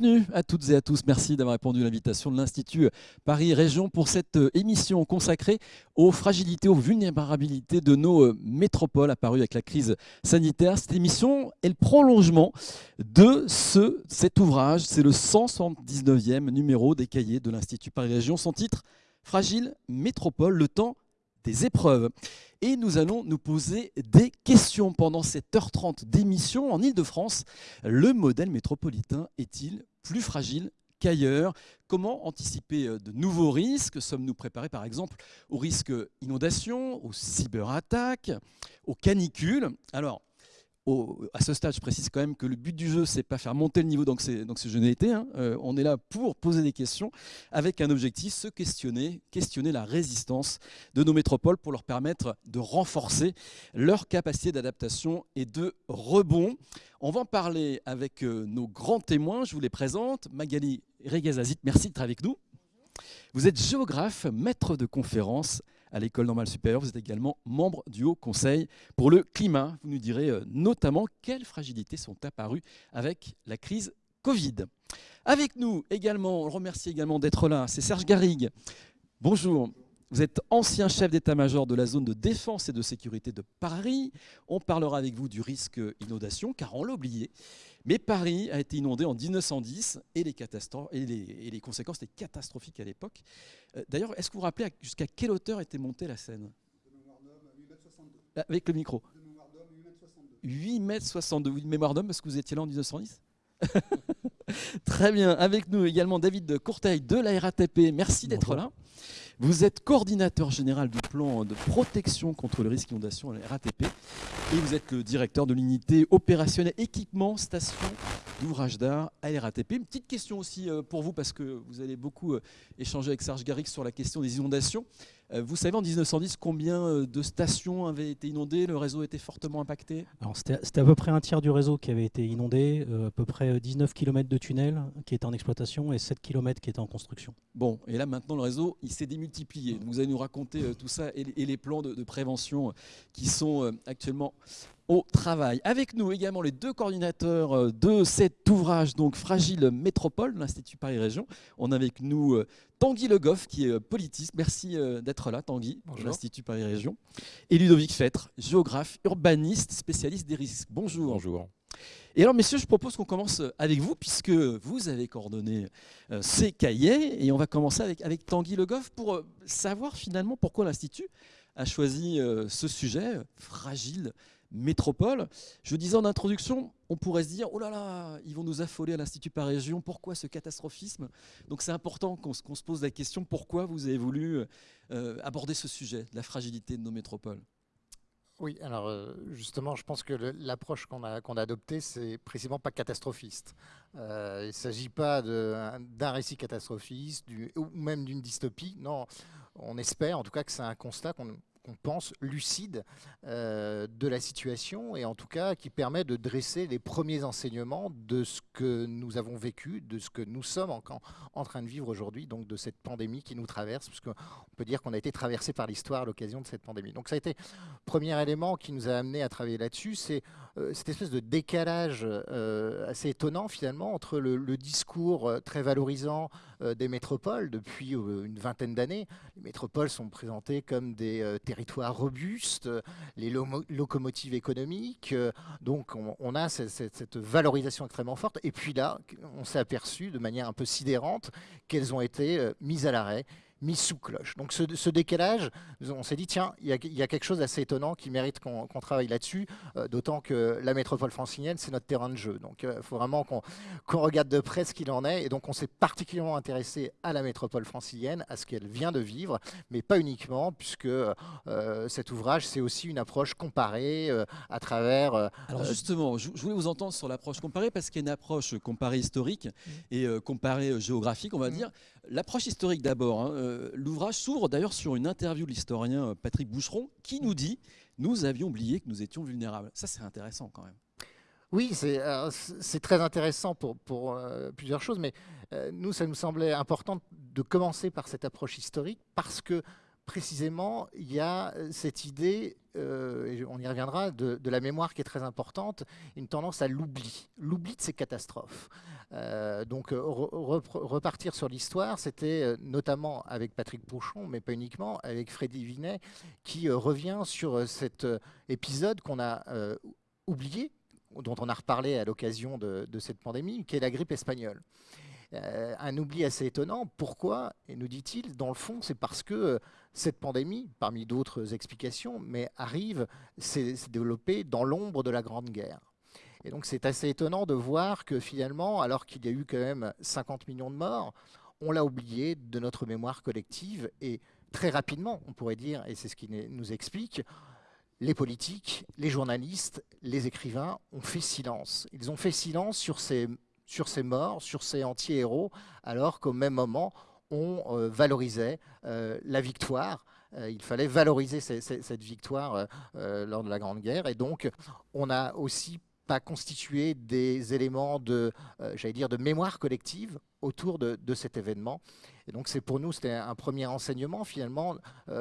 Bienvenue à toutes et à tous. Merci d'avoir répondu à l'invitation de l'Institut Paris Région pour cette euh, émission consacrée aux fragilités, aux vulnérabilités de nos euh, métropoles apparues avec la crise sanitaire. Cette émission est le prolongement de ce, cet ouvrage. C'est le 179e numéro des cahiers de l'Institut Paris Région. Son titre, Fragile métropole, le temps des épreuves. Et nous allons nous poser des questions pendant cette heure 30 d'émission en Ile-de-France. Le modèle métropolitain est-il plus fragile qu'ailleurs. Comment anticiper euh, de nouveaux risques? Sommes-nous préparés par exemple aux risques inondations, aux cyberattaques, aux canicules? À ce stade, je précise quand même que le but du jeu, c'est pas faire monter le niveau donc c'est n'ai été. Hein. Euh, on est là pour poser des questions avec un objectif, se questionner, questionner la résistance de nos métropoles pour leur permettre de renforcer leur capacité d'adaptation et de rebond. On va en parler avec euh, nos grands témoins. Je vous les présente. Magali Regazazit, merci d'être avec nous. Vous êtes géographe, maître de conférences à l'École normale supérieure. Vous êtes également membre du Haut Conseil pour le climat. Vous nous direz euh, notamment quelles fragilités sont apparues avec la crise Covid. Avec nous également, on le remercie également d'être là, c'est Serge Garrigue. Bonjour. Vous êtes ancien chef d'état-major de la zone de défense et de sécurité de Paris. On parlera avec vous du risque inondation, car on l'a oublié. Mais Paris a été inondé en 1910 et les, conséquences étaient catastrophiques à l'époque. Euh, d'ailleurs, est-ce que vous vous rappelez jusqu'à quelle hauteur était montée la Seine Avec le micro. 8 mètres 62. Oui, mémoire d'homme, parce que vous étiez là en 1910 Très bien. Avec nous également David Courteil de la RATP. Merci d'être là. Vous êtes coordinateur général du plan de protection contre le risque d'inondation à la RATP et vous êtes le directeur de l'unité opérationnelle équipement station d'ouvrage d'art à la RATP. Une petite question aussi euh, pour vous parce que vous allez beaucoup euh, échanger avec Serge Garrix sur la question des inondations. Euh, vous savez en 1910 combien euh, de stations avaient été inondées? Le réseau était fortement impacté? C'était à peu près un tiers du réseau qui avait été inondé, euh, à peu près 19 km de tunnels qui étaient en exploitation et 7 km qui étaient en construction. Bon, et là maintenant le réseau il s'est démultiplié. Vous allez nous raconter tout ça et, les plans de, prévention qui sont actuellement au travail. Avec nous également les deux coordinateurs de cet ouvrage, donc Fragile Métropole, l'Institut Paris Région. On a avec nous Tanguy Le Goff, qui est euh, politiste. Merci d'être là, Tanguy, de l'Institut Paris Région. Et Ludovic Fêtre, géographe, urbaniste, spécialiste des risques. Bonjour. Bonjour. Et alors, messieurs, je propose qu'on commence avec vous, puisque vous avez coordonné ces cahiers. Et on va commencer avec, avec Tanguy Le Goff pour savoir finalement pourquoi l'Institut a choisi ce sujet fragile métropole. Je disais en introduction, on pourrait se dire, oh là là, ils vont nous affoler à l'Institut par région, pourquoi ce catastrophisme? Donc c'est important qu'on se pose la question, pourquoi vous avez voulu euh, aborder ce sujet, la fragilité de nos métropoles? Oui, alors euh, justement, je pense que l'approche qu'on a, adoptée, c'est précisément pas catastrophiste. Euh, il ne s'agit pas d'un récit catastrophiste ou même d'une dystopie. Non, on espère en tout cas que c'est un constat qu'on qu'on pense lucide euh, de la situation et en tout cas qui permet de dresser les premiers enseignements de ce que nous avons vécu, de ce que nous sommes en, en train de vivre aujourd'hui, donc de cette pandémie qui nous traverse, parce qu'on peut dire qu'on a été traversé par l'histoire à l'occasion de cette pandémie. Donc ça a été le premier élément qui nous a amené à travailler là-dessus, c'est euh, cette espèce de décalage euh, assez étonnant finalement entre le, discours très valorisant des métropoles depuis une vingtaine d'années. Les métropoles sont présentées comme des territoires robustes, les locomotives économiques. Euh, donc on, a cette, valorisation extrêmement forte. Et puis là, on s'est aperçu de manière un peu sidérante qu'elles ont été euh, mises à l'arrêt mis sous cloche. Donc ce, décalage, on s'est dit, tiens, il y, a, quelque chose d'assez étonnant qui mérite qu'on travaille là-dessus, euh, d'autant que la métropole francilienne, c'est notre terrain de jeu. Donc il euh, faut vraiment qu'on regarde de près ce qu'il en est. Et donc on s'est particulièrement intéressé à la métropole francilienne, à ce qu'elle vient de vivre, mais pas uniquement, puisque euh, cet ouvrage, c'est aussi une approche comparée à travers... Alors justement, je, voulais vous entendre sur l'approche comparée, parce qu'il y a une approche comparée historique mmh. et comparée géographique, on va mmh. dire. L'approche historique d'abord, hein, euh, l'ouvrage s'ouvre d'ailleurs sur une interview de l'historien euh, Patrick Boucheron qui nous dit « Nous avions oublié que nous étions vulnérables ». Ça, c'est intéressant quand même. Oui, c'est très intéressant pour, euh, plusieurs choses, mais nous, ça nous semblait important de commencer par cette approche historique parce que précisément, il y a cette idée, et on y reviendra, de, la mémoire qui est très importante, une tendance à l'oubli, l'oubli de ces catastrophes. Donc repartir sur l'histoire, c'était notamment avec Patrick Pouchon, mais pas uniquement, avec Freddy Vinet, qui revient sur cet épisode qu'on a oublié, dont on a reparlé à l'occasion de, cette pandémie, qui est la grippe espagnole. Euh, un oubli assez étonnant. Pourquoi Et nous dit-il, dans le fond, c'est parce que euh, cette pandémie, parmi d'autres explications, mais arrive, s'est développée dans l'ombre de la Grande Guerre. Et donc c'est assez étonnant de voir que finalement, alors qu'il y a eu quand même 50 millions de morts, on l'a oublié de notre mémoire collective et très rapidement, on pourrait dire, et c'est ce qui nous explique, les politiques, les journalistes, les écrivains ont fait silence. Ils ont fait silence sur ces, sur ces morts, sur ces anti-héros, alors qu'au même moment, on euh, valorisait euh, la victoire. Euh, il fallait valoriser cette victoire lors de la Grande Guerre. Et donc, on n'a aussi pas constitué des éléments de, j'allais dire, de mémoire collective autour de, cet événement. Et donc, c'est pour nous, c'était un premier enseignement, finalement,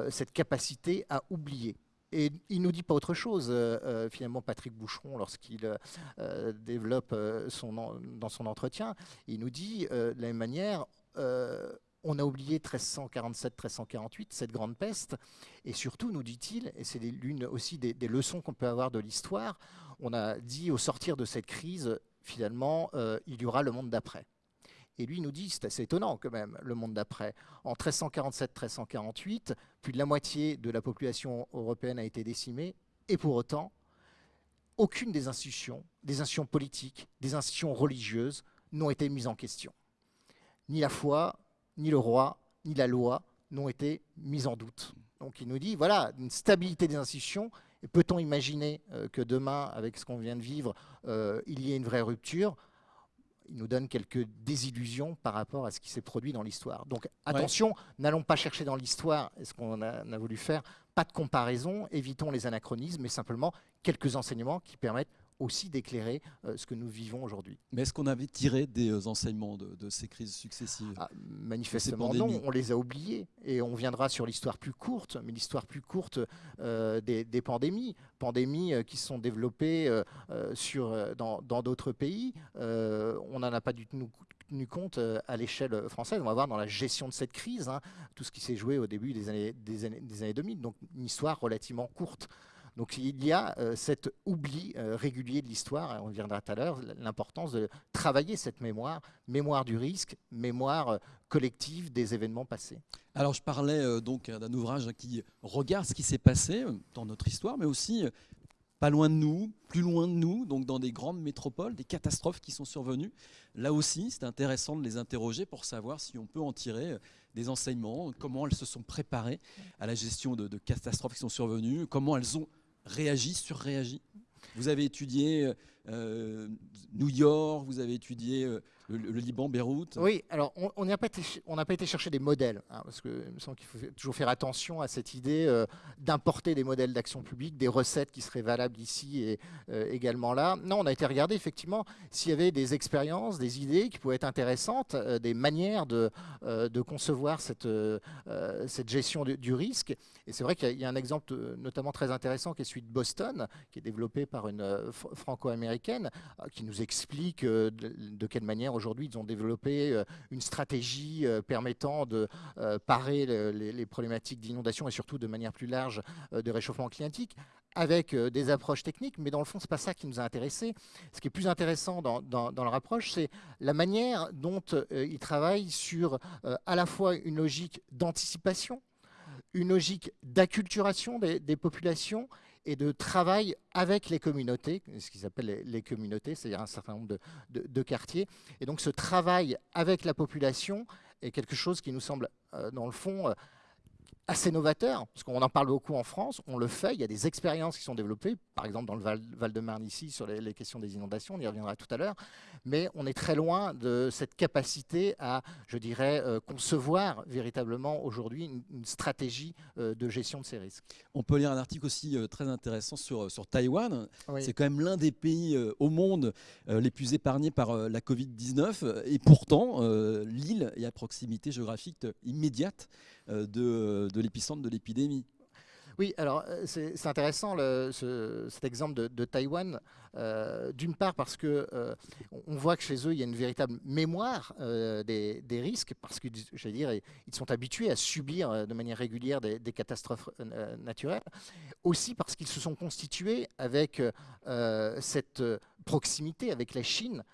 cette capacité à oublier. Et il nous dit pas autre chose, euh, euh, finalement, Patrick Boucheron, lorsqu'il euh, développe son, dans son entretien. Il nous dit, de la même manière, on a oublié 1347-1348, cette grande peste, et surtout, nous dit-il, et c'est l'une aussi des leçons qu'on peut avoir de l'histoire, on a dit au sortir de cette crise, finalement, il y aura le monde d'après. Et lui nous dit, c'est assez étonnant quand même, le monde d'après. En 1347-1348, plus de la moitié de la population européenne a été décimée, et pour autant, aucune des institutions, des institutions politiques, des institutions religieuses n'ont été mises en question. Ni la foi, ni le roi, ni la loi n'ont été mises en doute. Donc il nous dit, voilà, une stabilité des institutions, peut-on imaginer euh, que demain, avec ce qu'on vient de vivre, euh, il y ait une vraie rupture? Il nous donne quelques désillusions par rapport à ce qui s'est produit dans l'histoire. Donc attention, n'allons pas chercher dans l'histoire ce qu'on a, voulu faire, pas de comparaison, évitons les anachronismes, mais simplement quelques enseignements qui permettent aussi d'éclairer euh, ce que nous vivons aujourd'hui. Mais est-ce qu'on avait tiré des euh, enseignements de, ces crises successives? Ah, Manifestement non, on les a oubliés. Et on viendra sur l'histoire plus courte, mais l'histoire plus courte euh, des, pandémies. Pandémies qui se sont développées sur, dans d'autres pays. on n'en a pas du tout tenu compte à l'échelle française. On va voir dans la gestion de cette crise, hein, tout ce qui s'est joué au début des années, des années, des années 2000. Donc une histoire relativement courte. Donc il y a euh, cet oubli euh, régulier de l'histoire, on viendra tout à l'heure, l'importance de travailler cette mémoire, mémoire du risque, mémoire euh, collective des événements passés. Alors je parlais donc d'un ouvrage qui regarde ce qui s'est passé dans notre histoire, mais aussi pas loin de nous, plus loin de nous, donc dans des grandes métropoles, des catastrophes qui sont survenues. Là aussi, c'est intéressant de les interroger pour savoir si on peut en tirer des enseignements, comment elles se sont préparées à la gestion de catastrophes qui sont survenues, comment elles ont réagi, surréagi Vous avez étudié euh, New York, vous avez étudié le, Liban, Beyrouth Oui, alors on n'a pas, été chercher des modèles, hein, parce que il me semble qu'il faut toujours faire attention à cette idée euh, d'importer des modèles d'action publique, des recettes qui seraient valables ici et euh, également là. Non, on a été regarder effectivement s'il y avait des expériences, des idées qui pouvaient être intéressantes, euh, des manières de, concevoir cette, gestion du risque. Et c'est vrai qu'il y, a un exemple notamment très intéressant qui est celui de Boston, qui est développé par une franco-américaine, qui nous explique de quelle manière Aujourd'hui, ils ont développé euh, une stratégie euh, permettant de euh, parer les, problématiques d'inondation et surtout de manière plus large de réchauffement climatique avec des approches techniques, mais dans le fond, ce n'est pas ça qui nous a intéressés. Ce qui est plus intéressant dans, dans, leur approche, c'est la manière dont ils travaillent sur à la fois une logique d'anticipation, une logique d'acculturation des populations et de travail avec les communautés, ce qu'ils appellent les, communautés, c'est-à-dire un certain nombre de, quartiers. Et donc ce travail avec la population est quelque chose qui nous semble, euh, dans le fond, euh, assez novateur, parce qu'on en parle beaucoup en France, on le fait, il y a des expériences qui sont développées, par exemple dans le Val-de-Marne ici, sur les, questions des inondations, on y reviendra tout à l'heure, mais on est très loin de cette capacité à, je dirais, euh, concevoir véritablement aujourd'hui une, stratégie euh, de gestion de ces risques. On peut lire un article aussi euh, très intéressant sur, sur Taïwan, c'est quand même l'un des pays au monde les plus épargnés par la Covid-19, et pourtant, l'île est à proximité géographique immédiate de, de l'épicentre de l'épidémie. Oui, alors euh, c'est intéressant cet exemple de, Taïwan, euh, d'une part parce que euh, on voit que chez eux il y a une véritable mémoire des, risques, parce je dire, ils sont habitués à subir de manière régulière des, catastrophes naturelles, aussi parce qu'ils se sont constitués avec cette proximité avec la Chine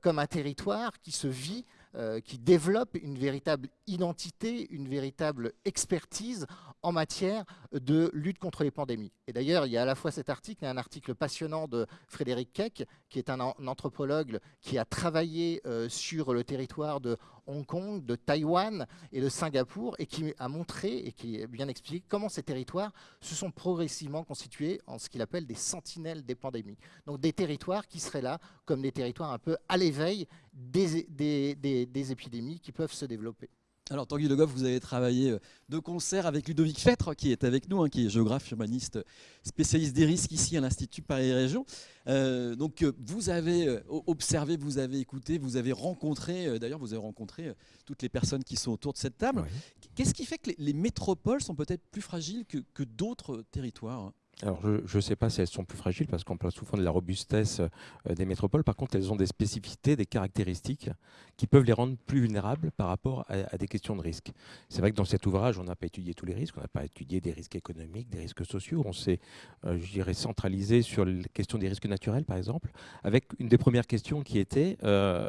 comme un territoire qui se vit euh, qui développe une véritable identité, une véritable expertise en matière de lutte contre les pandémies. Et d'ailleurs, il y a à la fois cet article et un article passionnant de Frédéric Keck, qui est un, anthropologue qui a travaillé euh, sur le territoire de Hong Kong, de Taïwan et de Singapour, et qui a montré et qui bien expliqué comment ces territoires se sont progressivement constitués en ce qu'il appelle des sentinelles des pandémies. Donc des territoires qui seraient là comme des territoires un peu à l'éveil des, épidémies qui peuvent se développer. Alors Tanguy Le Goff, vous avez travaillé euh, de concert avec Ludovic Fêtre, qui est avec nous, hein, qui est géographe humaniste, spécialiste des risques ici à l'Institut Paris Région. Euh, donc euh, vous avez observé, vous avez écouté, vous avez rencontré, d'ailleurs vous avez rencontré toutes les personnes qui sont autour de cette table. Qu'est-ce qui fait que les, métropoles sont peut-être plus fragiles que d'autres territoires alors, je ne sais pas si elles sont plus fragiles parce qu'on parle souvent de la robustesse euh, des métropoles. Par contre, elles ont des spécificités, des caractéristiques qui peuvent les rendre plus vulnérables par rapport à, des questions de risque. C'est vrai que dans cet ouvrage, on n'a pas étudié tous les risques. On n'a pas étudié des risques économiques, des risques sociaux. On s'est, euh, je dirais, centralisé sur les questions des risques naturels, par exemple, avec une des premières questions qui était euh,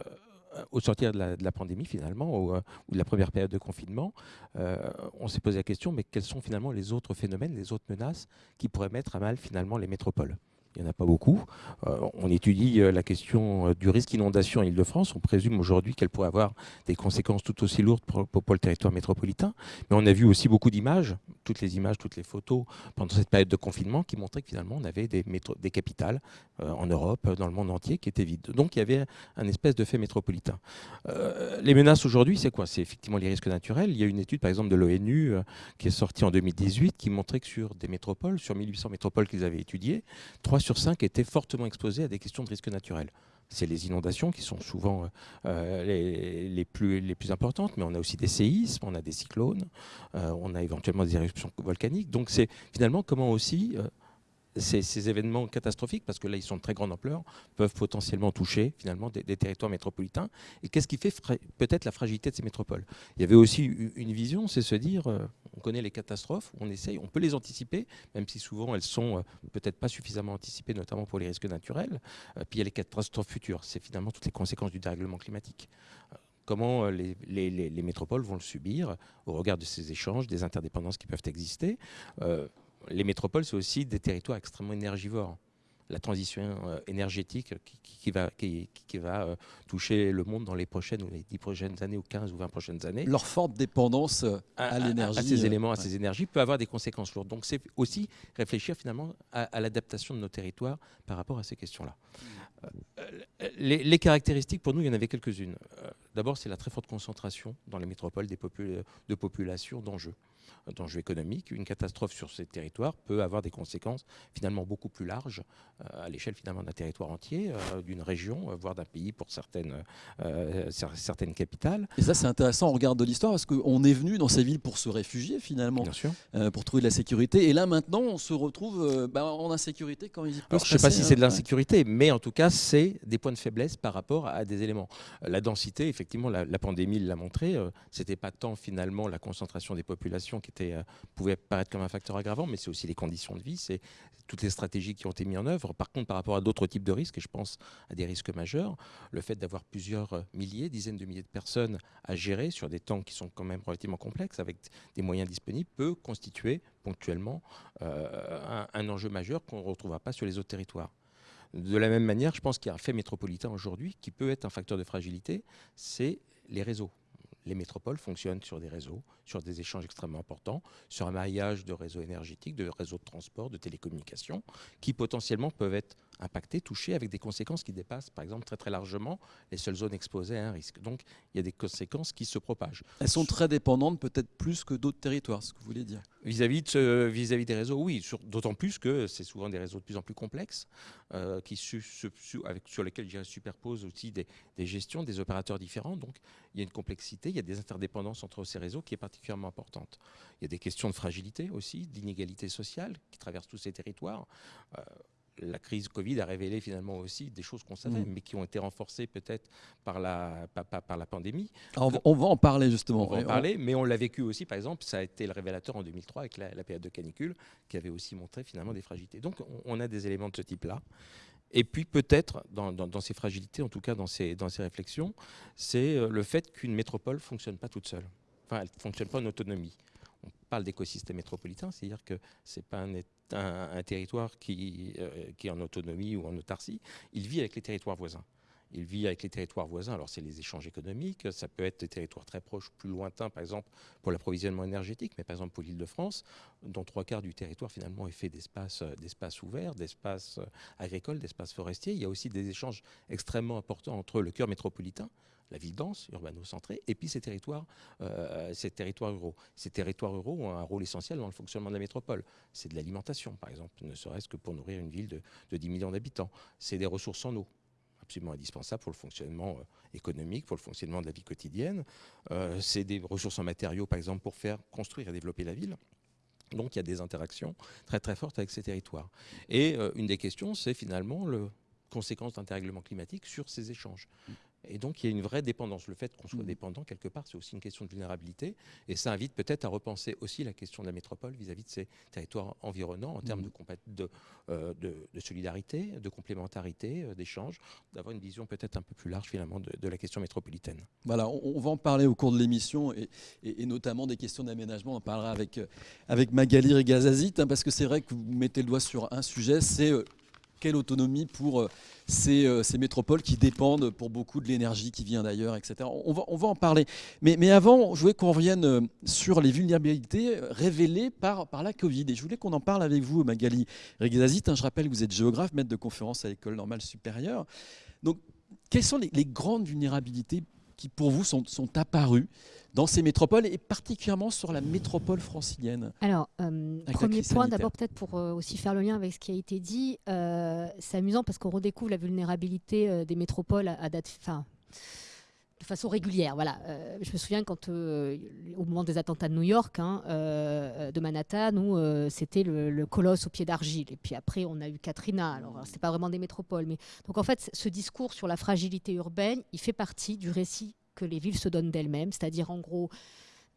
au sortir de la, pandémie finalement, euh, ou, de la première période de confinement, euh, on s'est posé la question, mais quels sont finalement les autres phénomènes, les autres menaces qui pourraient mettre à mal finalement les métropoles? Il n'y en a pas beaucoup. Euh, on étudie euh, la question euh, du risque inondation en Ile-de-France. On présume aujourd'hui qu'elle pourrait avoir des conséquences tout aussi lourdes pour, le territoire métropolitain. Mais on a vu aussi beaucoup d'images, toutes les images, toutes les photos pendant cette période de confinement qui montraient que finalement on avait des, capitales en Europe, dans le monde entier, qui étaient vides. Donc il y avait un espèce de fait métropolitain. les menaces aujourd'hui, c'est quoi? C'est effectivement les risques naturels. Il y a une étude par exemple de l'ONU qui est sortie en 2018 qui montrait que sur des métropoles, sur 1800 métropoles qu'ils avaient étudiées, 3 sur 5 étaient fortement exposés à des questions de risque naturel. C'est les inondations qui sont souvent euh, les, plus, les importantes, mais on a aussi des séismes, on a des cyclones, euh, on a éventuellement des éruptions volcaniques. Donc c'est finalement comment aussi ces, événements catastrophiques, parce que là ils sont de très grande ampleur, peuvent potentiellement toucher finalement des, territoires métropolitains. Et qu'est-ce qui fait peut-être la fragilité de ces métropoles? Il y avait aussi une vision, c'est se dire, euh, on connaît les catastrophes, on essaye, on peut les anticiper, même si souvent elles sont euh, peut-être pas suffisamment anticipées, notamment pour les risques naturels. Euh, puis il y a les catastrophes futures, c'est finalement toutes les conséquences du dérèglement climatique comment les, métropoles vont le subir au regard de ces échanges, des interdépendances qui peuvent exister? Les métropoles, c'est aussi des territoires extrêmement énergivores. La transition euh, énergétique qui, va, qui, va euh, toucher le monde dans les prochaines ou les 10 prochaines années ou 15 ou 20 prochaines années. Leur forte dépendance euh, à, l'énergie. À, ces éléments, à ces énergies peut avoir des conséquences lourdes. Donc c'est aussi réfléchir finalement à, l'adaptation de nos territoires par rapport à ces questions-là. Les, les, caractéristiques, pour nous, il y en avait quelques-unes. D'abord, c'est la très forte concentration dans les métropoles des de populations d'enjeux d'enjeux économiques, une catastrophe sur ces territoires peut avoir des conséquences finalement beaucoup plus larges euh, à l'échelle finalement d'un territoire entier, euh, d'une région, euh, voire d'un pays pour certaines, certaines capitales. Et ça c'est intéressant, on regarde de l'histoire parce qu'on est venu dans ces villes pour se réfugier finalement, pour trouver de la sécurité. Et là maintenant on se retrouve bah, en insécurité quand il peut Alors, Je ne sais pas si c'est de l'insécurité, mais en tout cas c'est des points de faiblesse par rapport à des éléments. La densité, effectivement, la, la pandémie l'a montré, c'était pas tant finalement la concentration des populations qui euh, pouvait paraître comme un facteur aggravant, mais c'est aussi les conditions de vie, c'est toutes les stratégies qui ont été mises en œuvre. Par contre, par rapport à d'autres types de risques, et je pense à des risques majeurs, le fait d'avoir plusieurs euh, milliers, dizaines de milliers de personnes à gérer sur des temps qui sont quand même relativement complexes, avec des moyens disponibles, peut constituer ponctuellement euh, un, enjeu majeur qu'on ne retrouvera pas sur les autres territoires. De la même manière, je pense qu'il y a un fait métropolitain aujourd'hui qui peut être un facteur de fragilité, c'est les réseaux. Les métropoles fonctionnent sur des réseaux, sur des échanges extrêmement importants, sur un maillage de réseaux énergétiques, de réseaux de transport, de télécommunications, qui potentiellement peuvent être impactées, touchées, avec des conséquences qui dépassent, par exemple, très très largement les seules zones exposées à un risque. Donc, il y a des conséquences qui se propagent. Elles sont très dépendantes, peut-être plus que d'autres territoires, ce que vous voulez dire. Vis-à-vis de, vis -vis des réseaux, oui, d'autant plus que c'est souvent des réseaux de plus en plus complexes, euh, qui avec, sur lesquels je superpose aussi des, des, gestions, des opérateurs différents. Donc, il y a une complexité, il y a des interdépendances entre ces réseaux qui est particulièrement importante. Il y a des questions de fragilité aussi, d'inégalité sociale qui traversent tous ces territoires. Euh, la crise Covid a révélé finalement aussi des choses qu'on savait, mmh. mais qui ont été renforcées peut-être par la, par, la pandémie. on, va, en parler justement. On va en parler, mais on l'a vécu aussi, par exemple, ça a été le révélateur en 2003 avec la, période de canicule, qui avait aussi montré finalement des fragilités. Donc on, a des éléments de ce type-là. Et puis peut-être, dans, ces fragilités, en tout cas dans ces, dans ces réflexions, c'est euh, le fait qu'une métropole ne fonctionne pas toute seule. Enfin, elle ne fonctionne pas en autonomie on parle d'écosystème métropolitain, c'est-à-dire que ce n'est pas un, territoire qui, euh, qui, est en autonomie ou en autarcie, il vit avec les territoires voisins. Il vit avec les territoires voisins, alors c'est les échanges économiques, ça peut être des territoires très proches, plus lointains, par exemple pour l'approvisionnement énergétique, mais par exemple pour l'île de France, dont trois quarts du territoire finalement est fait d'espaces ouverts, d'espaces euh, agricoles, d'espaces forestiers. Il y a aussi des échanges extrêmement importants entre le cœur métropolitain, la ville dense, urbano-centrée, et puis ces territoires, euh, ces territoires ruraux. Ces territoires ruraux ont un rôle essentiel dans le fonctionnement de la métropole. C'est de l'alimentation, par exemple, ne serait-ce que pour nourrir une ville de, 10 millions d'habitants. C'est des ressources en eau absolument indispensables pour le fonctionnement euh, économique, pour le fonctionnement de la vie quotidienne. Euh, c'est des ressources en matériaux, par exemple, pour faire construire et développer la ville. Donc il y a des interactions très très fortes avec ces territoires. Et une des questions, c'est finalement le conséquence d'un dérèglement climatique sur ces échanges. Et donc, il y a une vraie dépendance. Le fait qu'on soit mmh. dépendant, quelque part, c'est aussi une question de vulnérabilité. Et ça invite peut-être à repenser aussi la question de la métropole vis-à-vis de ces territoires environnants en termes de, euh, de, de, solidarité, de complémentarité, euh, d'échange, d'avoir une vision peut-être un peu plus large, finalement, de, la question métropolitaine. Voilà, on, va en parler au cours de l'émission et, et, notamment des questions d'aménagement. On en parlera avec, euh, avec Magali Regazazit, hein, parce que c'est vrai que vous mettez le doigt sur un sujet, c'est quelle autonomie pour euh, euh, ces, métropoles qui dépendent pour beaucoup de l'énergie qui vient d'ailleurs, etc. On va, en parler. Mais, avant, je voulais qu'on revienne euh, sur les vulnérabilités révélées par, la Covid. Et je voulais qu'on en parle avec vous, Magali Regazazit. Je rappelle que vous êtes géographe, maître de conférence à l'École normale supérieure. Donc, quelles sont les grandes vulnérabilités qui, pour vous, sont, sont apparues dans ces métropoles et particulièrement sur la métropole francilienne. Alors, euh, premier point, d'abord peut-être pour euh, aussi faire le lien avec ce qui a été dit, euh, c'est amusant parce qu'on redécouvre la vulnérabilité des métropoles à, date, enfin, de façon régulière. Voilà. je me souviens quand, au moment des attentats de New York, hein, de Manhattan, où c'était le, colosse au pied d'argile. Et puis après, on a eu Katrina. Alors, c'est pas vraiment des métropoles, mais donc en fait, ce discours sur la fragilité urbaine, il fait partie du récit que les villes se donnent d'elles-mêmes, c'est-à-dire en gros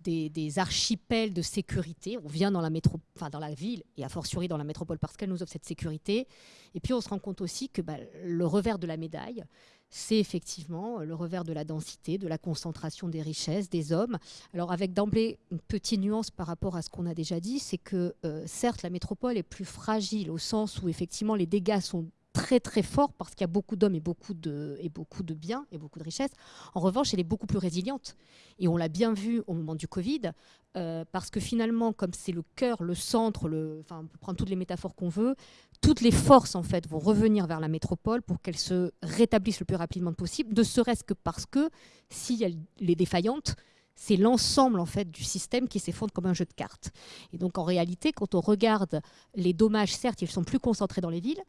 des, archipels de sécurité. On vient dans la, enfin dans la ville et a fortiori dans la métropole parce qu'elle nous offre cette sécurité. Et puis on se rend compte aussi que bah, le revers de la médaille, c'est effectivement le revers de la densité, de la concentration des richesses, des hommes. Alors avec d'emblée une petite nuance par rapport à ce qu'on a déjà dit, c'est que euh, certes la métropole est plus fragile au sens où effectivement les dégâts sont très très fort parce qu'il y a beaucoup d'hommes et beaucoup de et beaucoup de biens et beaucoup de richesses. En revanche, elle est beaucoup plus résiliente et on l'a bien vu au moment du Covid euh, parce que finalement, comme c'est le cœur, le centre, enfin, on peut prendre toutes les métaphores qu'on veut, toutes les forces en fait vont revenir vers la métropole pour qu'elle se rétablisse le plus rapidement possible, ne serait-ce que parce que si elle est défaillante, c'est l'ensemble en fait du système qui s'effondre comme un jeu de cartes. Et donc en réalité, quand on regarde les dommages, certes, ils sont plus concentrés dans les villes,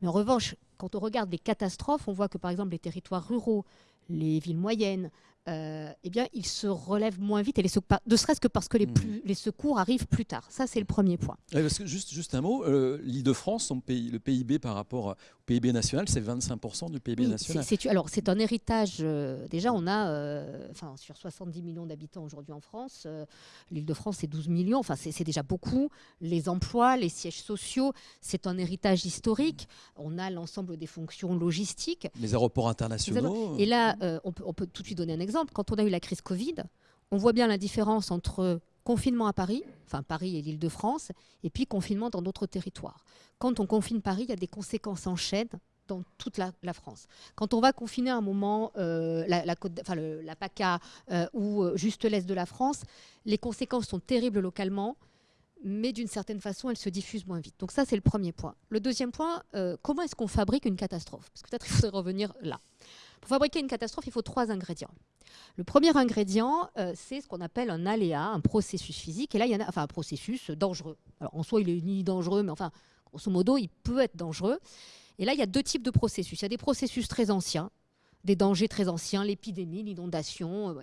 mais en revanche, quand on regarde les catastrophes, on voit que par exemple les territoires ruraux, les villes moyennes, euh, eh bien, ils se relèvent moins vite, et les ne serait-ce que parce que les, hmm. plus, les, secours arrivent plus tard. Ça, c'est le premier point. parce que juste, juste un mot, euh, l'Île-de-France, pays, le PIB par rapport au PIB national, c'est 25% du PIB national. alors, c'est un héritage. Euh, déjà, on a, enfin, sur 70 millions d'habitants aujourd'hui en France, l'Île-de-France, c'est 12 millions. Enfin, c'est déjà beaucoup. Les emplois, les sièges sociaux, c'est un héritage historique. On a l'ensemble des fonctions logistiques. Les aéroports internationaux. Et là, on peut, on peut tout de suite donner un exemple quand on a eu la crise Covid, on voit bien la différence entre confinement à Paris, enfin Paris et l'Île-de-France, et puis confinement dans d'autres territoires. Quand on confine Paris, il y a des conséquences en chaîne dans toute la, France. Quand on va confiner un moment euh, la, côte, enfin, la PACA euh, ou euh, juste l'Est de la France, les conséquences sont terribles localement, mais d'une certaine façon, elle se diffuse moins vite. Donc ça, c'est le premier point. Le deuxième point, comment est-ce qu'on fabrique une catastrophe? Parce que peut-être il faudrait revenir là. Pour fabriquer une catastrophe, il faut trois ingrédients. Le premier ingrédient, euh, c'est ce qu'on appelle un aléa, un processus physique. Et là, il y en a, enfin, un processus dangereux. En soi, il est ni dangereux, mais enfin, grosso modo, il peut être dangereux. Et là, il y a deux types de processus. Il y a des processus très anciens, des dangers très anciens, l'épidémie, l'inondation. Euh,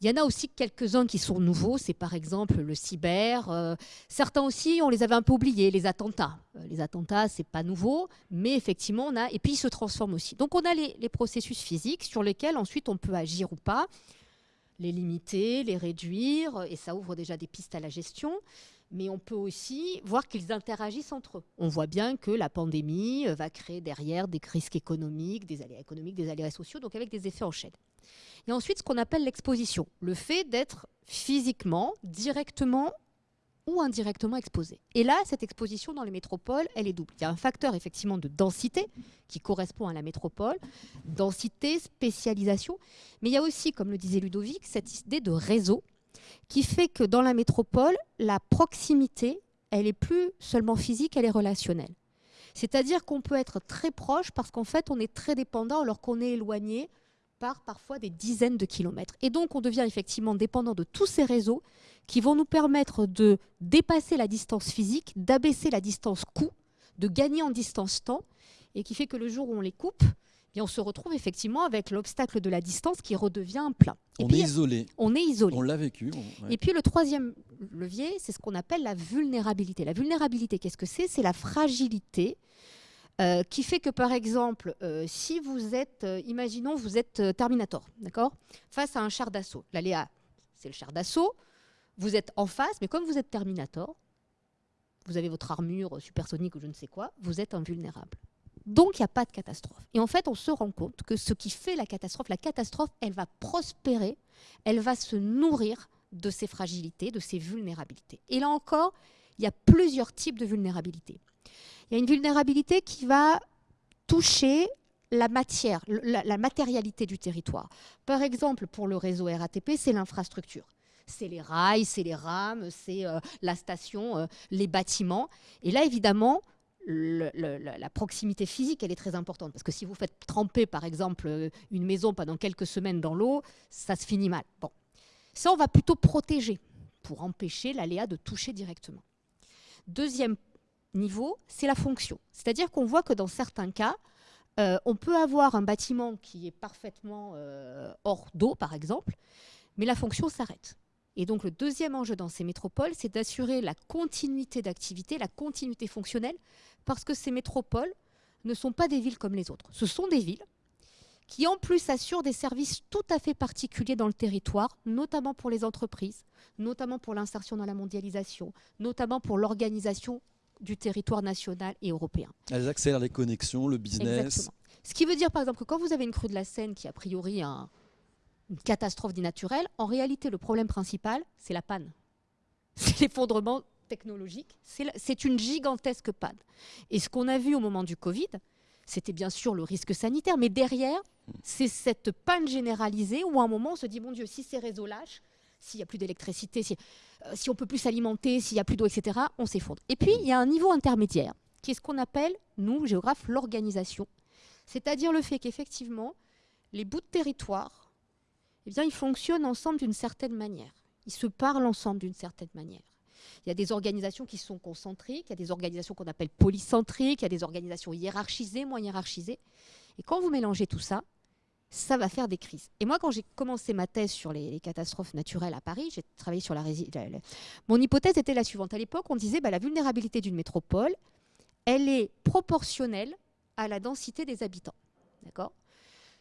il y en a aussi quelques-uns qui sont nouveaux, c'est par exemple le cyber. Euh, certains aussi, on les avait un peu oubliés, les attentats. Euh, les attentats, c'est pas nouveau, mais effectivement, on a. Et puis, ils se transforment aussi. Donc, on a les, les, processus physiques sur lesquels ensuite on peut agir ou pas, les limiter, les réduire, et ça ouvre déjà des pistes à la gestion mais on peut aussi voir qu'ils interagissent entre eux. On voit bien que la pandémie euh, va créer derrière des risques économiques, des aléas économiques, des aléas sociaux, donc avec des effets en chaîne. Et ensuite, ce qu'on appelle l'exposition, le fait d'être physiquement, directement ou indirectement exposé. Et là, cette exposition dans les métropoles, elle est double. Il y a un facteur effectivement de densité qui correspond à la métropole, densité, spécialisation, mais il y a aussi, comme le disait Ludovic, cette idée de réseau qui fait que dans la métropole, la proximité, elle est plus seulement physique, elle est relationnelle. C'est-à-dire qu'on peut être très proche parce qu'en fait, on est très dépendant alors qu'on est éloigné par parfois des dizaines de kilomètres. Et donc, on devient effectivement dépendant de tous ces réseaux qui vont nous permettre de dépasser la distance physique, d'abaisser la distance coût, de gagner en distance temps, et qui fait que le jour où on les coupe, on se retrouve effectivement avec l'obstacle de la distance qui redevient un plein. on est isolé. On est isolé. On l'a vécu. Et puis le troisième levier, c'est ce qu'on appelle la vulnérabilité. La vulnérabilité, qu'est-ce que c'est? C'est la fragilité euh, qui fait que, par exemple, euh, si vous êtes, euh, imaginons, vous êtes Terminator, d'accord? Face à un char d'assaut. L'aléa, c'est le char d'assaut. Vous êtes en face, mais comme vous êtes Terminator, vous avez votre armure supersonique ou je ne sais quoi, vous êtes invulnérable. Donc, il n'y a pas de catastrophe. Et en fait, on se rend compte que ce qui fait la catastrophe, la catastrophe, elle va prospérer, elle va se nourrir de ses fragilités, de ses vulnérabilités. Et là encore, il y a plusieurs types de vulnérabilités. Il y a une vulnérabilité qui va toucher la matière, la, matérialité du territoire. Par exemple, pour le réseau RATP, c'est l'infrastructure. C'est les rails, c'est les rames, c'est euh, la station, euh, les bâtiments. Et là, évidemment, la proximité physique, elle est très importante. Parce que si vous faites tremper, par exemple, une maison pendant quelques semaines dans l'eau, ça se finit mal. Bon. Ça, on va plutôt protéger pour empêcher l'aléa de toucher directement. Deuxième niveau, c'est la fonction. C'est-à-dire qu'on voit que dans certains cas, euh, on peut avoir un bâtiment qui est parfaitement euh, hors d'eau, par exemple, mais la fonction s'arrête. Et donc le deuxième enjeu dans ces métropoles, c'est d'assurer la continuité d'activité, la continuité fonctionnelle, parce que ces métropoles ne sont pas des villes comme les autres. Ce sont des villes qui en plus assurent des services tout à fait particuliers dans le territoire, notamment pour les entreprises, notamment pour l'insertion dans la mondialisation, notamment pour l'organisation du territoire national et européen. Elles accélèrent les connexions, le business. Exactement. Ce qui veut dire par exemple que quand vous avez une crue de la Seine qui a priori un, une catastrophe dit naturelle, en réalité, le problème principal, c'est la panne. C'est l'effondrement technologique. C'est une gigantesque panne. Et ce qu'on a vu au moment du Covid, c'était bien sûr le risque sanitaire, mais derrière, c'est cette panne généralisée où à un moment on se dit, mon Dieu, si ces réseaux lâchent, s'il n'y a plus d'électricité, si, euh, si on peut plus s'alimenter, s'il n'y a plus d'eau, etc., on s'effondre. Et puis, il y a un niveau intermédiaire, qui est ce qu'on appelle, nous, géographes, l'organisation. C'est-à-dire le fait qu'effectivement, les bouts de territoire eh bien, ils fonctionnent ensemble d'une certaine manière. Ils se parlent ensemble d'une certaine manière. Il y a des organisations qui sont concentriques, il y a des organisations qu'on appelle polycentriques, il y a des organisations hiérarchisées, moins hiérarchisées. Et quand vous mélangez tout ça, ça va faire des crises. Et moi, quand j'ai commencé ma thèse sur les, catastrophes naturelles à Paris, j'ai travaillé sur la, résilience. Mon hypothèse était la suivante. À l'époque, on disait bah, la vulnérabilité d'une métropole, elle est proportionnelle à la densité des habitants. D'accord?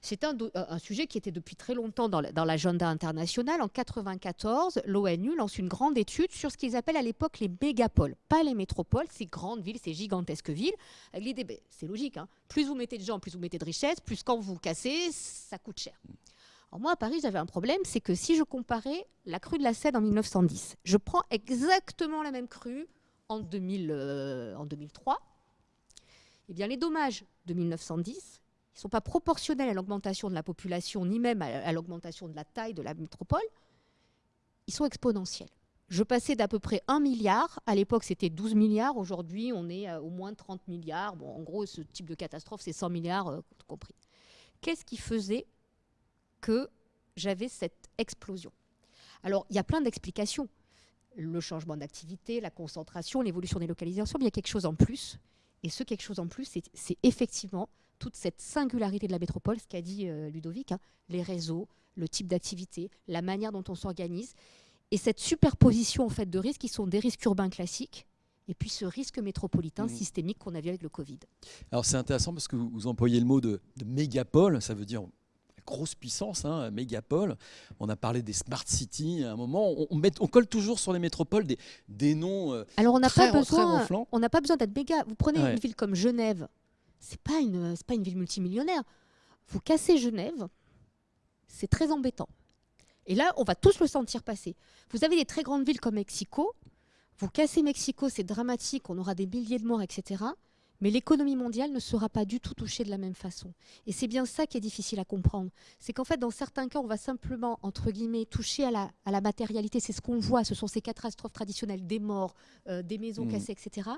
C'est un, sujet qui était depuis très longtemps dans, l'agenda international. En 1994, l'ONU lance une grande étude sur ce qu'ils appellent à l'époque les mégapoles. Pas les métropoles, ces grandes villes, ces gigantesques villes. l'idée, ben, c'est logique, hein. plus vous mettez de gens, plus vous mettez de richesses, plus quand vous cassez, ça coûte cher. Alors moi, à Paris, j'avais un problème, c'est que si je comparais la crue de la Seine en 1910, je prends exactement la même crue en, 2000, euh, en 2003, eh bien les dommages de 1910 ne sont pas proportionnels à l'augmentation de la population, ni même à, l'augmentation de la taille de la métropole, ils sont exponentiels. je passais d'à peu près 1 milliard, à l'époque c'était 12 milliards, aujourd'hui on est au moins 30 milliards. Bon, en gros, ce type de catastrophe, c'est 100 milliards, euh, compris. Qu'est-ce qui faisait que j'avais cette explosion? Alors, il y a plein d'explications. Le changement d'activité, la concentration, l'évolution des localisations, mais il y a quelque chose en plus. Et ce quelque chose en plus, c'est effectivement toute cette singularité de la métropole, ce qu'a dit euh, Ludovic, hein, les réseaux, le type d'activité, la manière dont on s'organise et cette superposition en fait de risques qui sont des risques urbains classiques et puis ce risque métropolitain mmh. systémique qu'on a vu avec le Covid. Alors c'est intéressant parce que vous employez le mot de, mégapole, ça veut dire grosse puissance, hein, mégapole. On a parlé des smart cities à un moment. On, met, on colle toujours sur les métropoles des, des noms. Euh, Alors on n'a pas besoin, on n'a pas besoin d'être méga. Vous prenez une ville comme Genève, c'est pas une, pas une ville multimillionnaire. Vous cassez Genève, c'est très embêtant. Et là, on va tous le sentir passer. Vous avez des très grandes villes comme Mexico. Vous cassez Mexico, c'est dramatique, on aura des milliers de morts, etc. Mais l'économie mondiale ne sera pas du tout touchée de la même façon. Et c'est bien ça qui est difficile à comprendre. C'est qu'en fait, dans certains cas, on va simplement, entre guillemets, toucher à la, à la matérialité. C'est ce qu'on voit, ce sont ces catastrophes traditionnelles, des morts, euh, des maisons mmh. cassées, etc.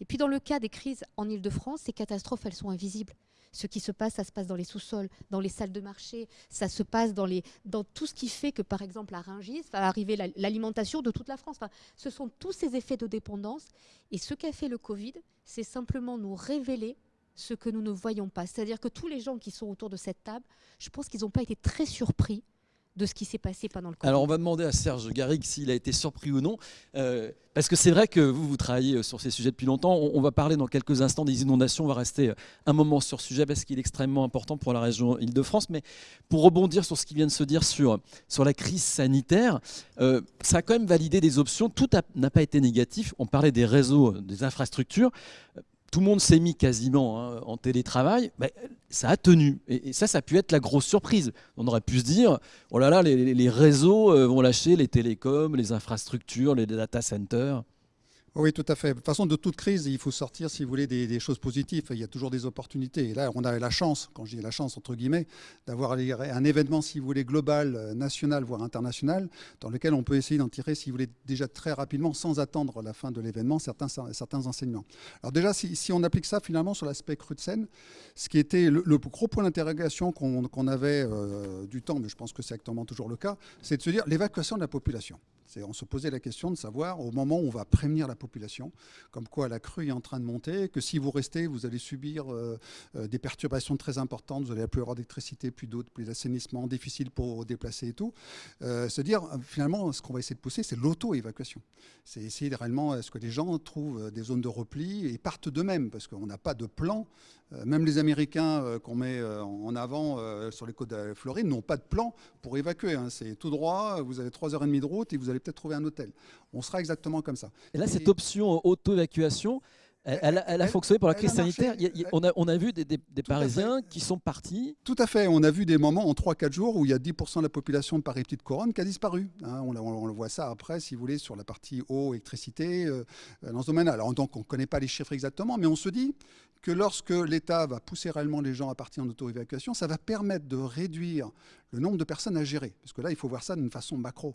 Et puis dans le cas des crises en Ile-de-France, ces catastrophes, elles sont invisibles ce qui se passe, ça se passe dans les sous-sols, dans les salles de marché, ça se passe dans, les, dans tout ce qui fait que, par exemple, à Rungis va arriver l'alimentation de toute la France. ce sont tous ces effets de dépendance. Et ce qu'a fait le Covid, c'est simplement nous révéler ce que nous ne voyons pas. C'est-à-dire que tous les gens qui sont autour de cette table, je pense qu'ils n'ont pas été très surpris de ce qui s'est passé pendant le Covid. Alors on va demander à Serge Garrigue s'il a été surpris ou non, euh, parce que c'est vrai que vous, vous travaillez euh, sur ces sujets depuis longtemps. On, va parler dans quelques instants des inondations, on va rester euh, un moment sur ce sujet parce qu'il est extrêmement important pour la région Île-de-France. Mais pour rebondir sur ce qui vient de se dire sur, sur la crise sanitaire, ça a quand même validé des options. Tout n'a pas été négatif. On parlait des réseaux, des infrastructures tout le monde s'est mis quasiment hein, en télétravail, ça a tenu. Et, ça, ça a pu être la grosse surprise. On aurait pu se dire, oh là là, les, réseaux euh, vont lâcher les télécoms, les infrastructures, les data centers. Oui, tout à fait. De toute façon, de toute crise, il faut sortir, si vous voulez, des, choses positives. Il y a toujours des opportunités. Et là, on a la chance, quand je dis la chance, entre guillemets, d'avoir un événement, si vous voulez, global, euh, national, voire international, dans lequel on peut essayer d'en tirer, si vous voulez, déjà très rapidement, sans attendre la fin de l'événement, certains, enseignements. Alors déjà, si, on applique ça finalement sur l'aspect cru ce qui était le, gros point d'interrogation qu'on avait euh, du temps, mais je pense que c'est actuellement toujours le cas, c'est de se dire l'évacuation de la population. On se posait la question de savoir, au moment où on va prévenir la population, comme quoi la crue est en train de monter, que si vous restez, vous allez subir euh, euh, des perturbations très importantes, vous allez plus avoir d'électricité, plus d'eau, plus d'assainissement, difficile pour déplacer et tout. Euh, se dire, finalement, ce qu'on va essayer de pousser, c'est l'auto-évacuation. C'est essayer réellement, est-ce que les gens trouvent des zones de repli et partent d'eux-mêmes, parce qu'on n'a pas de plan euh, même les Américains euh, qu'on met euh, en avant sur les côtes de Floride n'ont pas de plan pour évacuer. Hein. C'est tout droit, vous avez 3h30 de route et vous allez peut-être trouver un hôtel. On sera exactement comme ça. Et là, cette option auto-évacuation, elle, a fonctionné pour la crise sanitaire. on, a, vu des, Parisiens qui sont partis. Tout à fait. On a vu des moments en 3-4 jours où il y a 10% de la population de Paris Petite Couronne qui a disparu. Hein. on, le voit ça après, si vous voulez, sur la partie eau, électricité, dans ce domaine-là. Alors donc, on ne connaît pas les chiffres exactement, mais on se dit que lorsque l'État va pousser réellement les gens à partir en auto-évacuation, ça va permettre de réduire le nombre de personnes à gérer. Parce que là, il faut voir ça d'une façon macro.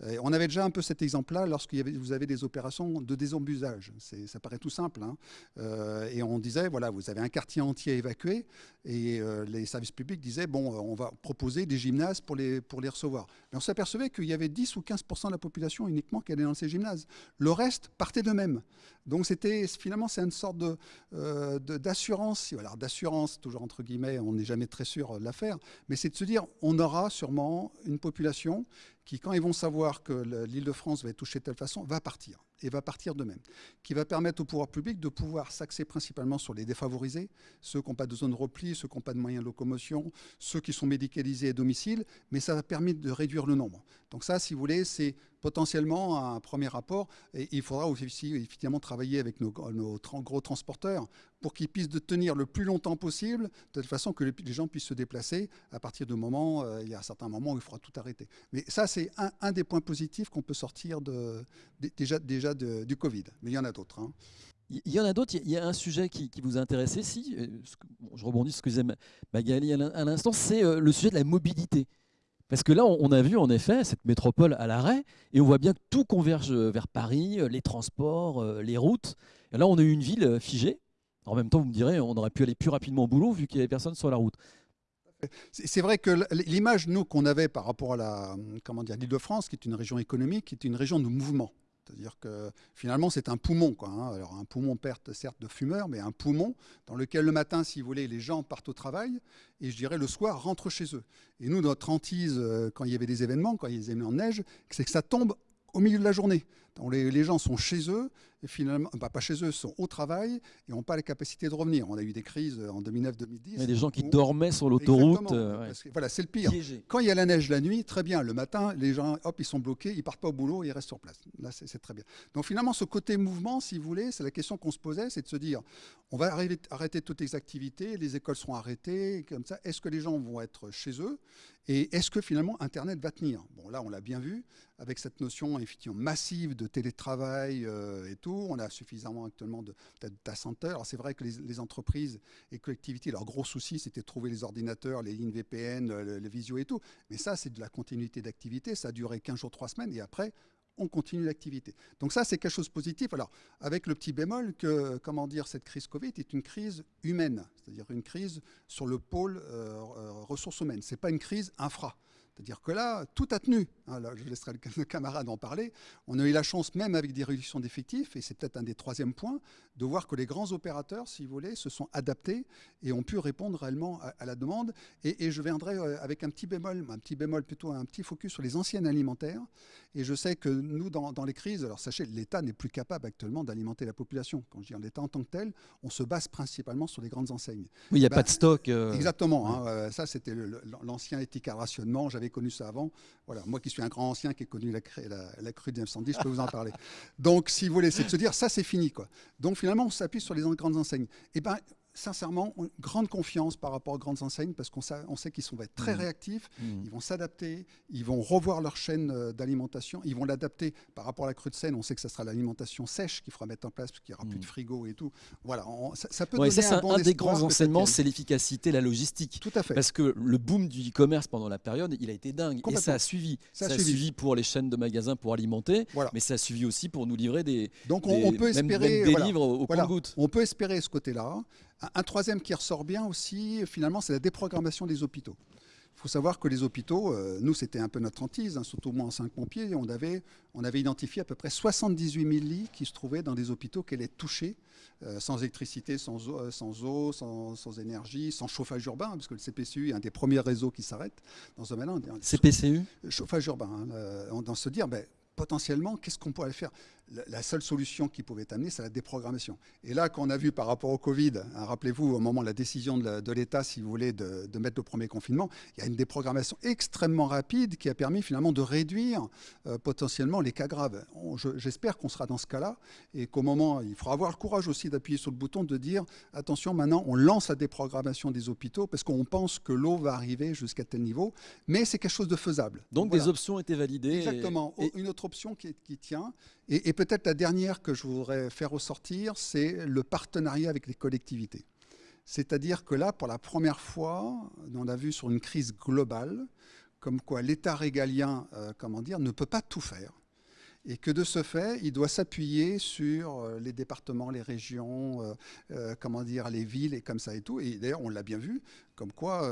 on avait déjà un peu cet exemple-là lorsque vous avez des opérations de désembusage. Ça paraît tout simple. Hein. Euh, et on disait, voilà, vous avez un quartier entier évacué et euh, les services publics disaient, bon, on va proposer des gymnases pour les, pour les recevoir. Mais on s'apercevait qu'il y avait 10 ou 15% de la population uniquement qui allait dans ces gymnases. Le reste partait d'eux-mêmes. Donc c'était finalement, c'est une sorte de, euh, d'assurance, d'assurance, toujours entre guillemets, on n'est jamais très sûr de l'affaire, mais c'est de se dire, on aura sûrement une population qui, quand ils vont savoir que l'île de France va être touchée de telle façon, va partir, et va partir de même, qui va permettre au pouvoir public de pouvoir s'axer principalement sur les défavorisés, ceux qui n'ont pas de zone de repli, ceux qui n'ont pas de moyens de locomotion, ceux qui sont médicalisés à domicile, mais ça va permettre de réduire le nombre. Donc ça, si vous voulez, c'est potentiellement un premier rapport. Et il faudra aussi effectivement travailler avec nos, gros transporteurs pour qu'ils puissent tenir le plus longtemps possible, de telle façon que les gens puissent se déplacer à partir du moment, euh, il y a un certain moment où il faudra tout arrêter. Mais ça, c'est un, des points positifs qu'on peut sortir de, déjà, déjà du Covid. Mais il y en a d'autres. Hein. Il y en a d'autres. Il y a un sujet qui, vous a intéressé, si, je rebondis sur ce que disait Magali à l'instant, c'est euh, le sujet de la mobilité Parce que là, on a vu en effet cette métropole à l'arrêt, et on voit bien que tout converge vers Paris, les transports, les routes. Et là, on a eu une ville figée. En même temps, vous me direz, on aurait pu aller plus rapidement au boulot vu qu'il n'y avait personne sur la route. C'est vrai que l'image, nous, qu'on avait par rapport à la, comment dire, l'Île-de-France, qui est une région économique, qui est une région de mouvement. C'est-à-dire que finalement, c'est un poumon. Quoi, hein. Alors, un poumon perte certes de fumeurs, mais un poumon dans lequel le matin, si vous voulez, les gens partent au travail et je dirais le soir rentrent chez eux. Et nous, notre hantise, euh, quand il y avait des événements, quand il y avait des événements de neige, c'est que ça tombe au milieu de la journée. Les, les, gens sont chez eux, et finalement, bah, pas chez eux, sont au travail et n'ont pas la capacité de revenir. On a eu des crises euh, en 2009-2010. Il y a des gens qui dormaient sur l'autoroute. Euh, voilà, c'est le pire. Quand il y a la neige la nuit, très bien. Le matin, les gens, hop, ils sont bloqués, ils partent pas au boulot, ils restent sur place. Là, c'est très bien. Donc finalement, ce côté mouvement, si vous voulez, c'est la question qu'on se posait, c'est de se dire, on va arrêter toutes les activités, les écoles seront arrêtées, comme ça. Est-ce que les gens vont être chez eux? Et est-ce que finalement Internet va tenir? Bon, là, on l'a bien vu avec cette notion effectivement massive de télétravail euh, et tout. On a suffisamment actuellement de data centers. Alors c'est vrai que les, entreprises et collectivités, leur gros souci, c'était de trouver les ordinateurs, les lignes VPN, le, le visio et tout. Mais ça, c'est de la continuité d'activité. Ça a duré 15 jours, 3 semaines et après, on continue l'activité. Donc ça, c'est quelque chose de positif. Alors, avec le petit bémol que, comment dire, cette crise Covid est une crise humaine, c'est-à-dire une crise sur le pôle euh, euh, ressources humaines. Ce n'est pas une crise infra. C'est-à-dire que là, tout a tenu. Hein, je laisserai le camarade en parler. On a eu la chance, même avec des réductions d'effectifs, et c'est peut-être un des troisièmes points, de voir que les grands opérateurs, si vous voulez, se sont adaptés et ont pu répondre réellement à, la demande. Et, je viendrai euh, avec un petit bémol, un petit bémol plutôt un petit focus sur les anciennes alimentaires. Et je sais que nous, dans, les crises, alors sachez, l'État n'est plus capable actuellement d'alimenter la population. Quand je dis l'État en tant que tel, on se base principalement sur les grandes enseignes. Oui, il n'y a pas ben, de stock. Euh, exactement. Hein, euh, ça, c'était l'ancien éthique à rationnement. J'avais connu ça avant. Voilà, moi qui suis un grand ancien qui ai connu la, la, crue de 1910, je peux vous en parler. Donc, si vous voulez, c'est de se dire, ça c'est fini. Quoi. Donc finalement, on s'appuie sur les grandes enseignes. Et eh ben, sincèrement, grande confiance par rapport aux grandes enseignes parce qu'on sait, qu'ils vont être très mmh. réactifs, mmh. ils vont s'adapter, ils vont revoir leur chaîne euh, d'alimentation, ils vont l'adapter par rapport à la crue de Seine. On sait que ce sera l'alimentation sèche qu'il faudra mettre en place parce qu'il n'y aura plus de mmh. frigo et tout. Voilà, ça, peut donner un, bon un des grands enseignements, c'est l'efficacité, la logistique. Tout à fait. Parce que le boom du e-commerce pendant la période, il a été dingue et ça a suivi. Ça, a suivi. pour les chaînes de magasins pour alimenter, mais ça a suivi aussi pour nous livrer des, Donc on, peut espérer, des livres au, au On peut espérer ce côté-là. Un troisième qui ressort bien aussi, finalement, c'est la déprogrammation des hôpitaux. Il faut savoir que les hôpitaux, euh, nous, c'était un peu notre hantise, hein, surtout moi en cinq pompiers, on avait, on avait identifié à peu près 78 000 lits qui se trouvaient dans des hôpitaux qui allaient être touchés, euh, sans électricité, sans eau, sans, eau sans, énergie, sans chauffage urbain, parce que le CPCU est un des premiers réseaux qui s'arrête dans ce domaine-là. CPCU Chauffage urbain. Hein, euh, on dans se dire, ben, potentiellement, qu'est-ce qu'on pourrait faire? La seule solution qui pouvait amener, c'est la déprogrammation. Et là, qu'on a vu par rapport au Covid, hein, rappelez-vous, au moment de la décision de l'État, si vous voulez, de, mettre le premier confinement, il y a une déprogrammation extrêmement rapide qui a permis finalement de réduire euh, potentiellement les cas graves. J'espère qu'on sera dans ce cas-là et qu'au moment, il faudra avoir le courage aussi d'appuyer sur le bouton, de dire, attention, maintenant, on lance la déprogrammation des hôpitaux parce qu'on pense que l'eau va arriver jusqu'à tel niveau, mais c'est quelque chose de faisable. Donc, des options étaient validées. Exactement. Une autre option qui, qui tient, et, peut-être la dernière que je voudrais faire ressortir, c'est le partenariat avec les collectivités. C'est-à-dire que là, pour la première fois, on a vu sur une crise globale, comme quoi l'État régalien, euh, comment dire, ne peut pas tout faire et que de ce fait, il doit s'appuyer sur euh, les départements, les régions, euh, comment dire, les villes et comme ça et tout. Et d'ailleurs, on l'a bien vu, comme quoi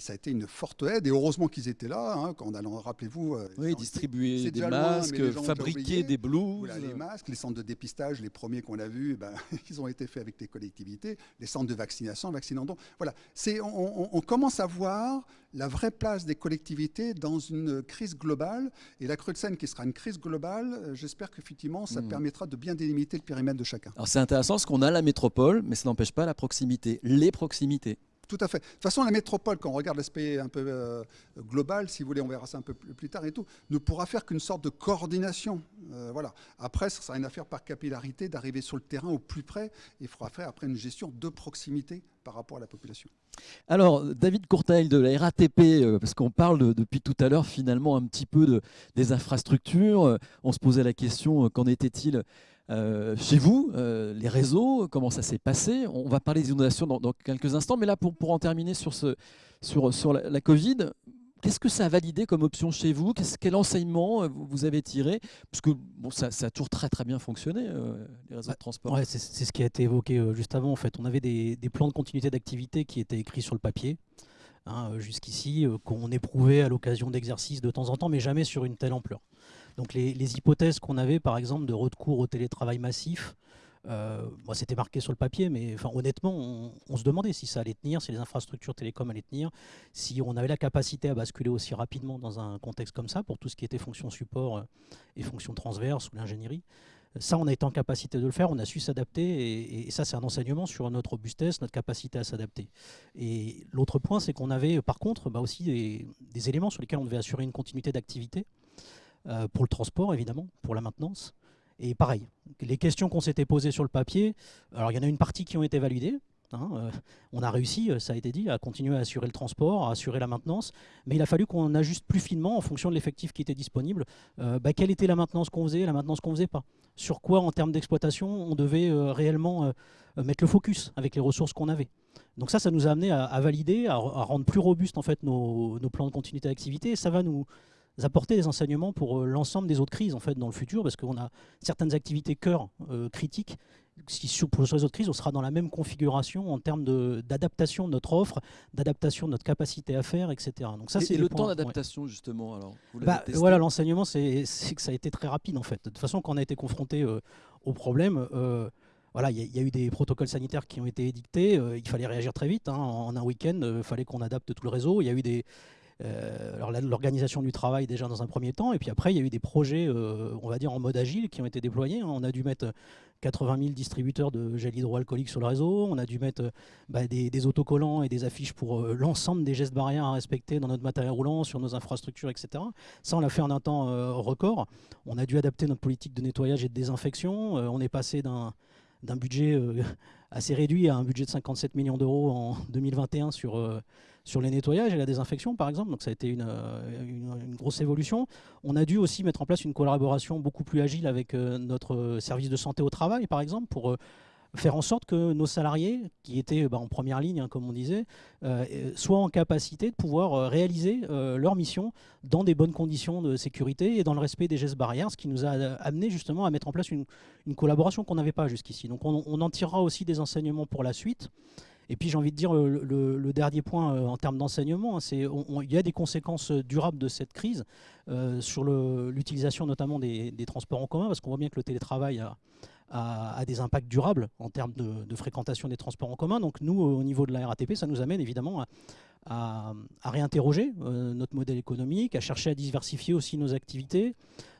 ça a été une forte aide. Et heureusement qu'ils étaient là, hein, quand on rappelez-vous. oui, distribuer des masques, fabriquer des blouses. les masques, les centres de dépistage, les premiers qu'on a vus, eh ben, ils ont été faits avec les collectivités, les centres de vaccination, vaccinant. Donc voilà, on, on commence à voir la vraie place des collectivités dans une crise globale. Et la crue de Seine, qui sera une crise globale, euh, j'espère qu'effectivement, ça hmm. permettra de bien délimiter le périmètre de chacun. Alors c'est intéressant parce qu'on a la métropole, mais ça n'empêche pas la proximité, les proximités. Tout à fait. De toute façon, la métropole, quand on regarde l'aspect un peu euh, global, si vous voulez, on verra ça un peu plus tard et tout, ne pourra faire qu'une sorte de coordination. Euh, voilà. Après, ce sera une affaire par capillarité d'arriver sur le terrain au plus près. Il faudra faire après une gestion de proximité par rapport à la population. Alors, David Courtail de la RATP, euh, parce qu'on parle depuis tout à l'heure finalement un petit peu de, des infrastructures. On se posait la question, qu'en était-il chez vous, les réseaux, comment ça s'est passé? On va parler des inondations dans, quelques instants, mais là, pour, en terminer sur, la, Covid, Qu'est-ce que ça a validé comme option chez vous? Quel enseignement vous avez tiré? Parce que ça, a toujours très très bien fonctionné, les réseaux de transport. C'est ce qui a été évoqué juste avant. En fait, on avait des, des plans de continuité d'activité qui étaient écrits sur le papier. Hein, jusqu'ici, qu'on éprouvait à l'occasion d'exercices de temps en temps, mais jamais sur une telle ampleur. Donc les, hypothèses qu'on avait, par exemple, de recours au télétravail massif, euh, c'était marqué sur le papier, mais honnêtement, on, se demandait si ça allait tenir, si les infrastructures télécom allaient tenir, si on avait la capacité à basculer aussi rapidement dans un contexte comme ça pour tout ce qui était fonction support euh, et fonction transverse ou l'ingénierie. Ça, on a été en capacité de le faire, on a su s'adapter, et, ça, c'est un enseignement sur notre robustesse, notre capacité à s'adapter. Et l'autre point, c'est qu'on avait par contre bah, aussi des, éléments sur lesquels on devait assurer une continuité d'activité, euh, pour le transport évidemment, pour la maintenance, et pareil, les questions qu'on s'était posées sur le papier, alors il y en a une partie qui ont été validées. Hein, euh, on a réussi, euh, ça a été dit, à continuer à assurer le transport, à assurer la maintenance, mais il a fallu qu'on ajuste plus finement en fonction de l'effectif qui était disponible. Bah, quelle était la maintenance qu'on faisait, la maintenance qu'on faisait pas? Sur quoi, en termes d'exploitation, on devait réellement mettre le focus avec les ressources qu'on avait? Donc ça, ça nous a amené à, valider, à, rendre plus robustes en fait nos, nos plans de continuité d'activité. Ça va nous, apporter des enseignements pour euh, l'ensemble des autres crises en fait dans le futur parce qu'on a certaines activités cœur euh, critiques si pour les autres crises, on sera dans la même configuration en termes d'adaptation de, notre offre, d'adaptation de notre capacité à faire, etc. Donc ça, c'est le temps d'adaptation justement. Alors, bah, voilà, l'enseignement, c'est que ça a été très rapide en fait. De toute façon, quand on a été confronté euh, au problème, voilà, il y, a eu des protocoles sanitaires qui ont été édictés. il fallait réagir très vite. Hein. en un week-end, il fallait qu'on adapte tout le réseau. Il y a eu des, euh, alors l'organisation du travail déjà dans un premier temps, et puis après il y a eu des projets, euh, on va dire en mode agile, qui ont été déployés. Hein. On a dû mettre 80 000 distributeurs de gel hydroalcoolique sur le réseau, on a dû mettre bah, des, autocollants et des affiches pour euh, l'ensemble des gestes barrières à respecter dans notre matériel roulant, sur nos infrastructures, etc. Ça, on l'a fait en un temps record. On a dû adapter notre politique de nettoyage et de désinfection. on est passé d'un budget assez réduit à un budget de 57 millions d'euros en 2021 sur sur les nettoyages et la désinfection, par exemple. Donc ça a été euh, une, grosse évolution. On a dû aussi mettre en place une collaboration beaucoup plus agile avec euh, notre service de santé au travail, par exemple, pour euh, faire en sorte que nos salariés, qui étaient bah, en première ligne, hein, comme on disait, soient en capacité de pouvoir réaliser leur mission dans des bonnes conditions de sécurité et dans le respect des gestes barrières, ce qui nous a amené justement à mettre en place une, collaboration qu'on n'avait pas jusqu'ici. Donc on, on, en tirera aussi des enseignements pour la suite. Et puis j'ai envie de dire le, dernier point euh, en termes d'enseignement, hein, c'est il y a des conséquences durables de cette crise euh, sur l'utilisation notamment des, transports en commun, parce qu'on voit bien que le télétravail a, a, des impacts durables en termes de, fréquentation des transports en commun. Donc nous, au niveau de la RATP, ça nous amène évidemment à, réinterroger euh, notre modèle économique, à chercher à diversifier aussi nos activités.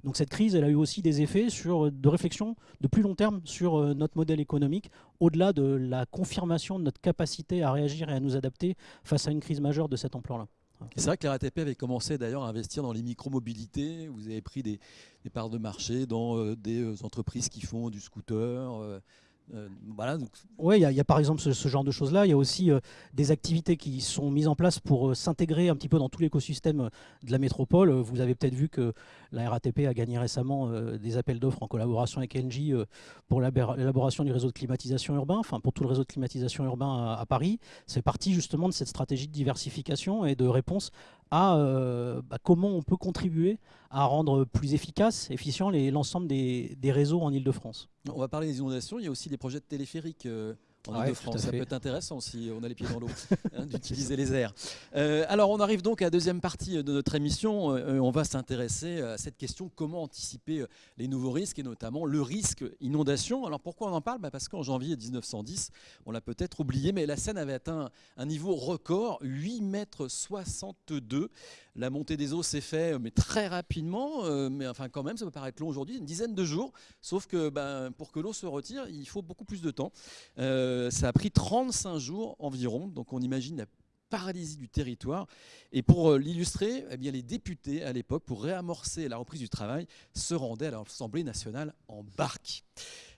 Donc cette crise, elle a eu aussi des effets sur, de réflexion de plus long terme sur euh, notre modèle économique, au-delà de la confirmation de notre capacité à réagir et à nous adapter face à une crise majeure de cette ampleur-là. C'est vrai que la RATP avait commencé d'ailleurs à investir dans les micro-mobilités. Vous avez pris des, parts de marché dans euh, des euh, entreprises qui font du scooter. Euh, voilà, Oui, il y, a par exemple ce, genre de choses-là. Il y a aussi des activités qui sont mises en place pour s'intégrer un petit peu dans tout l'écosystème de la métropole. Vous avez peut-être vu que la RATP a gagné récemment euh, des appels d'offres en collaboration avec Engie euh, pour l'élaboration du réseau de climatisation urbain, enfin pour tout le réseau de climatisation urbain à, Paris. C'est parti justement de cette stratégie de diversification et de réponse à euh, bah, comment on peut contribuer à rendre plus efficace, efficient l'ensemble des, réseaux en Ile-de-France. On va parler des inondations, il y a aussi des projets de téléphériques en de france Ça peut être intéressant si on a les pieds dans l'eau, hein, d'utiliser les airs. Euh, alors, on arrive donc à la deuxième partie de notre émission. Euh, on va s'intéresser à cette question comment anticiper les nouveaux risques et notamment le risque inondation. Alors, pourquoi on en parle? Bah, Parce qu'en janvier 1910, on l'a peut-être oublié, mais la Seine avait atteint un niveau record, 8 mètres 62. La montée des eaux s'est faite, mais très rapidement. Euh, mais enfin, quand même, ça peut paraître long aujourd'hui, une dizaine de jours. Sauf que ben, pour que l'eau se retire, il faut beaucoup plus de temps. Euh, ça a pris 35 jours environ. Donc on imagine la paralysie du territoire. Et pour euh, l'illustrer, eh les députés à l'époque, pour réamorcer la reprise du travail, se rendaient à l'Assemblée nationale en barque.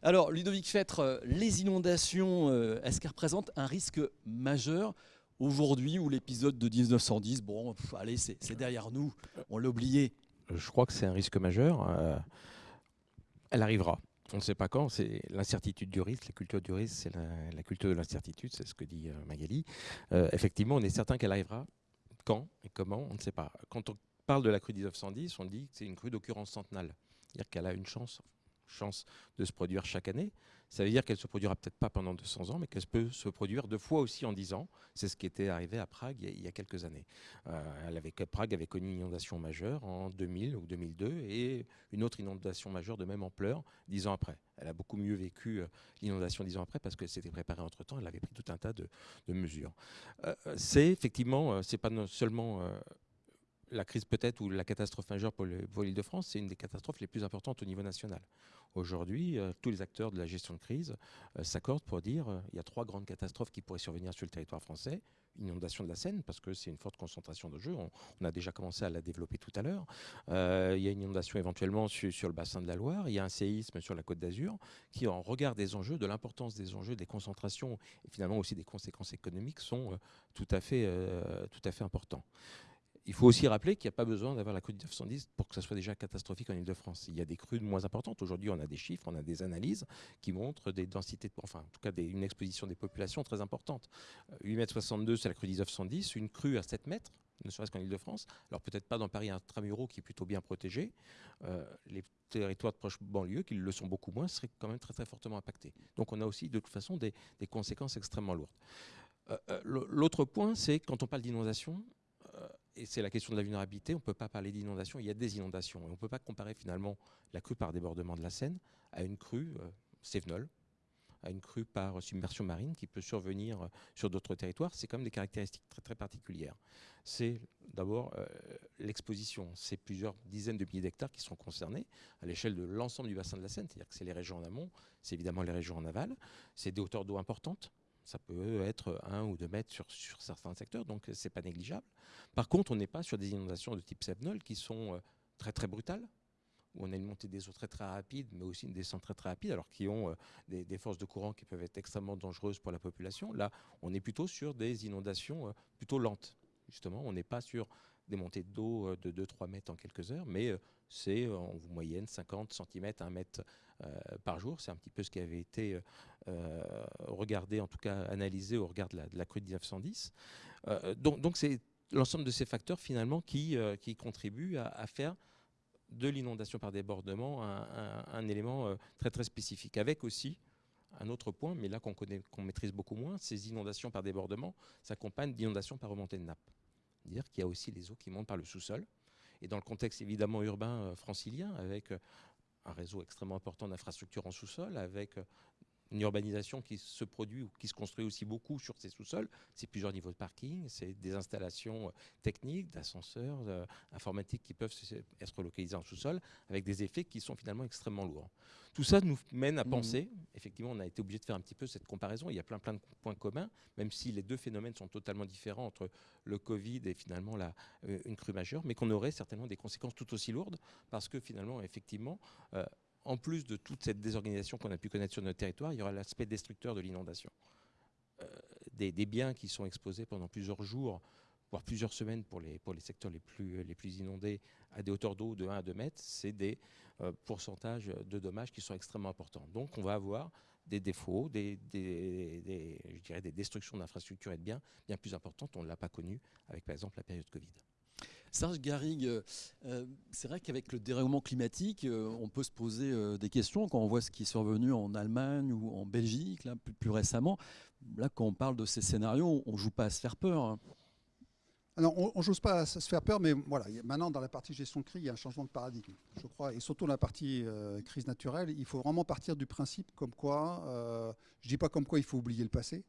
Alors, Ludovic Fêtre, les inondations, est-ce qu'elles représentent un risque majeur aujourd'hui où l'épisode de 1910, bon, allez, c'est derrière nous, on l'a oublié. Je crois que c'est un risque majeur. Euh, elle arrivera. On ne sait pas quand, c'est l'incertitude du risque, la culture du risque, c'est la, culture de l'incertitude, c'est ce que dit euh, Magali. Euh, effectivement, on est certain qu'elle arrivera Quand et comment, on ne sait pas. Quand on parle de la crue 1910, on dit que c'est une crue d'occurrence centenale. C'est-à-dire qu'elle a une chance, chance de se produire chaque année. Ça veut dire qu'elle se produira peut-être pas pendant 200 ans, mais qu'elle peut se produire deux fois aussi en 10 ans. C'est ce qui était arrivé à Prague il y a, quelques années. Euh, elle avait, Prague avait connu une inondation majeure en 2000 ou 2002 et une autre inondation majeure de même ampleur dix ans après. Elle a beaucoup mieux vécu euh, l'inondation dix ans après parce qu'elle s'était préparée entre-temps, elle avait pris tout un tas de, mesures. Euh, c'est effectivement, c'est pas seulement la crise peut-être ou la catastrophe majeure pour l'île de France, c'est une des catastrophes les plus importantes au niveau national. Aujourd'hui, euh, tous les acteurs de la gestion de crise euh, s'accordent pour dire qu'il euh, y a trois grandes catastrophes qui pourraient survenir sur le territoire français. Inondation de la Seine, parce que c'est une forte concentration de jeux. On, a déjà commencé à la développer tout à l'heure. il y a une inondation éventuellement sur, le bassin de la Loire. Il y a un séisme sur la côte d'Azur qui, en regard des enjeux, de l'importance des enjeux, des concentrations et finalement aussi des conséquences économiques, sont tout à fait, tout à fait importants. Il faut aussi rappeler qu'il n'y a pas besoin d'avoir la crue de 1910 pour que ça soit déjà catastrophique en Ile-de-France. Il y a des crues moins importantes. Aujourd'hui, on a des chiffres, on a des analyses qui montrent des densités, enfin, en tout cas, une exposition des populations très importante. 8,62 m, c'est la crue de 1910. Une crue à 7 mètres, ne serait-ce qu'en Ile-de-France. Alors peut-être pas dans Paris intramuros qui est plutôt bien protégé. Euh, les territoires de proche banlieue, qui le sont beaucoup moins, seraient quand même très très fortement impactés. Donc on a aussi de toute façon des, conséquences extrêmement lourdes. Euh, euh, l'autre point, c'est quand on parle d'inondation, et c'est la question de la vulnérabilité, on ne peut pas parler d'inondation, il y a des inondations. On ne peut pas comparer finalement la crue par débordement de la Seine à une crue euh, à une crue par submersion marine qui peut survenir euh, sur d'autres territoires. C'est quand même des caractéristiques très, très particulières. C'est d'abord euh, l'exposition. C'est plusieurs dizaines de milliers d'hectares qui sont concernés à l'échelle de l'ensemble du bassin de la Seine. C'est-à-dire que c'est les régions en amont, c'est évidemment les régions en aval. C'est des hauteurs d'eau importantes ça peut être un ou deux mètres sur, certains secteurs, donc c'est pas négligeable. Par contre, on n'est pas sur des inondations de type Sevenol qui sont euh, très très brutales, où on a une montée des eaux très très rapide, mais aussi une descente très très rapide, alors qui ont euh, des, forces de courant qui peuvent être extrêmement dangereuses pour la population. Là, on est plutôt sur des inondations euh, plutôt lentes. Justement, on n'est pas sur des montées d'eau de 2-3 mètres en quelques heures, mais c'est en moyenne 50 cm, 1 mètre par jour. C'est un petit peu ce qui avait été regardé, en tout cas analysé au regard de la, crue de 1910. donc, c'est l'ensemble de ces facteurs finalement qui, euh, contribuent à, faire de l'inondation par débordement un, élément euh, très très spécifique. Avec aussi un autre point, mais là qu'on qu'on maîtrise beaucoup moins, ces inondations par débordement s'accompagnent d'inondations par remontée de nappe. C'est-à-dire qu'il y a aussi les eaux qui montent par le sous-sol. Et dans le contexte évidemment urbain euh, francilien, avec un réseau extrêmement important d'infrastructures en sous-sol, avec une urbanisation qui se produit ou qui se construit aussi beaucoup sur ces sous-sols. C'est plusieurs niveaux de parking, c'est des installations euh, techniques, d'ascenseurs, euh, informatiques qui peuvent être localisées en sous-sol avec des effets qui sont finalement extrêmement lourds. Tout ça nous mène à mmh. penser, effectivement, on a été obligé de faire un petit peu cette comparaison. Il y a plein plein de points communs, même si les deux phénomènes sont totalement différents entre le Covid et finalement la, euh, une crue majeure, mais qu'on aurait certainement des conséquences tout aussi lourdes parce que finalement, effectivement, en plus de toute cette désorganisation qu'on a pu connaître sur notre territoire, il y aura l'aspect destructeur de l'inondation. Euh, des, biens qui sont exposés pendant plusieurs jours, voire plusieurs semaines pour les, secteurs les plus, les plus inondés à des hauteurs d'eau de 1 à 2 mètres, c'est des euh, pourcentages de dommages qui sont extrêmement importants. Donc on va avoir des défauts, des, je dirais des destructions d'infrastructures et de biens bien plus importantes. On ne l'a pas connu avec par exemple la période Covid. Serge Garrigue, euh, euh, c'est vrai qu'avec le dérèglement climatique, euh, on peut se poser des questions quand on voit ce qui est survenu en Allemagne ou en Belgique, plus, récemment. Là, quand on parle de ces scénarios, on ne joue pas à se faire peur. Hein. on ne joue pas à se faire peur, mais voilà, maintenant dans la partie gestion de crise, il y a un changement de paradigme, je crois, et surtout dans la partie crise naturelle, il faut vraiment partir du principe comme quoi, je ne dis pas comme quoi il faut oublier le passé,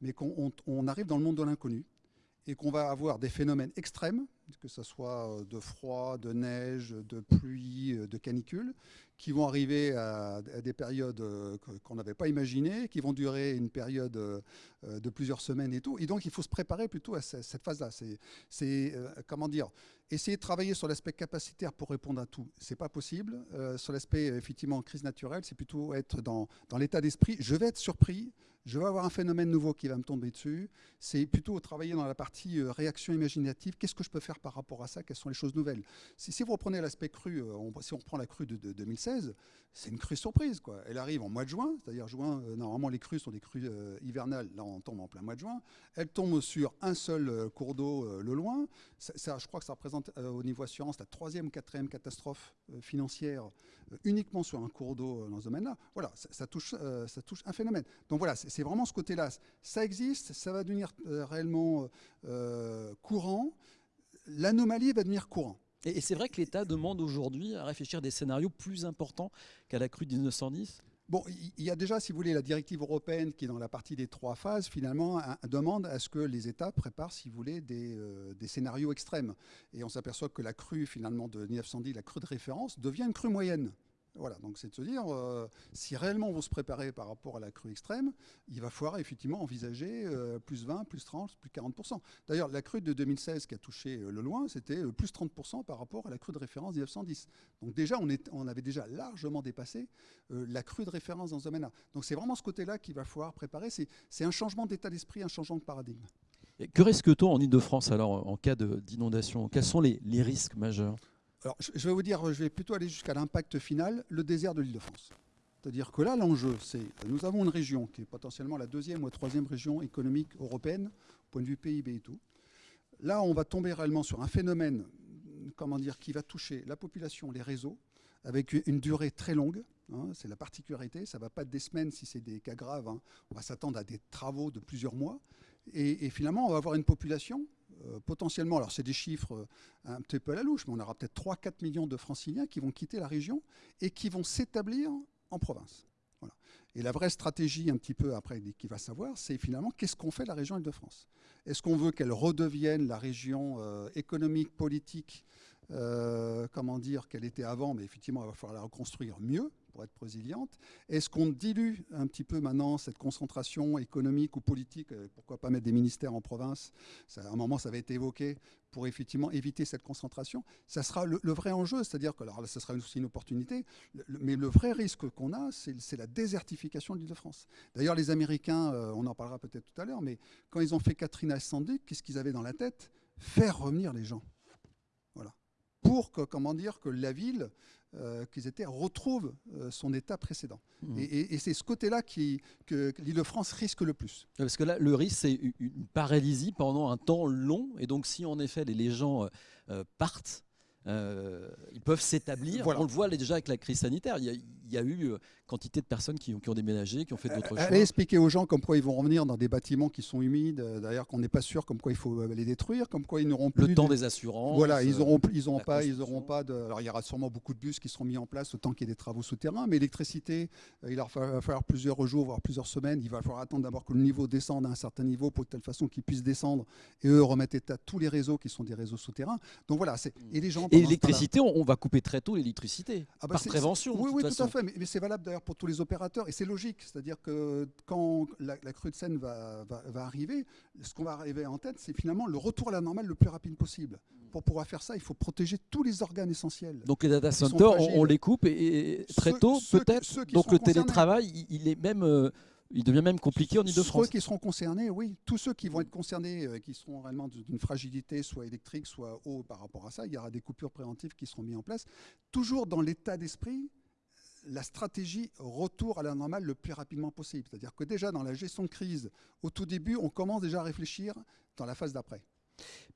mais qu'on arrive dans le monde de l'inconnu et qu'on va avoir des phénomènes extrêmes, que ce soit euh, de froid, de neige, de pluie, euh, de canicule, qui vont arriver à, des périodes euh, qu'on n'avait pas imaginées, qui vont durer une période de plusieurs semaines et tout. Et donc, il faut se préparer plutôt à cette phase-là. C'est, comment dire, essayer de travailler sur l'aspect capacitaire pour répondre à tout. C'est pas possible. sur l'aspect, effectivement, crise naturelle, c'est plutôt être dans, dans l'état d'esprit. Je vais être surpris je vais avoir un phénomène nouveau qui va me tomber dessus. C'est plutôt travailler dans la partie réaction imaginative. Qu'est-ce que je peux faire par rapport à ça, quelles sont les choses nouvelles. Si, vous reprenez l'aspect cru, si on reprend la crue de, 2016, c'est une crue surprise. Quoi. Elle arrive en mois de juin, c'est-à-dire juin, normalement les crues sont des crues hivernales, là on tombe en plein mois de juin. Elle tombe sur un seul cours d'eau le loin. Ça, je crois que ça représente au niveau assurance la troisième quatrième catastrophe financière uniquement sur un cours d'eau dans ce domaine-là. Voilà, ça, touche, ça touche un phénomène. Donc voilà, c'est vraiment ce côté-là. Ça existe, ça va devenir réellement euh, courant, l'anomalie va devenir courant. Et, c'est vrai que l'État demande aujourd'hui à réfléchir des scénarios plus importants qu'à la crue de 1910 Bon, il y a déjà, si vous voulez, la directive européenne qui, dans la partie des trois phases, finalement, demande à ce que les États préparent, si vous voulez, des, euh, des scénarios extrêmes. Et on s'aperçoit que la crue, finalement, de 1910, la crue de référence, devient une crue moyenne. Voilà, donc c'est de se dire, euh, si réellement on veut se préparer par rapport à la crue extrême, il va falloir effectivement envisager euh, plus 20, plus 30, plus 40%. D'ailleurs, la crue de 2016 qui a touché euh, le loin, c'était plus 30% par rapport à la crue de référence 1910. Donc déjà, on, on avait déjà largement dépassé la crue de référence dans ce domaine-là. Donc c'est vraiment ce côté-là qu'il va falloir préparer. C'est un changement d'état d'esprit, un changement de paradigme. Et que risque-t-on en Ile-de-France alors en cas d'inondation? Quels sont les risques majeurs? Alors, je vais vous dire, je vais plutôt aller jusqu'à l'impact final, le désert de l'île de France. C'est-à-dire que là, l'enjeu, c'est nous avons une région qui est potentiellement la deuxième ou la troisième région économique européenne, au point de vue PIB et tout. Là, on va tomber réellement sur un phénomène, comment dire, qui va toucher la population, les réseaux, avec une durée très longue. Hein, c'est la particularité. Ça ne va pas des semaines si c'est des cas graves. Hein. On va s'attendre à des travaux de plusieurs mois. Et, finalement, on va avoir une population potentiellement, alors c'est des chiffres euh, un petit peu à la louche, mais on aura peut-être 3-4 millions de franciliens qui vont quitter la région et qui vont s'établir en province. Et la vraie stratégie, un petit peu après, qui va savoir, c'est finalement qu'est-ce qu'on fait de la région Île-de-France? Est-ce qu'on veut qu'elle redevienne la région euh, économique, politique, comment dire, qu'elle était avant, mais effectivement, il va falloir la reconstruire mieux? Pour être résiliente Est-ce qu'on dilue un petit peu maintenant cette concentration économique ou politique euh, Pourquoi pas mettre des ministères en province? À un moment, ça avait été évoqué pour effectivement éviter cette concentration. Ça sera le, vrai enjeu, c'est-à-dire que alors là, ça sera aussi une opportunité, mais le vrai risque qu'on a, c'est la désertification de l'Île-de-France. D'ailleurs, les Américains, euh, on en parlera peut-être tout à l'heure, mais quand ils ont fait Katrina Sandy, qu'est-ce qu'ils avaient dans la tête? Faire revenir les gens. Voilà. Pour que, comment dire, que la ville euh, qu'ils étaient retrouvent euh, son état précédent. Mmh. Et, c'est ce côté-là que l'Île-de-France risque le plus. Parce que là, le risque, c'est une paralysie pendant un temps long. Et donc, si en effet les, gens euh, partent, ils peuvent s'établir. On le voit déjà avec la crise sanitaire. Il y a, il y a eu euh, quantité de personnes qui, qui, ont déménagé, qui ont fait d'autres choses. Allez expliquer aux gens comme quoi ils vont revenir dans des bâtiments qui sont humides, euh, d'ailleurs qu'on n'est pas sûr, comme quoi il faut euh, les détruire, comme quoi ils n'auront plus... Le temps des assurances. Voilà, ils n'auront ils auront pas, ils auront pas de... Alors il y aura sûrement beaucoup de bus qui seront mis en place autant qu'il y ait des travaux souterrains, mais l'électricité, il va falloir plusieurs jours, voire plusieurs semaines. Il va falloir attendre d'abord que le niveau descende à un certain niveau pour de telle façon qu'ils puissent descendre et eux remettre état tous les réseaux qui sont des réseaux souterrains. Donc voilà. Et les gens... Et l'électricité, on, va couper très tôt l'électricité, ah bah par prévention. Oui, oui, tout à fait, mais, mais c'est valable d'ailleurs pour tous les opérateurs, et c'est logique, c'est-à-dire que quand la, crue de Seine va, va, arriver, ce qu'on va arriver en tête, c'est finalement le retour à la normale le plus rapide possible. Pour pouvoir faire ça, il faut protéger tous les organes essentiels. Donc les data centers, on, les coupe et, très tôt, peut-être. Donc le télétravail, il est même... Euh, il devient même compliqué en Ile-de-France. Ceux qui seront concernés, oui. Tous ceux qui vont être concernés, euh, qui seront réellement d'une fragilité, soit électrique, soit eau par rapport à ça, il y aura des coupures préventives qui seront mises en place. Toujours dans l'état d'esprit la stratégie retour à la normale le plus rapidement possible. C'est-à-dire que déjà dans la gestion de crise, au tout début, on commence déjà à réfléchir dans la phase d'après.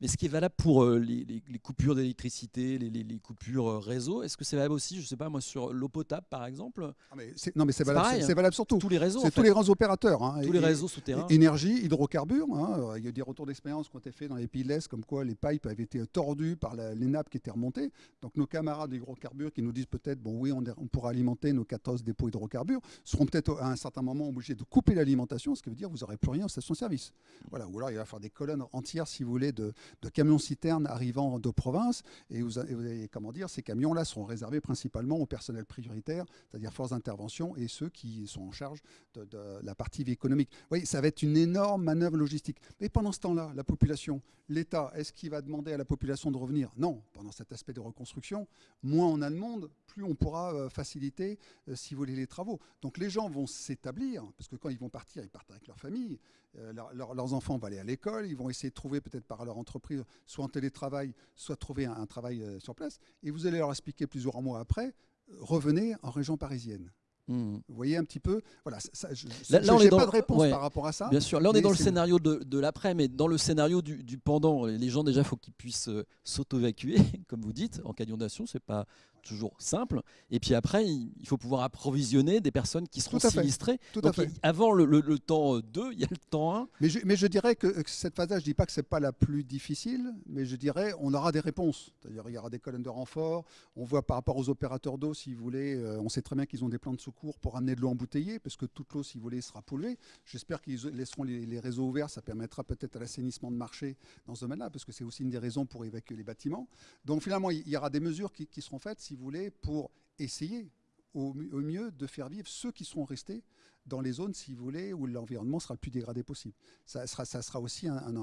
Mais ce qui est valable pour euh, les, coupures d'électricité, les, coupures euh, réseau, est-ce que c'est valable aussi, je ne sais pas moi, sur l'eau potable par exemple? Ah, Non, mais c'est valable, c'est hein. valable surtout. Tous les réseaux. C'est tous les grands opérateurs. Hein. tous les réseaux souterrains. Énergie, hydrocarbures. Hein. Il y a des retours d'expérience qui ont été faits dans les pays de l'Est, comme quoi les pipes avaient été tordues par les nappes qui étaient remontées. Donc nos camarades d'hydrocarbures qui nous disent peut-être, bon oui, on, on, pourra alimenter nos 14 dépôts hydrocarbures, seront peut-être à un certain moment obligés de couper l'alimentation, ce qui veut dire que vous n'aurez plus rien en station-service. Voilà. Ou alors il va falloir des colonnes entières, si vous voulez, de, camions-citernes arrivant de province. Et vous, avez, comment dire, ces camions-là seront réservés principalement au personnel prioritaire, c'est-à-dire forces d'intervention et ceux qui sont en charge de, la partie vie économique. Oui, ça va être une énorme manœuvre logistique. Mais pendant ce temps-là, la population, l'État, est-ce qu'il va demander à la population de revenir? Non. Pendant cet aspect de reconstruction, moins on a de monde, plus on pourra euh, faciliter, euh, si vous voulez, les travaux. Donc les gens vont s'établir, parce que quand ils vont partir, ils partent avec leur famille, euh, leurs enfants vont aller à l'école, ils vont essayer de trouver peut-être par leur entreprise, soit en télétravail, soit trouver un, travail euh, sur place. Et vous allez leur expliquer plusieurs mois après, revenez en région parisienne. Mmh. Vous voyez un petit peu, voilà, je n'ai pas de réponse par rapport à ça. Bien sûr, là on est dans le scénario de, l'après, mais dans le scénario du, pendant, les gens déjà, il faut qu'ils puissent euh, s'auto-évacuer, comme vous dites, en cas d'inondation, c'est pas toujours simple. Et puis après, il faut pouvoir approvisionner des personnes qui seront sinistrées. Tout à fait. Avant le, temps 2, il y a le temps 1. Mais je, mais je dirais que cette phase-là, je ne dis pas que ce n'est pas la plus difficile, mais je dirais on aura des réponses. C'est-à-dire il y aura des colonnes de renfort. On voit par rapport aux opérateurs d'eau, si vous voulez, euh, on sait très bien qu'ils ont des plans de secours pour amener de l'eau embouteillée, parce que toute l'eau, si vous voulez, sera polluée. J'espère qu'ils laisseront les, réseaux ouverts. Ça permettra peut-être à l'assainissement de marché dans ce domaine-là, parce que c'est aussi une des raisons pour évacuer les bâtiments. Donc finalement, il y aura des mesures qui, qui seront faites, si vous voulez, pour essayer au, mieux de faire vivre ceux qui seront restés dans les zones, si vous voulez, où l'environnement sera le plus dégradé possible. Ça sera, aussi un,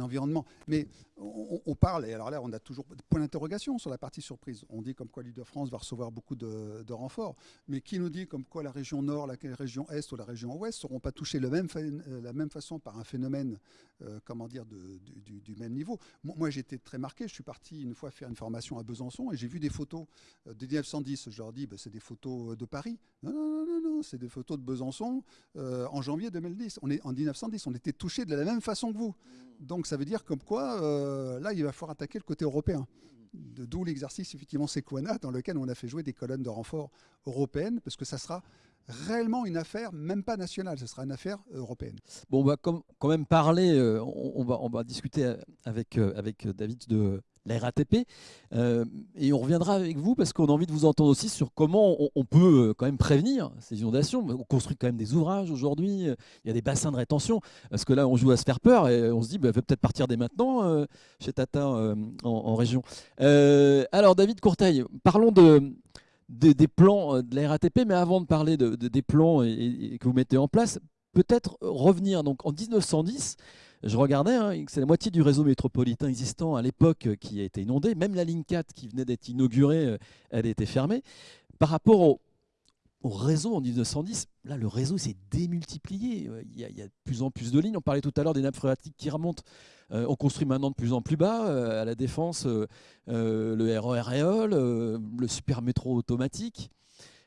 environnement. Mais on, parle, et alors là, on a toujours point d'interrogation sur la partie surprise. On dit comme quoi l'île de France va recevoir beaucoup de, renforts, mais qui nous dit comme quoi la région nord, la région est ou la région ouest ne seront pas touchées de euh, la même façon par un phénomène, euh, comment dire, du, même niveau? Moi, j'étais très marqué. Je suis parti une fois faire une formation à Besançon et j'ai vu des photos euh, de 1910. Je leur dis, bah, c'est des photos de Paris. Non, non, non, non, c'est des photos de Besançon euh, en janvier 2010. On est en 1910, on était touchés de la même façon que vous. Donc ça veut dire comme quoi, euh, là, il va falloir attaquer le côté européen. D'où l'exercice, effectivement, Sequana, dans lequel on a fait jouer des colonnes de renfort européennes, parce que ça sera réellement une affaire, même pas nationale, ce sera une affaire européenne. Bon, on va quand même parler, euh, on, va, on va discuter avec, avec David de, la RATP. Euh, et on reviendra avec vous parce qu'on a envie de vous entendre aussi sur comment on, peut euh, quand même prévenir ces inondations. On construit quand même des ouvrages aujourd'hui, il y a des bassins de rétention, parce que là on joue à se faire peur et on se dit, bah, peut-être partir dès maintenant euh, chez Tata en, région. alors David Courteil, parlons de, des plans de la RATP, mais avant de parler de, des plans que vous mettez en place, peut-être revenir donc en 1910 je regardais, hein, c'est la moitié du réseau métropolitain existant à l'époque euh, qui a été inondé. Même la ligne 4 qui venait d'être inaugurée, euh, elle était fermée. Par rapport au, réseau en 1910, là, le réseau s'est démultiplié. Euh, il y, a, de plus en plus de lignes. On parlait tout à l'heure des nappes phréatiques qui remontent. on construit maintenant de plus en plus bas, à la Défense, le RER Réol, le super métro automatique.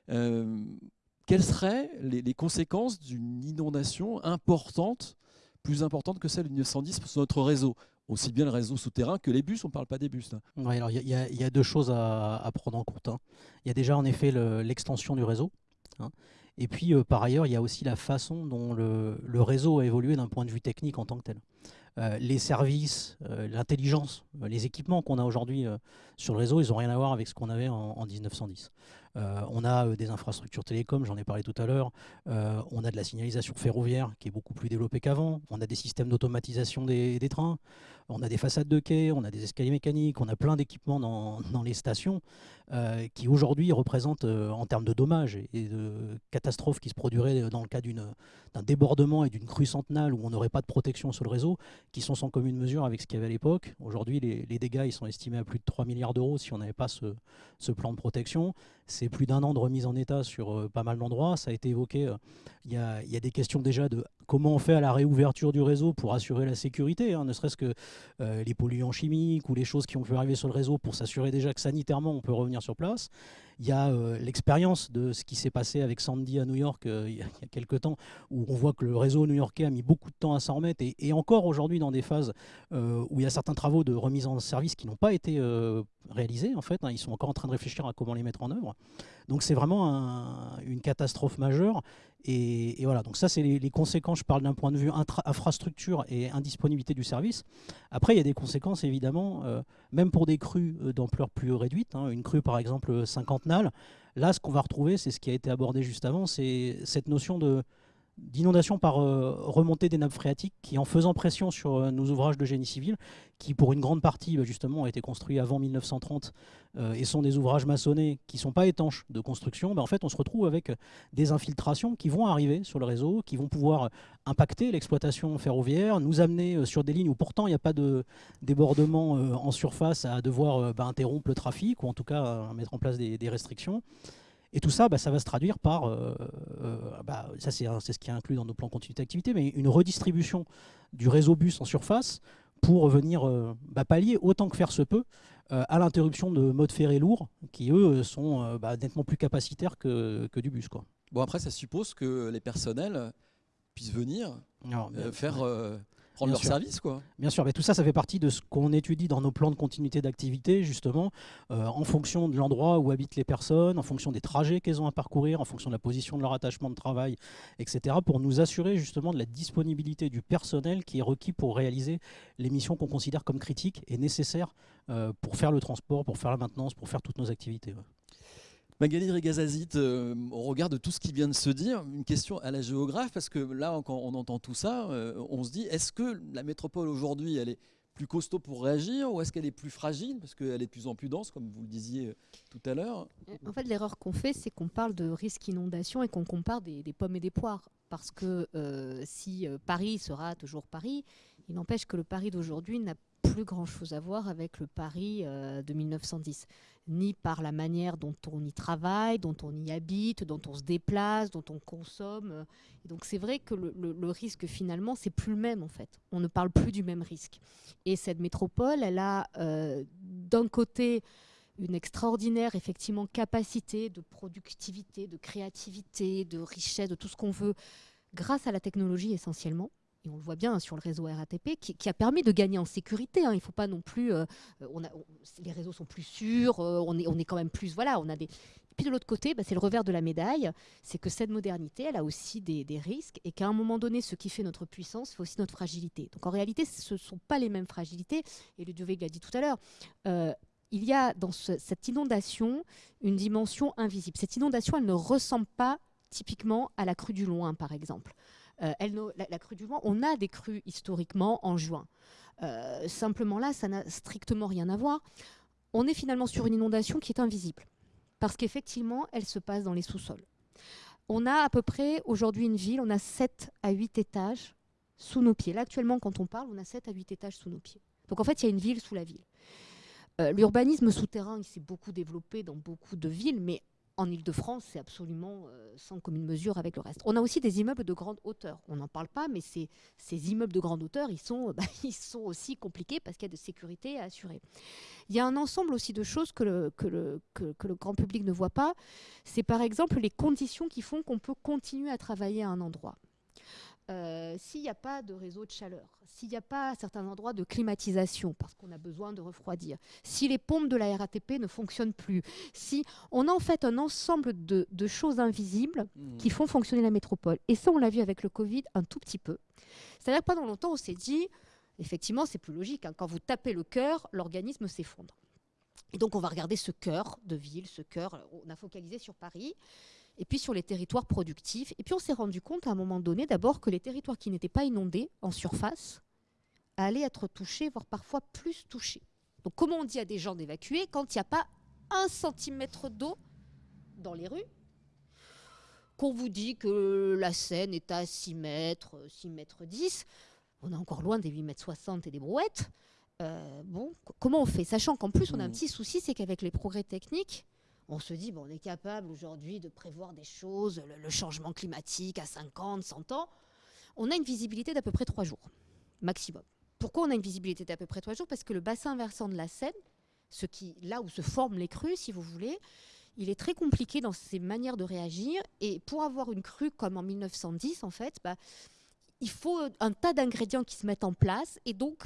quelles seraient les conséquences d'une inondation importante plus importante que celle de 1910 sur notre réseau aussi bien le réseau souterrain que les bus, on ne parle pas des bus. alors il y, a deux choses à, prendre en compte. Hein. Il y a déjà en effet l'extension du réseau. Hein. Et puis euh, par ailleurs, il y a aussi la façon dont le, réseau a évolué d'un point de vue technique en tant que tel. Euh, les services, euh, l'intelligence, les équipements qu'on a aujourd'hui sur le réseau, ils n'ont rien à voir avec ce qu'on avait en 1910. Euh, on a euh, des infrastructures télécom, j'en ai parlé tout à l'heure. Euh, on a de la signalisation ferroviaire qui est beaucoup plus développée qu'avant. On a des systèmes d'automatisation des, trains. On a des façades de quai, on a des escaliers mécaniques, on a plein d'équipements dans, les stations qui aujourd'hui représentent en termes de dommages et de catastrophes qui se produiraient dans le cas d'un débordement et d'une crue centenale où on n'aurait pas de protection sur le réseau, qui sont sans commune mesure avec ce qu'il y avait à l'époque. Aujourd'hui, les, dégâts ils sont estimés à plus de 3 milliards d'euros si on n'avait pas ce plan de protection. C'est plus d'un an de remise en état sur euh, pas mal d'endroits. Ça a été évoqué. Euh, il y, a, des questions déjà de comment on fait à la réouverture du réseau pour assurer la sécurité, hein, ne serait-ce que euh, les polluants chimiques ou les choses qui ont pu arriver sur le réseau pour s'assurer déjà que sanitairement on peut revenir sur place. Il y a l'expérience de ce qui s'est passé avec Sandy à New York il, y a, quelques temps, où on voit que le réseau new-yorkais a mis beaucoup de temps à s'en remettre et, encore aujourd'hui dans des phases où il y a certains travaux de remise en service qui n'ont pas été réalisés en fait. Hein. ils sont encore en train de réfléchir à comment les mettre en œuvre. Donc c'est vraiment une catastrophe majeure. Et, voilà, donc ça c'est les, conséquences, je parle d'un point de vue infrastructure et indisponibilité du service. Après il y a des conséquences évidemment, euh, même pour des crues euh, d'ampleur plus réduite, hein. une crue par exemple 50 nales, là ce qu'on va retrouver, c'est ce qui a été abordé juste avant, c'est cette notion de d'inondation par euh, remontée des nappes phréatiques qui, en faisant pression sur euh, nos ouvrages de génie civil, qui pour une grande partie bah, justement ont été construits avant 1930 euh, et sont des ouvrages maçonnés qui ne sont pas étanches de construction, bah, en fait on se retrouve avec des infiltrations qui vont arriver sur le réseau, qui vont pouvoir impacter l'exploitation ferroviaire, nous amener sur des lignes où pourtant il n'y a pas de débordement en surface à devoir bah, interrompre le trafic ou en tout cas mettre en place des restrictions. Et tout ça, bah, ça va se traduire par, euh, euh, bah, ça c'est ce qui est inclus dans nos plans continuité d'activité, mais une redistribution du réseau bus en surface pour venir bah, pallier autant que faire se peut à l'interruption de modes ferrés lourds qui, eux, sont bah, nettement plus capacitaires que, que du bus. Quoi. Bon, après, ça suppose que les personnels puissent venir faire prendre leur service. Quoi. Bien sûr, mais tout ça, ça fait partie de ce qu'on étudie dans nos plans de continuité d'activité, justement, euh, en fonction de l'endroit où habitent les personnes, en fonction des trajets qu'elles ont à parcourir, en fonction de la position de leur attachement de travail, etc., pour nous assurer justement de la disponibilité du personnel qui est requis pour réaliser les missions qu'on considère comme critiques et nécessaires euh, pour faire le transport, pour faire la maintenance, pour faire toutes nos activités. Magali Rigazazit, euh, au regard de tout ce qui vient de se dire, une question à la géographe, parce que là, quand on entend tout ça, euh, on se dit, est-ce que la métropole aujourd'hui, elle est plus costaud pour réagir ou est-ce qu'elle est plus fragile parce qu'elle est de plus en plus dense, comme vous le disiez euh, tout à l'heure? En fait, l'erreur qu'on fait, c'est qu'on parle de risque inondation et qu'on compare des, pommes et des poires. Parce que si Paris sera toujours Paris, il n'empêche que le Paris d'aujourd'hui n'a plus grand-chose à voir avec le Paris de 1910 ni par la manière dont on y travaille, dont on y habite, dont on se déplace, dont on consomme. Et donc c'est vrai que le, risque finalement, c'est plus le même en fait. On ne parle plus du même risque. Et cette métropole, elle a euh, d'un côté une extraordinaire effectivement capacité de productivité, de créativité, de richesse, de tout ce qu'on veut, grâce à la technologie essentiellement et on le voit bien sur le réseau RATP, qui, a permis de gagner en sécurité. Hein. Il ne faut pas non plus. Euh, a, les réseaux sont plus sûrs, euh, on, est, quand même plus. Voilà, on a des. puis de l'autre côté, bah, c'est le revers de la médaille, c'est que cette modernité, elle a aussi des, risques et qu'à un moment donné, ce qui fait notre puissance fait aussi notre fragilité. Donc en réalité, ce ne sont pas les mêmes fragilités. Et le Dioveg l'a dit tout à l'heure. Euh, il y a dans cette inondation une dimension invisible. Cette inondation, elle ne ressemble pas typiquement à la crue du Loin, par exemple. Euh, la, crue du Loing, on a des crues historiquement en juin. Euh, simplement là, ça n'a strictement rien à voir. On est finalement sur une inondation qui est invisible, parce qu'effectivement, elle se passe dans les sous-sols. On a à peu près aujourd'hui une ville, on a 7 à 8 étages sous nos pieds. Là, actuellement, quand on parle, on a 7 à 8 étages sous nos pieds. Donc en fait, il y a une ville sous la ville. Euh, l'urbanisme souterrain, il s'est beaucoup développé dans beaucoup de villes, mais en Ile-de-France, c'est absolument euh, sans commune mesure avec le reste. On a aussi des immeubles de grande hauteur. On n'en parle pas, mais ces, immeubles de grande hauteur, ils sont, bah, ils sont aussi compliqués parce qu'il y a de sécurité à assurer. Il y a un ensemble aussi de choses que le grand public ne voit pas. C'est par exemple les conditions qui font qu'on peut continuer à travailler à un endroit. Euh, s'il n'y a pas de réseau de chaleur, s'il n'y a pas à certains endroits de climatisation, parce qu'on a besoin de refroidir, si les pompes de la RATP ne fonctionnent plus, si on a en fait un ensemble de, choses invisibles mmh. qui font fonctionner la métropole. Et ça, on l'a vu avec le Covid un tout petit peu. C'est-à-dire que pendant longtemps, on s'est dit, effectivement, c'est plus logique. Hein, quand vous tapez le cœur, l'organisme s'effondre. Et donc, on va regarder ce cœur de ville, ce cœur, on a focalisé sur Paris et puis sur les territoires productifs. Et puis on s'est rendu compte à un moment donné d'abord que les territoires qui n'étaient pas inondés en surface allaient être touchés, voire parfois plus touchés. Donc comment on dit à des gens d'évacuer quand il n'y a pas un centimètre d'eau dans les rues? Qu'on vous dit que la Seine est à 6 mètres, 6 mètres 10, on est encore loin des 8 mètres 60 et des brouettes. Euh, bon, comment on fait? Sachant qu'en plus, on a un mmh. petit souci, c'est qu'avec les progrès techniques, on se dit, bon, on est capable aujourd'hui de prévoir des choses, le, changement climatique à 50, 100 ans. On a une visibilité d'à peu près trois jours, maximum. Pourquoi on a une visibilité d'à peu près trois jours? Parce que le bassin versant de la Seine, ce qui, là où se forment les crues, si vous voulez, il est très compliqué dans ses manières de réagir. Et pour avoir une crue comme en 1910, en fait, bah, il faut un tas d'ingrédients qui se mettent en place. Et donc,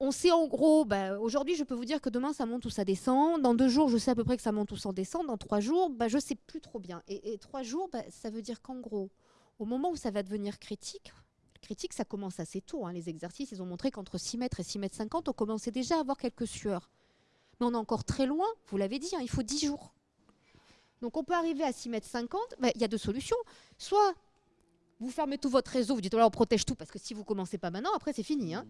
on sait en gros, bah, aujourd'hui je peux vous dire que demain ça monte ou ça descend. Dans deux jours, je sais à peu près que ça monte ou ça descend. Dans trois jours, bah, je ne sais plus trop bien. Et, trois jours, bah, ça veut dire qu'en gros, au moment où ça va devenir critique, critique ça commence assez tôt. Hein. les exercices, ils ont montré qu'entre 6 mètres et 6 mètres 50, on commençait déjà à avoir quelques sueurs. Mais on est encore très loin, vous l'avez dit, hein, il faut 10 jours. Donc on peut arriver à 6 mètres 50, il y a deux solutions. Soit vous fermez tout votre réseau, vous dites, on protège tout, parce que si vous commencez pas maintenant, après c'est fini. Hein.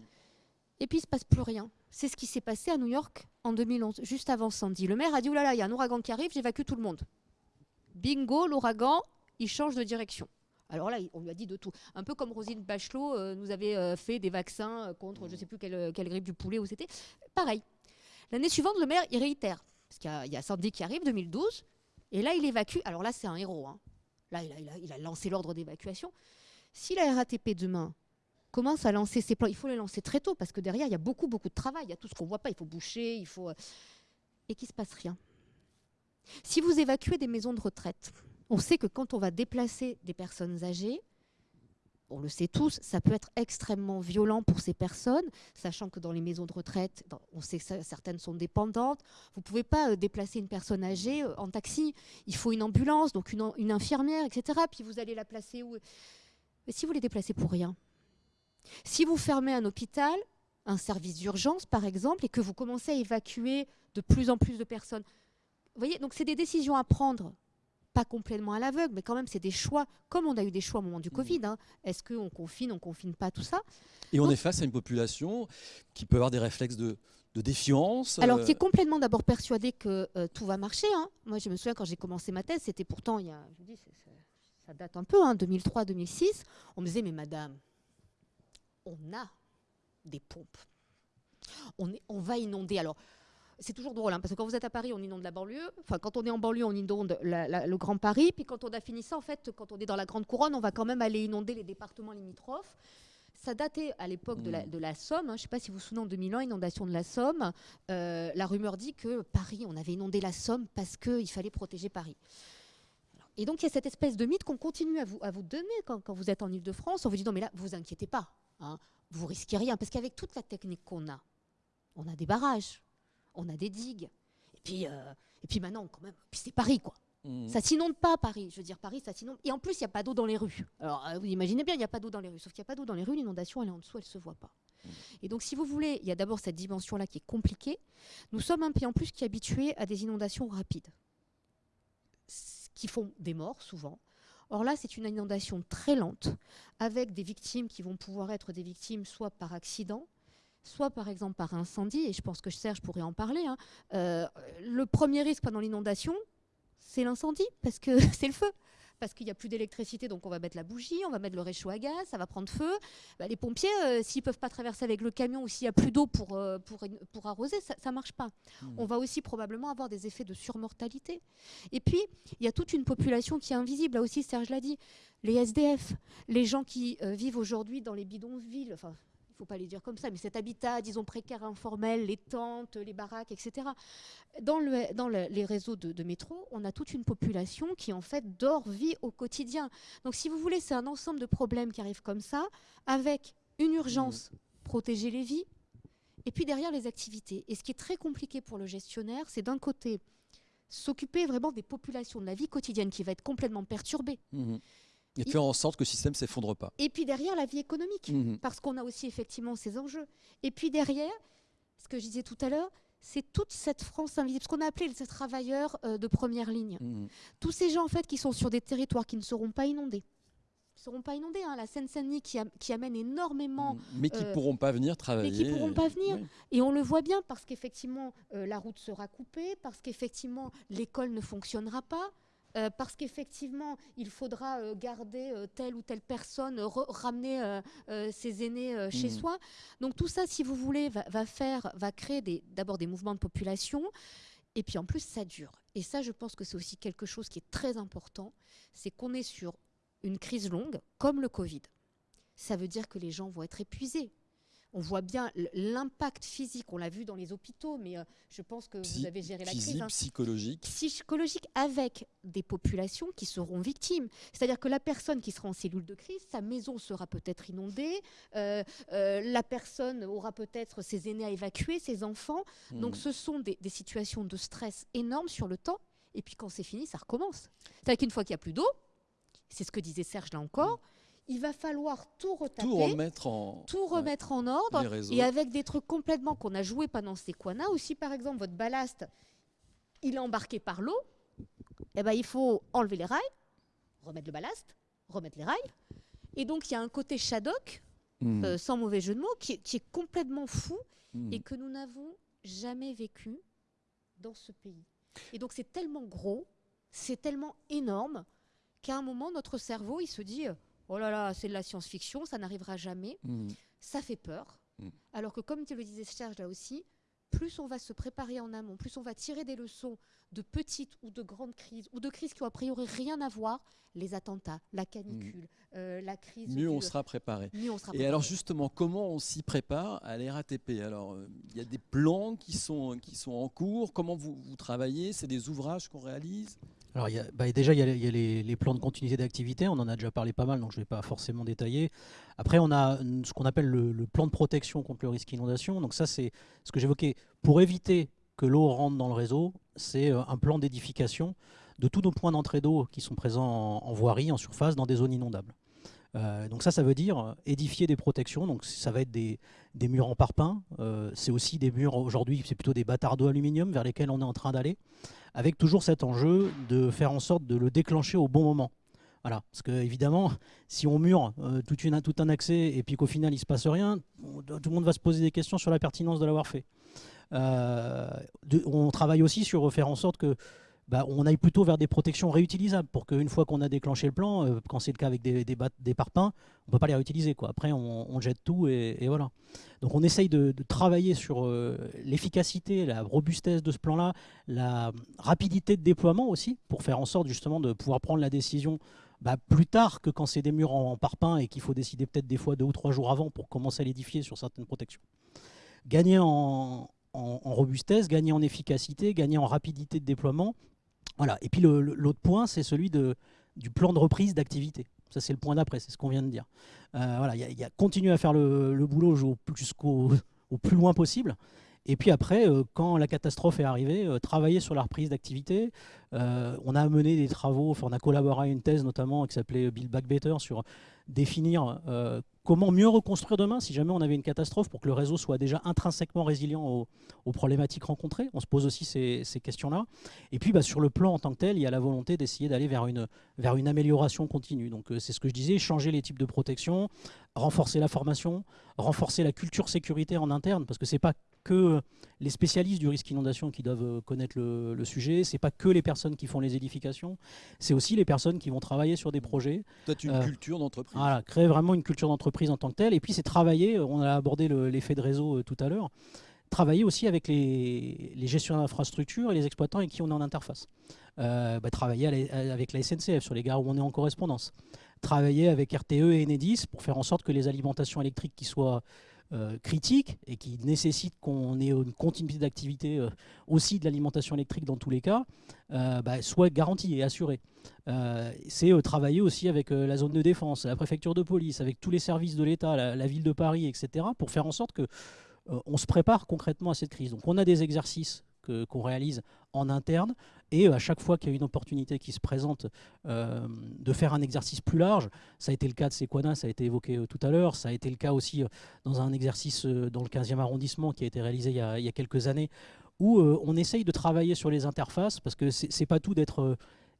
Et puis il ne se passe plus rien. C'est ce qui s'est passé à New York en 2011, juste avant Sandy. Le maire a dit, oulala, il y a un ouragan qui arrive, j'évacue tout le monde. Bingo, l'ouragan, il change de direction. Alors là, on lui a dit de tout. Un peu comme Rosine Bachelot euh, nous avait euh, fait des vaccins euh, contre je ne sais plus quelle, grippe du poulet où c'était. Pareil. L'année suivante, le maire, il réitère. Parce qu'il y, a Sandy qui arrive, 2012. Et là, il évacue. Alors là, c'est un héros. Hein. Là, il a, il a lancé l'ordre d'évacuation. Si la RATP demain commence à lancer ses plans, il faut les lancer très tôt parce que derrière, il y a beaucoup, beaucoup de travail. Il y a tout ce qu'on ne voit pas. Il faut boucher, il faut. Euh, et qu'il ne se passe rien. Si vous évacuez des maisons de retraite, on sait que quand on va déplacer des personnes âgées, on le sait tous, ça peut être extrêmement violent pour ces personnes, sachant que dans les maisons de retraite, on sait que certaines sont dépendantes. Vous ne pouvez pas euh, déplacer une personne âgée euh, en taxi. Il faut une ambulance, donc une, infirmière, etc. Puis vous allez la placer où? Mais si vous les déplacez pour rien, si vous fermez un hôpital, un service d'urgence par exemple, et que vous commencez à évacuer de plus en plus de personnes, vous voyez, donc c'est des décisions à prendre pas complètement à l'aveugle, mais quand même, c'est des choix, comme on a eu des choix au moment du mmh. Covid. Hein. Est-ce qu'on confine, on confine pas, tout ça? Et on est face à une population qui peut avoir des réflexes de, défiance Alors, qui est euh, complètement d'abord persuadée que euh, tout va marcher. Hein. Moi, je me souviens quand j'ai commencé ma thèse, c'était pourtant, il y a, je dis, ça date un peu, 2003-2006. Hein, on me disait, mais madame, on a des pompes. On, est, on va inonder. Alors, c'est toujours drôle, hein, parce que quand vous êtes à Paris, on inonde la banlieue. Enfin, quand on est en banlieue, on inonde le Grand Paris. Puis quand on a fini ça, en fait, quand on est dans la Grande Couronne, on va quand même aller inonder les départements limitrophes. Ça datait à l'époque de, la, mmh. Somme. Hein. Je ne sais pas si vous vous souvenez, en 2001, inondation de la Somme. Euh, la rumeur dit que Paris, on avait inondé la Somme parce qu'il fallait protéger Paris. Et donc, il y a cette espèce de mythe qu'on continue à vous, à vous donner quand, vous êtes en Ile-de-France. On vous dit non, mais là, vous inquiétez pas. Hein, vous risquez rien. Parce qu'avec toute la technique qu'on a, on a des barrages, on a des digues. Et puis, euh, et puis maintenant, quand même, puis c'est Paris, quoi. Mmh. Ça s'inonde pas, Paris. Je veux dire, Paris, ça s'inonde. Et en plus, il n'y a pas d'eau dans les rues. Alors, euh, vous imaginez bien, il n'y a pas d'eau dans les rues. Sauf qu'il n'y a pas d'eau dans les rues, l'inondation, elle est en dessous, elle ne se voit pas. Mmh. Et donc, si vous voulez, il y a d'abord cette dimension-là qui est compliquée. Nous sommes un pays en plus qui est habitué à des inondations rapides, qui font des morts souvent. Or là, c'est une inondation très lente, avec des victimes qui vont pouvoir être des victimes soit par accident, soit par exemple par incendie, et je pense que Serge pourrait en parler. Hein. Euh, le premier risque pendant l'inondation, c'est l'incendie, parce que c'est le feu. Parce qu'il n'y a plus d'électricité, donc on va mettre la bougie, on va mettre le réchaud à gaz, ça va prendre feu. Bah, les pompiers, euh, s'ils ne peuvent pas traverser avec le camion ou s'il n'y a plus d'eau pour, euh, pour, pour, arroser, ça ne marche pas. Mmh. On va aussi probablement avoir des effets de surmortalité. Et puis, il y a toute une population qui est invisible. Là aussi, Serge l'a dit, les SDF, les gens qui vivent aujourd'hui dans les bidonvilles, enfin, faut pas les dire comme ça, mais cet habitat, disons, précaire, informel, les tentes, les baraques, etc. Dans, le, dans les réseaux de, métro, on a toute une population qui, en fait, dort, vit au quotidien. Donc, si vous voulez, c'est un ensemble de problèmes qui arrivent comme ça, avec une urgence, mmh. protéger les vies, et puis derrière les activités. Et ce qui est très compliqué pour le gestionnaire, c'est d'un côté s'occuper vraiment des populations, de la vie quotidienne qui va être complètement perturbée. Mmh. Et de faire en sorte que le système ne s'effondre pas. Et puis derrière, la vie économique, mhm. parce qu'on a aussi effectivement ces enjeux. Et puis derrière, ce que je disais tout à l'heure, c'est toute cette France invisible, ce qu'on a appelé les travailleurs euh, de première ligne. Mhm. Tous ces gens en fait qui sont sur des territoires qui ne seront pas inondés. ne seront pas inondés. Hein. La Seine-Saint-Denis qui, qui, amène énormément. Mhm. Mais qui ne euh, pourront pas venir travailler. Mais qui ne pourront pas venir. Et on le voit bien parce qu'effectivement, euh, la route sera coupée, parce qu'effectivement, l'école ne fonctionnera pas. Euh, parce qu'effectivement, il faudra euh, garder euh, telle ou telle personne, ramener ses aînés chez mmh. soi. Donc tout ça, si vous voulez, va, faire, va créer d'abord des, mouvements de population, et puis en plus, ça dure. Et ça, je pense que c'est aussi quelque chose qui est très important, c'est qu'on est sur une crise longue, comme le Covid. Ça veut dire que les gens vont être épuisés on voit bien l'impact physique, on l'a vu dans les hôpitaux, mais euh, je pense que vous avez géré la crise. Hein. Psychologique. Psychologique avec des populations qui seront victimes. C'est-à-dire que la personne qui sera en cellule de crise, sa maison sera peut-être inondée, euh, euh, la personne aura peut-être ses aînés à évacuer, ses enfants. Donc hmm. ce sont des, situations de stress énormes sur le temps. Et puis quand c'est fini, ça recommence. C'est-à-dire qu'une fois qu'il n'y a plus d'eau, c'est ce que disait Serge là encore, il va falloir tout retaper, tout remettre en, tout remettre en ordre, et avec des trucs complètement qu'on a joué pendant ces coins-là. Aussi, par exemple, votre ballast, il est embarqué par l'eau, eh ben, il faut enlever les rails, remettre le ballast, remettre les rails. Et donc, il y a un côté Shadok, hmm. euh, sans mauvais jeu de mots, qui, est complètement fou hmm. et que nous n'avons jamais vécu dans ce pays. Et donc, c'est tellement gros, c'est tellement énorme qu'à un moment, notre cerveau, il se dit oh là là, c'est de la science-fiction, ça n'arrivera jamais. Mm. Ça fait peur. Mm. Alors que, comme tu le disais, Serge, là aussi, plus on va se préparer en amont, plus on va tirer des leçons de petites ou de grandes crises, ou de crises qui ont a priori rien à voir, les attentats, la canicule, mmh. euh, la crise. Mieux on sera préparé. Et alors justement, comment on s'y prépare à l'RATP Alors, euh, il y a des plans qui sont, qui sont en cours. Comment vous, vous travaillez? C'est des ouvrages qu'on réalise? Alors, bah, déjà, il y a, les, plans de continuité d'activité. On en a déjà parlé pas mal, donc je ne vais pas forcément détailler. Après, on a ce qu'on appelle le, le, plan de protection contre le risque inondation. Donc ça, c'est ce que j'évoquais. Pour éviter que l'eau rentre dans le réseau, c'est euh, un plan d'édification de tous nos points d'entrée d'eau qui sont présents en, voirie, en surface, dans des zones inondables. Euh, donc ça, ça veut dire euh, édifier des protections. Donc ça va être des, murs en parpaing. c'est aussi des murs, aujourd'hui, c'est plutôt des d'eau aluminium vers lesquels on est en train d'aller, avec toujours cet enjeu de faire en sorte de le déclencher au bon moment. Voilà, parce que évidemment, si on mure tout, une, tout, un accès et puis qu'au final il se passe rien, tout le monde va se poser des questions sur la pertinence de l'avoir fait. Euh, on travaille aussi sur faire en sorte que bah, on aille plutôt vers des protections réutilisables pour qu'une fois qu'on a déclenché le plan, euh, quand c'est le cas avec des, des, parpaings, on ne peut pas les réutiliser. Quoi. Après, on, jette tout et, voilà. Donc on essaye de, travailler sur euh, l'efficacité, la robustesse de ce plan-là, la rapidité de déploiement aussi, pour faire en sorte justement de pouvoir prendre la décision bah, plus tard que quand c'est des murs en, en et qu'il faut décider peut-être des fois deux ou trois jours avant pour commencer à l'édifier sur certaines protections. Gagner en, robustesse, gagner en efficacité, gagner en rapidité de déploiement. Voilà. Et puis l'autre point, c'est celui de, du plan de reprise d'activité. Ça, c'est le point d'après, c'est ce qu'on vient de dire. Euh, voilà, il y, a continuer à faire le, boulot jusqu'au au plus loin possible. Et puis après, euh, quand la catastrophe est arrivée, euh, travailler sur la reprise d'activité. on a mené des travaux, on a collaboré à une thèse notamment qui s'appelait Build Back Better sur définir Comment mieux reconstruire demain si jamais on avait une catastrophe pour que le réseau soit déjà intrinsèquement résilient aux, problématiques rencontrées On se pose aussi ces, questions-là. Et puis bah, sur le plan en tant que tel, il y a la volonté d'essayer d'aller vers une, amélioration continue. Donc euh, c'est ce que je disais, changer les types de protection, renforcer la formation, renforcer la culture sécuritaire en interne, parce que ce n'est pas que les spécialistes du risque inondation qui doivent euh, connaître le, le sujet, c'est pas que les personnes qui font les édifications, c'est aussi les personnes qui vont travailler sur des projets. Peut-être une euh, culture d'entreprise. Voilà, créer vraiment une culture d'entreprise en tant que telle. Et puis c'est travailler, euh, on a abordé l'effet de réseau tout à l'heure, travailler aussi avec les, les gestionnaires d'infrastructures et les exploitants avec qui on est en interface. Bah, travailler avec la SNCF sur les gares où on est en correspondance. Travailler avec RTE et Enedis pour faire en sorte que les alimentations électriques qui soient critique et qui nécessite qu'on ait une continuité d'activité euh, aussi de l'alimentation électrique dans tous les cas, euh, bah, soit garantie et assurée. c'est travailler aussi avec la zone de défense, la préfecture de police, avec tous les services de l'État, la, ville de Paris, etc., pour faire en sorte que on se prépare concrètement à cette crise. Donc on a des exercices qu'on réalise en interne. Et euh, à chaque fois qu'il y a une opportunité qui se présente euh, de faire un exercice plus large, ça a été le cas de Sequana, ça a été évoqué euh, tout à l'heure, ça a été le cas aussi dans un exercice dans le 15e arrondissement qui a été réalisé il y a, quelques années, où on essaye de travailler sur les interfaces, parce que c'est pas tout d'être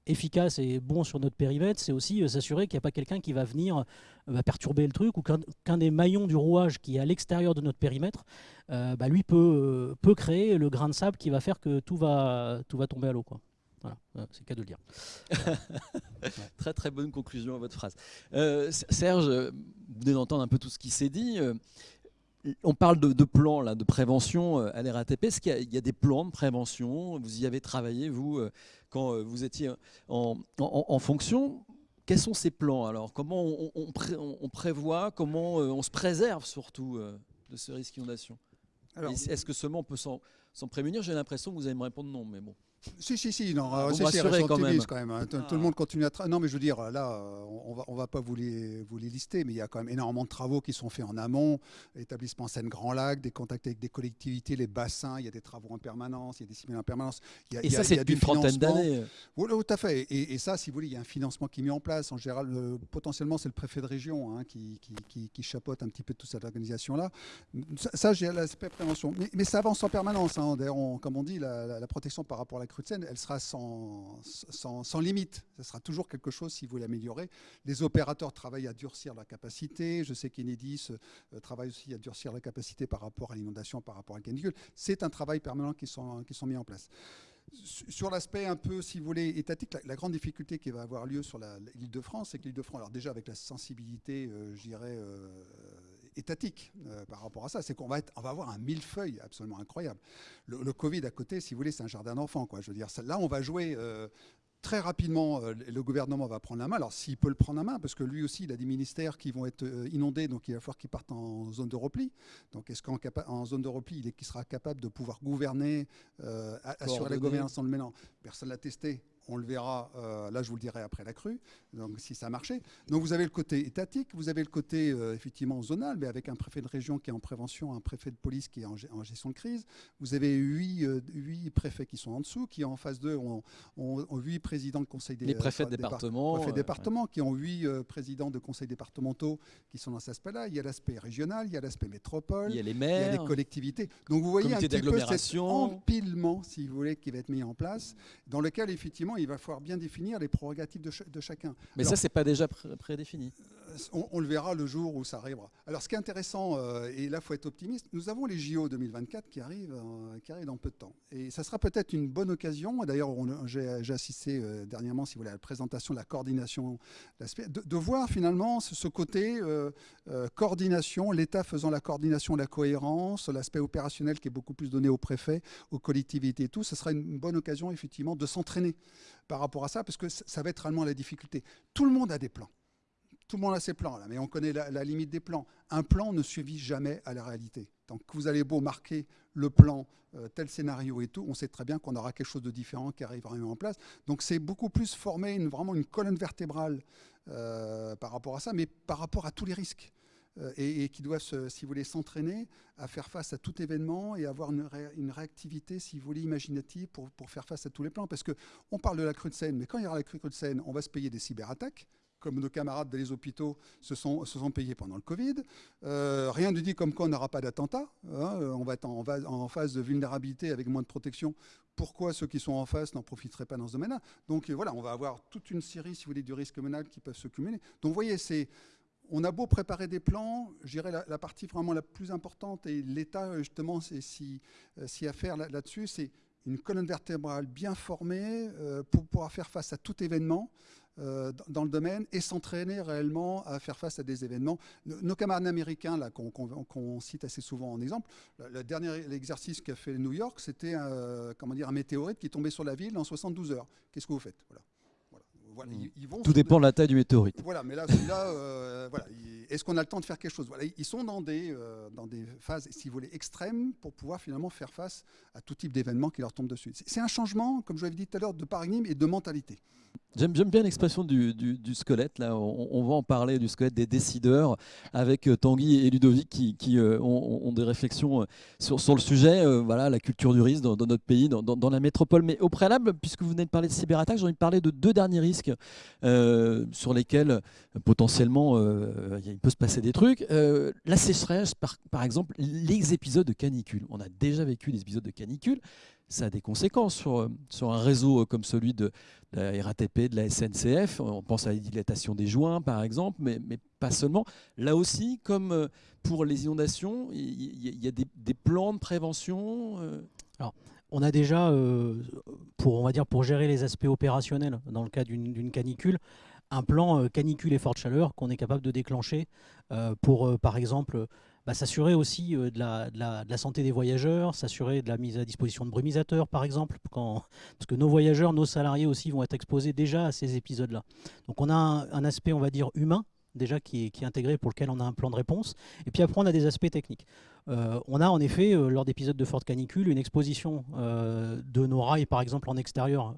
efficace et bon sur notre périmètre, c'est aussi euh, s'assurer qu'il n'y a pas quelqu'un qui va venir euh, perturber le truc ou qu'un des maillons du rouage qui est à l'extérieur de notre périmètre, euh, bah, lui peut, peut créer le grain de sable qui va faire que tout va, tout va tomber à l'eau. Voilà, c'est le cas de le dire. très très bonne conclusion à votre phrase. Serge, vous venez d'entendre un peu tout ce qui s'est dit on parle de, plans là, de prévention à l'RATP. Est-ce qu'il y, a des plans de prévention? Vous y avez travaillé, vous, quand euh, vous étiez en, fonction. Quels sont ces plans alors? Comment on, prévoit, comment euh, on se préserve surtout euh, de ce risque d'inondation Est-ce que seulement on peut s'en prémunir? J'ai l'impression que vous allez me répondre non, mais bon. Si, si, si, non, ah, c'est quand même. Quand même hein. Tout, le ah. monde continue à travailler. Non, mais je veux dire, là, on va, on va pas vous les, vous les lister, mais il y a quand même énormément de travaux qui sont faits en amont. Établissement Seine-Grand Lac, des contacts avec des collectivités, les bassins, il y a des travaux en permanence, il y a des simulations en permanence. Il y a, et ça, c'est depuis une trentaine d'années. Oui, tout à fait. Et, ça, si vous voulez, il y a un financement qui est mis en place. En général, potentiellement, c'est le préfet de région hein, qui, qui, qui, chapeaute un petit peu toute cette organisation-là. Ça, j'ai l'aspect prévention. Mais, mais, ça avance en permanence. Hein. D'ailleurs, comme on dit, la, la protection par rapport à la elle sera sans, limite. Ce sera toujours quelque chose si vous l'améliorez. Les opérateurs travaillent à durcir la capacité. Je sais qu'Enedis euh, travaille aussi à durcir la capacité par rapport à l'inondation, par rapport à la canicule. C'est un travail permanent qui sont, qui sont mis en place. Sur l'aspect un peu, si vous voulez, étatique, la, grande difficulté qui va avoir lieu sur l'île de France, c'est que l'île de France, alors déjà avec la sensibilité, euh, je dirais, euh, étatique par rapport à ça. C'est qu'on va, on va avoir un millefeuille absolument incroyable. Le, le, Covid à côté, si vous voulez, c'est un jardin d'enfants. Je veux dire, là, on va jouer très rapidement, euh, le gouvernement va prendre la main. Alors, s'il peut le prendre la main, parce que lui aussi, il a des ministères qui vont être euh, inondés, donc il va falloir qu'il parte en zone de repli. Donc, est-ce qu'en zone de repli, il, est, sera capable de pouvoir gouverner, euh, assurer la gouvernance en le mêlant Personne ne l'a testé on le verra, euh, là je vous le dirai après la crue, donc si ça a marché. Donc vous avez le côté étatique, vous avez le côté euh, effectivement zonal, mais avec un préfet de région qui est en prévention, un préfet de police qui est en, gestion de crise. Vous avez huit, euh, huit, préfets qui sont en dessous, qui en face d'eux ont, huit présidents de conseil des Les préfets de département. Préfets département, qui ont huit présidents de conseils départementaux qui sont dans cet aspect-là. Il y a l'aspect régional, il y a l'aspect métropole, il y a les maires, il y a les collectivités. Donc vous voyez un petit peu cet empilement, si vous voulez, qui va être mis en place, dans lequel effectivement il va falloir bien définir les prérogatives de, chacun. Mais ça, ça, c'est pas déjà prédéfini euh, on, le verra le jour où ça arrivera. Alors, ce qui est intéressant, euh, et là, il faut être optimiste, nous avons les JO 2024 qui arrivent, euh, qui arrivent dans peu de temps. Et ça sera peut-être une bonne occasion, d'ailleurs, j'ai assisté dernièrement, si vous voulez, à la présentation de la coordination, de, de voir finalement ce, côté coordination, l'État faisant la coordination, la cohérence, l'aspect opérationnel qui est beaucoup plus donné aux préfets, aux collectivités et tout. Ce sera une bonne occasion, effectivement, de s'entraîner par rapport à ça, parce que ça va être réellement la difficulté. Tout le monde a des plans. Tout le monde a ses plans, mais on connaît la, limite des plans. Un plan ne suffit jamais à la réalité. Donc vous allez beau marquer le plan, euh, tel scénario et tout, on sait très bien qu'on aura quelque chose de différent qui arrivera en place. Donc c'est beaucoup plus former une, vraiment une colonne vertébrale euh, par rapport à ça, mais par rapport à tous les risques. Euh, et, qui doivent, si vous voulez, s'entraîner à faire face à tout événement et avoir une, réactivité, si vous voulez, imaginative pour, pour, faire face à tous les plans. Parce qu'on parle de la crue de Seine, mais quand il y aura la crue de Seine, on va se payer des cyberattaques comme nos camarades des hôpitaux se sont, payés pendant le Covid. Euh, rien ne dit comme quoi on n'aura pas d'attentat. Hein. on va être en, phase de vulnérabilité avec moins de protection. Pourquoi ceux qui sont en face n'en profiteraient pas dans ce domaine-là? Donc voilà, on va avoir toute une série, si vous voulez, du risque menal qui peuvent se cumuler. Donc vous voyez, c'est on a beau préparer des plans, je dirais la, partie vraiment la plus importante, et l'État, justement, c'est si, euh, si à faire là-dessus, c'est une colonne vertébrale bien formée euh, pour pouvoir faire face à tout événement euh, dans le domaine et s'entraîner réellement à faire face à des événements. Nos, camarades américains, là, qu'on cite assez souvent en exemple, le, dernier exercice qu'a fait New York, c'était comment dire, un météorite qui tombé sur la ville en 72 heures. Qu'est-ce que vous faites? Voilà. Mm. Tout dépend de la taille du météorite. Voilà, mais là, euh, voilà, est-ce qu'on a le temps de faire quelque chose? Voilà, Ils sont dans des, euh, dans des phases, si vous voulez, extrêmes pour pouvoir finalement faire face à tout type d'événements qui leur tombent dessus. C'est un changement, comme je l'avais dit tout à l'heure, de paradigme et de mentalité. J'aime bien l'expression du, squelette. Là, on, va en parler du squelette des décideurs avec euh, Tanguy et Ludovic qui, euh, ont, des réflexions euh, sur, le sujet. voilà, la culture du risque dans, notre pays, dans, la métropole. Mais au préalable, puisque vous venez de parler de cyberattaques, j'ai envie de parler de deux derniers risques sur lesquels potentiellement il peut se passer des trucs. la sécheresse, par exemple, les épisodes de canicule. On a déjà vécu des épisodes de canicule ça a des conséquences sur, euh, un réseau euh, comme celui de la RATP, de la SNCF. On pense à la dilatation des joints, par exemple, mais, mais pas seulement. Là aussi, comme euh, pour les inondations, il y, a des, plans de prévention. Alors, on a déjà, pour, on va dire, pour gérer les aspects opérationnels dans le cas d'une canicule, un plan canicule et forte chaleur qu'on est capable de déclencher pour, par exemple, bah, s'assurer aussi euh, de la, santé des voyageurs, s'assurer de la mise à disposition de brumisateurs, par exemple, parce que nos voyageurs, nos salariés aussi vont être exposés déjà à ces épisodes-là. Donc on a un, aspect, on va dire, humain déjà qui est, intégré pour lequel on a un plan de réponse. Et puis après, on a des aspects techniques. Euh, on a en effet, euh, lors d'épisodes de forte canicule, une exposition de nos rails, par exemple, en extérieur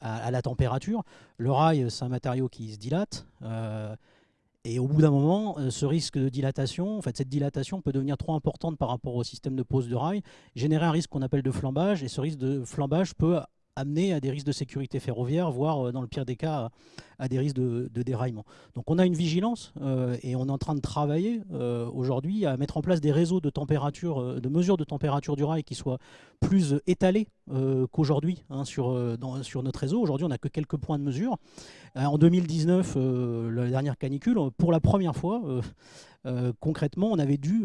à, la température. Le rail, c'est un matériau qui se dilate. Et au bout d'un moment, euh, ce risque de dilatation, en fait, cette dilatation peut devenir trop importante par rapport au système de pose de rail, générer un risque qu'on appelle de flambage, et ce risque de flambage peut amener à des risques de sécurité ferroviaire, voire euh, dans le pire des cas à des risques de, déraillement. Donc on a une vigilance euh, et on est en train de travailler euh, aujourd'hui à mettre en place des réseaux de température, de mesures de température du rail qui soient plus étalés qu'aujourd'hui hein, sur, sur notre réseau. Aujourd'hui on n'a que quelques points de mesure. en 2019, la dernière canicule, pour la première fois, concrètement, on avait dû,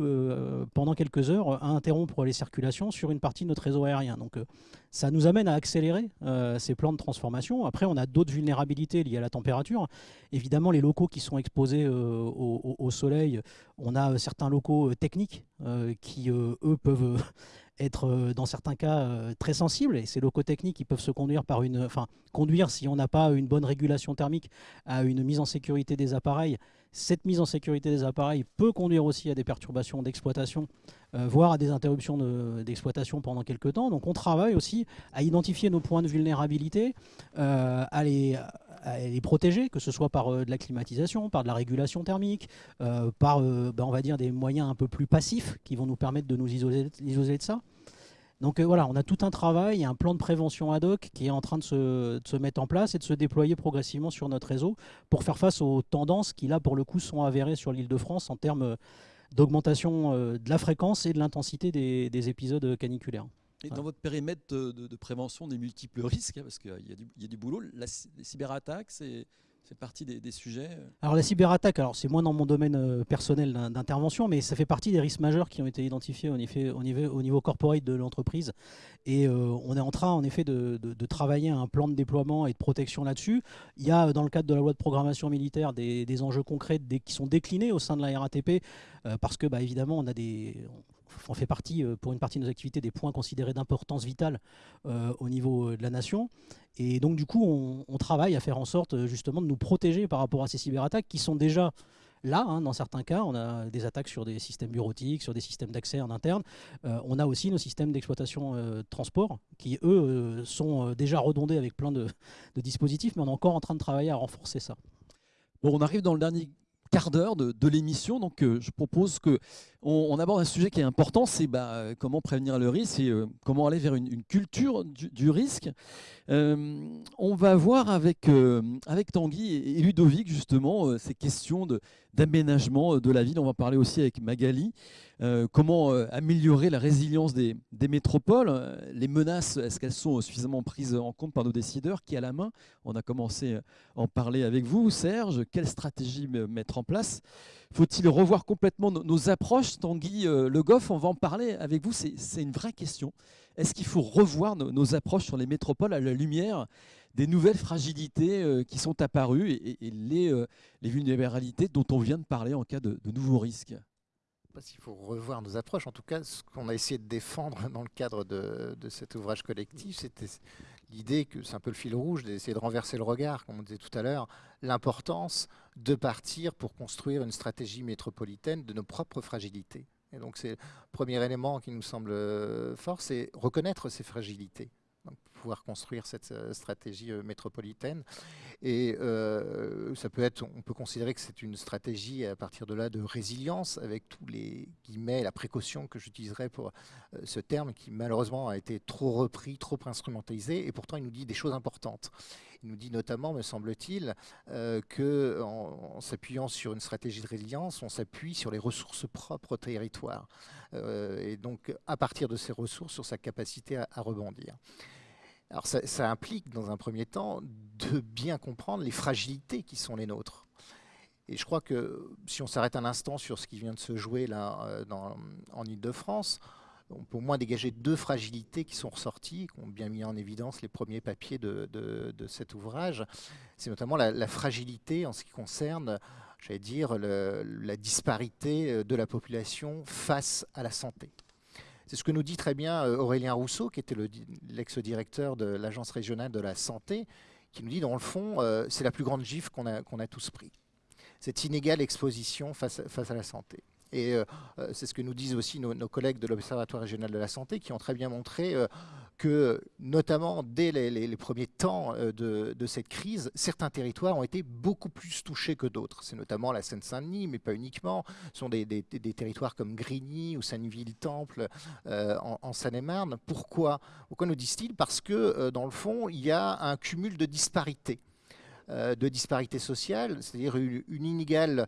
pendant quelques heures, interrompre les circulations sur une partie de notre réseau aérien. Donc ça nous amène à accélérer ces plans de transformation. Après, on a d'autres vulnérabilités liées à la température. Évidemment, les locaux qui sont exposés au, au, soleil, on a certains locaux techniques qui, eux, peuvent être euh, dans certains cas euh, très sensibles et ces locaux techniques qui peuvent se conduire par une, enfin conduire si on n'a pas une bonne régulation thermique à une mise en sécurité des appareils. Cette mise en sécurité des appareils peut conduire aussi à des perturbations d'exploitation, euh, voire à des interruptions d'exploitation pendant quelques temps. Donc on travaille aussi à identifier nos points de vulnérabilité, à les protéger, que ce soit par de la climatisation, par de la régulation thermique, par ben, on des moyens un peu plus passifs qui vont nous permettre de nous isoler de ça. Donc euh, voilà, on a tout un travail, un plan de prévention ad hoc qui est en train de se, mettre en place et de se déployer progressivement sur notre réseau pour faire face aux tendances qui là pour le coup sont avérées sur l'île de France en termes euh, d'augmentation euh, de la fréquence et de l'intensité des, épisodes caniculaires. Et dans votre périmètre de, prévention des multiples risques, hein, parce qu'il y, a du boulot, la, les cyberattaques, c'est c'est partie des, sujets euh. Alors la cyberattaque, alors c'est moins dans mon domaine euh, personnel d'intervention, mais ça fait partie des risques majeurs qui ont été identifiés au niveau, au corporate de l'entreprise. Et euh, on est en train en effet de, travailler un plan de déploiement et de protection là-dessus. Il y a dans le cadre de la loi de programmation militaire des, enjeux concrets qui sont déclinés au sein de la RATP, parce que bah, évidemment on a des fait partie, pour une partie de nos activités, des points considérés d'importance vitale au niveau de la nation. Et donc, du coup, on, travaille à faire en sorte euh, justement de nous protéger par rapport à ces cyberattaques qui sont déjà là. Hein, dans certains cas, on a des attaques sur des systèmes bureautiques, sur des systèmes d'accès en interne. Euh, on a aussi nos systèmes d'exploitation euh, transport qui, eux, sont déjà redondés avec plein de, de dispositifs, mais on est encore en train de travailler à renforcer ça. Bon, on arrive dans le dernier quart d'heure de, l'émission. Donc, euh, je propose que on, aborde un sujet qui est important, c'est bah, comment prévenir le risque et euh, comment aller vers une, culture du, risque. Euh, on va voir avec, avec Tanguy et, Ludovic justement ces questions d'aménagement de, la ville. On va parler aussi avec Magali. comment améliorer la résilience des, métropoles? Les menaces, est-ce qu'elles sont suffisamment prises en compte par nos décideurs? Qui a la main? On a commencé à en parler avec vous, Serge. Quelle stratégie mettre en place? Faut-il revoir complètement nos, approches? Tanguy euh, Le Goff, on va en parler avec vous, c'est une vraie question. Est-ce qu'il faut revoir nos, approches sur les métropoles à la lumière? Des nouvelles fragilités euh, qui sont apparues et, les, euh, les, vulnérabilités dont on vient de parler en cas de, nouveaux risques s'il faut revoir nos approches. En tout cas, ce qu'on a essayé de défendre dans le cadre de, de cet ouvrage collectif, c'était l'idée que c'est un peu le fil rouge d'essayer de renverser le regard, comme on disait tout à l'heure, l'importance de partir pour construire une stratégie métropolitaine de nos propres fragilités. Et donc c'est le premier élément qui nous semble euh, fort, c'est reconnaître ces fragilités pouvoir construire cette euh, stratégie euh, métropolitaine. Et euh, ça peut être, on peut considérer que c'est une stratégie à partir de là de résilience, avec tous les guillemets, la précaution que j'utiliserai pour ce terme qui malheureusement a été trop repris, trop instrumentalisé, et pourtant il nous dit des choses importantes. Il nous dit notamment, me semble-t-il, qu'en que en, s'appuyant sur une stratégie de résilience, on s'appuie sur les ressources propres au territoire. et donc, à partir de ces ressources, sur sa capacité à rebondir. Alors ça, implique, dans un premier temps, de bien comprendre les fragilités qui sont les nôtres. Et je crois que si on s'arrête un instant sur ce qui vient de se jouer là euh, en Ile-de-France, on peut au moins dégager deux fragilités qui sont ressorties, qui ont bien mis en évidence les premiers papiers de, cet ouvrage. C'est notamment la, fragilité en ce qui concerne, j'allais dire, la disparité euh, de la population face à la santé. C'est ce que nous dit très bien euh, Aurélien Rousseau, qui était l'ex-directeur de l'Agence régionale de la santé, qui nous dit, dans le fond, euh, c'est la plus grande gifle qu'on a, tous pris. Cette inégale exposition face, à la santé. Et euh, c'est ce que nous disent aussi nos collègues de l'Observatoire régional de la santé, qui ont très bien montré que, notamment dès les, premiers temps euh, de, cette crise, certains territoires ont été beaucoup plus touchés que d'autres. C'est notamment la Seine-Saint-Denis, mais pas uniquement. Ce sont des, territoires comme Grigny ou Saint-Ville-Temple euh, en, Seine-et-Marne. Pourquoi? Pourquoi nous disent-ils? Parce que, euh, dans le fond, il y a un cumul de disparités de disparités sociales, c'est-à-dire une, inégale,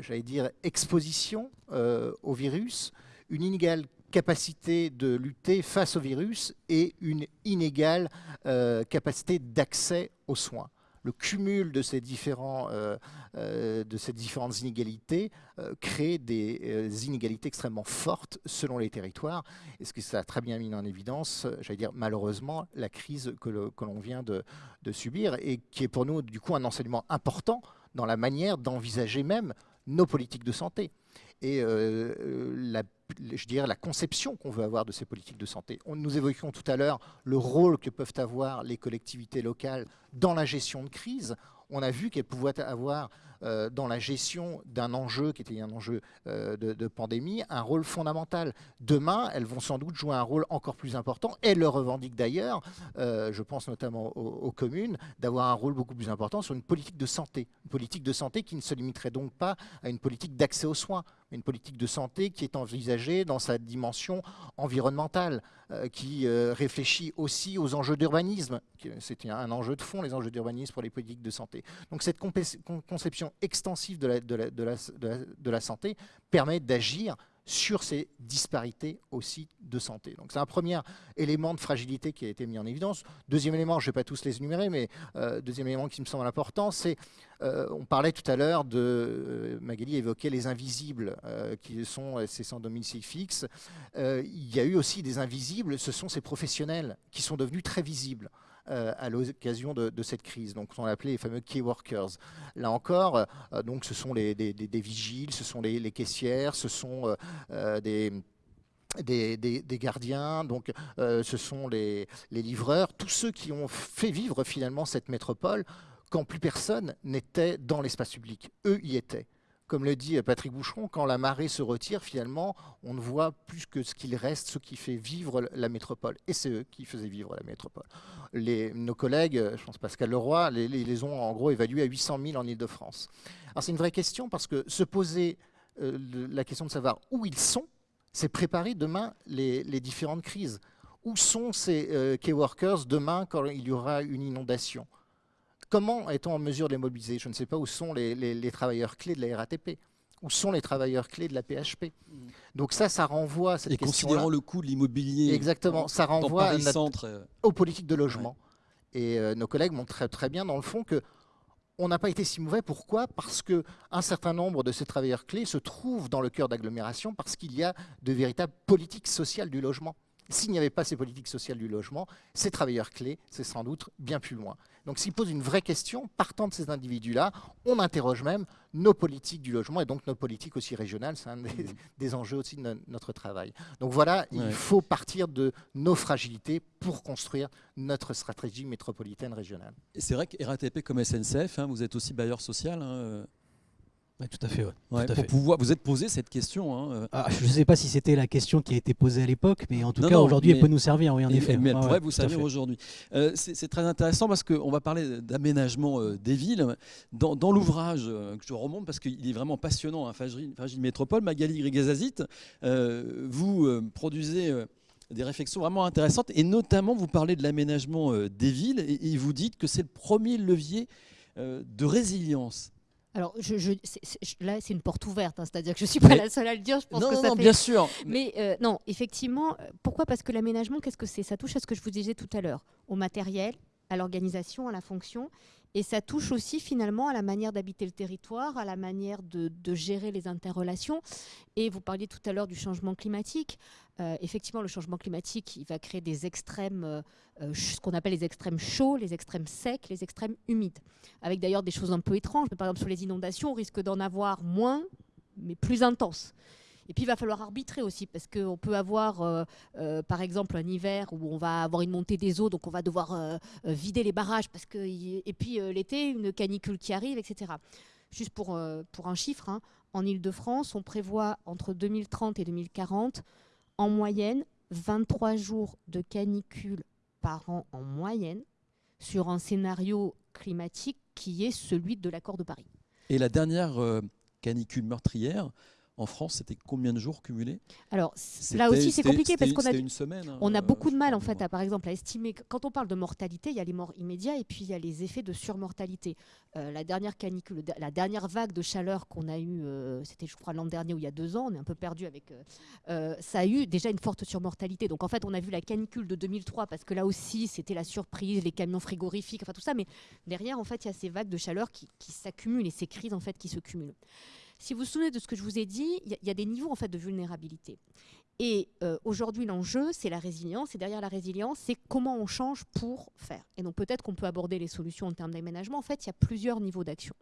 j'allais dire, exposition au virus, une inégale capacité de lutter face au virus et une inégale euh, capacité d'accès aux soins. le cumul de ces, différents, de ces différentes inégalités crée des inégalités extrêmement fortes selon les territoires. Et ce que ça a très bien mis en évidence, j'allais dire malheureusement, la crise que l'on vient de, de subir et qui est pour nous du coup un enseignement important dans la manière d'envisager même nos politiques de santé et euh, euh, la, je dirais, la conception qu'on veut avoir de ces politiques de santé. Nous évoquions tout à l'heure le rôle que peuvent avoir les collectivités locales dans la gestion de crise. On a vu qu'elles pouvaient avoir euh, dans la gestion d'un enjeu qui était un enjeu de, pandémie, un rôle fondamental. Demain, elles vont sans doute jouer un rôle encore plus important. Elles le revendiquent d'ailleurs, je pense notamment aux, communes, d'avoir un rôle beaucoup plus important sur une politique de santé. Une politique de santé qui ne se limiterait donc pas à une politique d'accès aux soins, une politique de santé qui est envisagée dans sa dimension environnementale, qui réfléchit aussi aux enjeux d'urbanisme. C'était un enjeu de fond, les enjeux d'urbanisme pour les politiques de santé. Donc cette conception extensive de la, santé permet d'agir sur ces disparités aussi de santé. Donc c'est un premier élément de fragilité qui a été mis en évidence. Deuxième élément, je ne vais pas tous les énumérer, mais euh, deuxième élément qui me semble important, c'est, euh, on parlait tout à l'heure de, euh, Magali évoquait les invisibles, qui sont ces sans domicile fixe. il y a eu aussi des invisibles, ce sont ces professionnels qui sont devenus très visibles. Euh, à l'occasion de, cette crise. Donc, on appelé les fameux key workers. Là encore, euh, donc, ce sont des, vigiles, ce sont les, caissières, ce sont euh, des des, gardiens, donc ce sont les, les, livreurs, tous ceux qui ont fait vivre finalement cette métropole quand plus personne n'était dans l'espace public. Eux y étaient comme le dit Patrick Boucheron, quand la marée se retire, finalement, on ne voit plus que ce qu'il reste, ce qui fait vivre la métropole. Et c'est eux qui faisaient vivre la métropole. Nos collègues, je pense Pascal Leroy, les, les, ont en gros évalués à 800 000 en Ile-de-France. Alors c'est une vraie question parce que se poser euh, la question de savoir où ils sont, c'est préparer demain les, différentes crises. Où sont ces euh, key workers demain quand il y aura une inondation? Comment est-on en mesure de les mobiliser? Je ne sais pas où sont les, travailleurs clés de la RATP où sont les travailleurs clés de la PHP Donc ça, ça renvoie à cette Et considérant le coût de l'immobilier, exactement, ça renvoie euh, aux politiques de logement. Et euh, nos collègues montrent très, très bien dans le fond que on n'a pas été si mauvais. Pourquoi? Parce qu'un certain nombre de ces travailleurs clés se trouvent dans le cœur d'agglomération parce qu'il y a de véritables politiques sociales du logement. S'il n'y avait pas ces politiques sociales du logement, ces travailleurs clés, c'est sans doute bien plus loin. Donc s'il pose une vraie question, partant de ces individus-là, on interroge même nos politiques du logement et donc nos politiques aussi régionales. C'est un des, mmh. enjeux aussi de notre travail. Donc voilà, il faut partir de nos fragilités pour construire notre stratégie métropolitaine régionale. Et c'est vrai que RATP comme SNCF, hein, vous êtes aussi bailleur social. Hein, tout à fait. pour pouvoir, vous êtes posé cette question. Hein, euh. ah, je ne sais pas si c'était la question qui a été posée à l'époque, mais en tout cas aujourd'hui, elle peut nous servir, oui, en effet. Mais elle pourrait vous servir aujourd'hui. Euh, c'est très intéressant parce qu'on va parler d'aménagement euh, des villes. Dans, l'ouvrage que je remonte, parce qu'il est vraiment passionnant, hein, Métropole, Magali Grigazazit, vous produisez des réflexions vraiment intéressantes et notamment vous parlez de l'aménagement des villes et, et, vous dites que c'est le premier levier de résilience. Alors, je, là, c'est une porte ouverte, hein, c'est-à-dire que je ne suis pas la seule à le dire. Je pense non, que ça non, bien sûr. Mais euh, non, effectivement, euh, pourquoi? Parce que l'aménagement, qu'est-ce que c'est? Ça touche à ce que je vous disais tout à l'heure, au matériel, à l'organisation, à la fonction. Et ça touche aussi finalement à la manière d'habiter le territoire, à la manière de, gérer les interrelations. Et vous parliez tout à l'heure du changement climatique. Euh, effectivement, le changement climatique, il va créer des extrêmes, euh, euh, ce qu'on appelle les extrêmes chauds, les extrêmes secs, les extrêmes humides. Avec d'ailleurs des choses un peu étranges. par exemple, sur les inondations, on risque d'en avoir moins, mais plus intenses. Et puis il va falloir arbitrer aussi, parce qu'on peut avoir, euh, euh, par exemple, un hiver où on va avoir une montée des eaux, donc on va devoir euh, vider les barrages, parce que, et puis l'été, une canicule qui arrive, etc. Juste pour, pour un chiffre, hein, en Ile-de-France, on prévoit entre 2030 et 2040, en moyenne, 23 jours de canicule par an en moyenne, sur un scénario climatique qui est celui de l'accord de Paris. Et la dernière canicule meurtrière, En France, c'était combien de jours cumulés Alors là aussi, c'est compliqué parce qu'on a une semaine. Hein, on a beaucoup de mal en fait, à, par exemple, à estimer. Quand on parle de mortalité, il y a les morts immédiats et puis il y a les effets de surmortalité. la dernière canicule, la dernière vague de chaleur qu'on a eue, c'était je crois l'an dernier ou il y a deux ans, on est un peu perdu avec. ça a eu déjà une forte surmortalité. Donc en fait, on a vu la canicule de 2003 parce que là aussi, c'était la surprise, les camions frigorifiques, enfin tout ça. Mais derrière, en fait, il y a ces vagues de chaleur qui, qui s'accumulent et ces crises en fait qui se cumulent. Si vous vous souvenez de ce que je vous ai dit, il y, a des niveaux en fait de vulnérabilité. Et euh, aujourd'hui, l'enjeu, c'est la résilience. Et derrière la résilience, c'est comment on change pour faire. Et donc peut-être qu'on peut aborder les solutions en termes d'aménagement. En fait, il y a plusieurs niveaux d'action.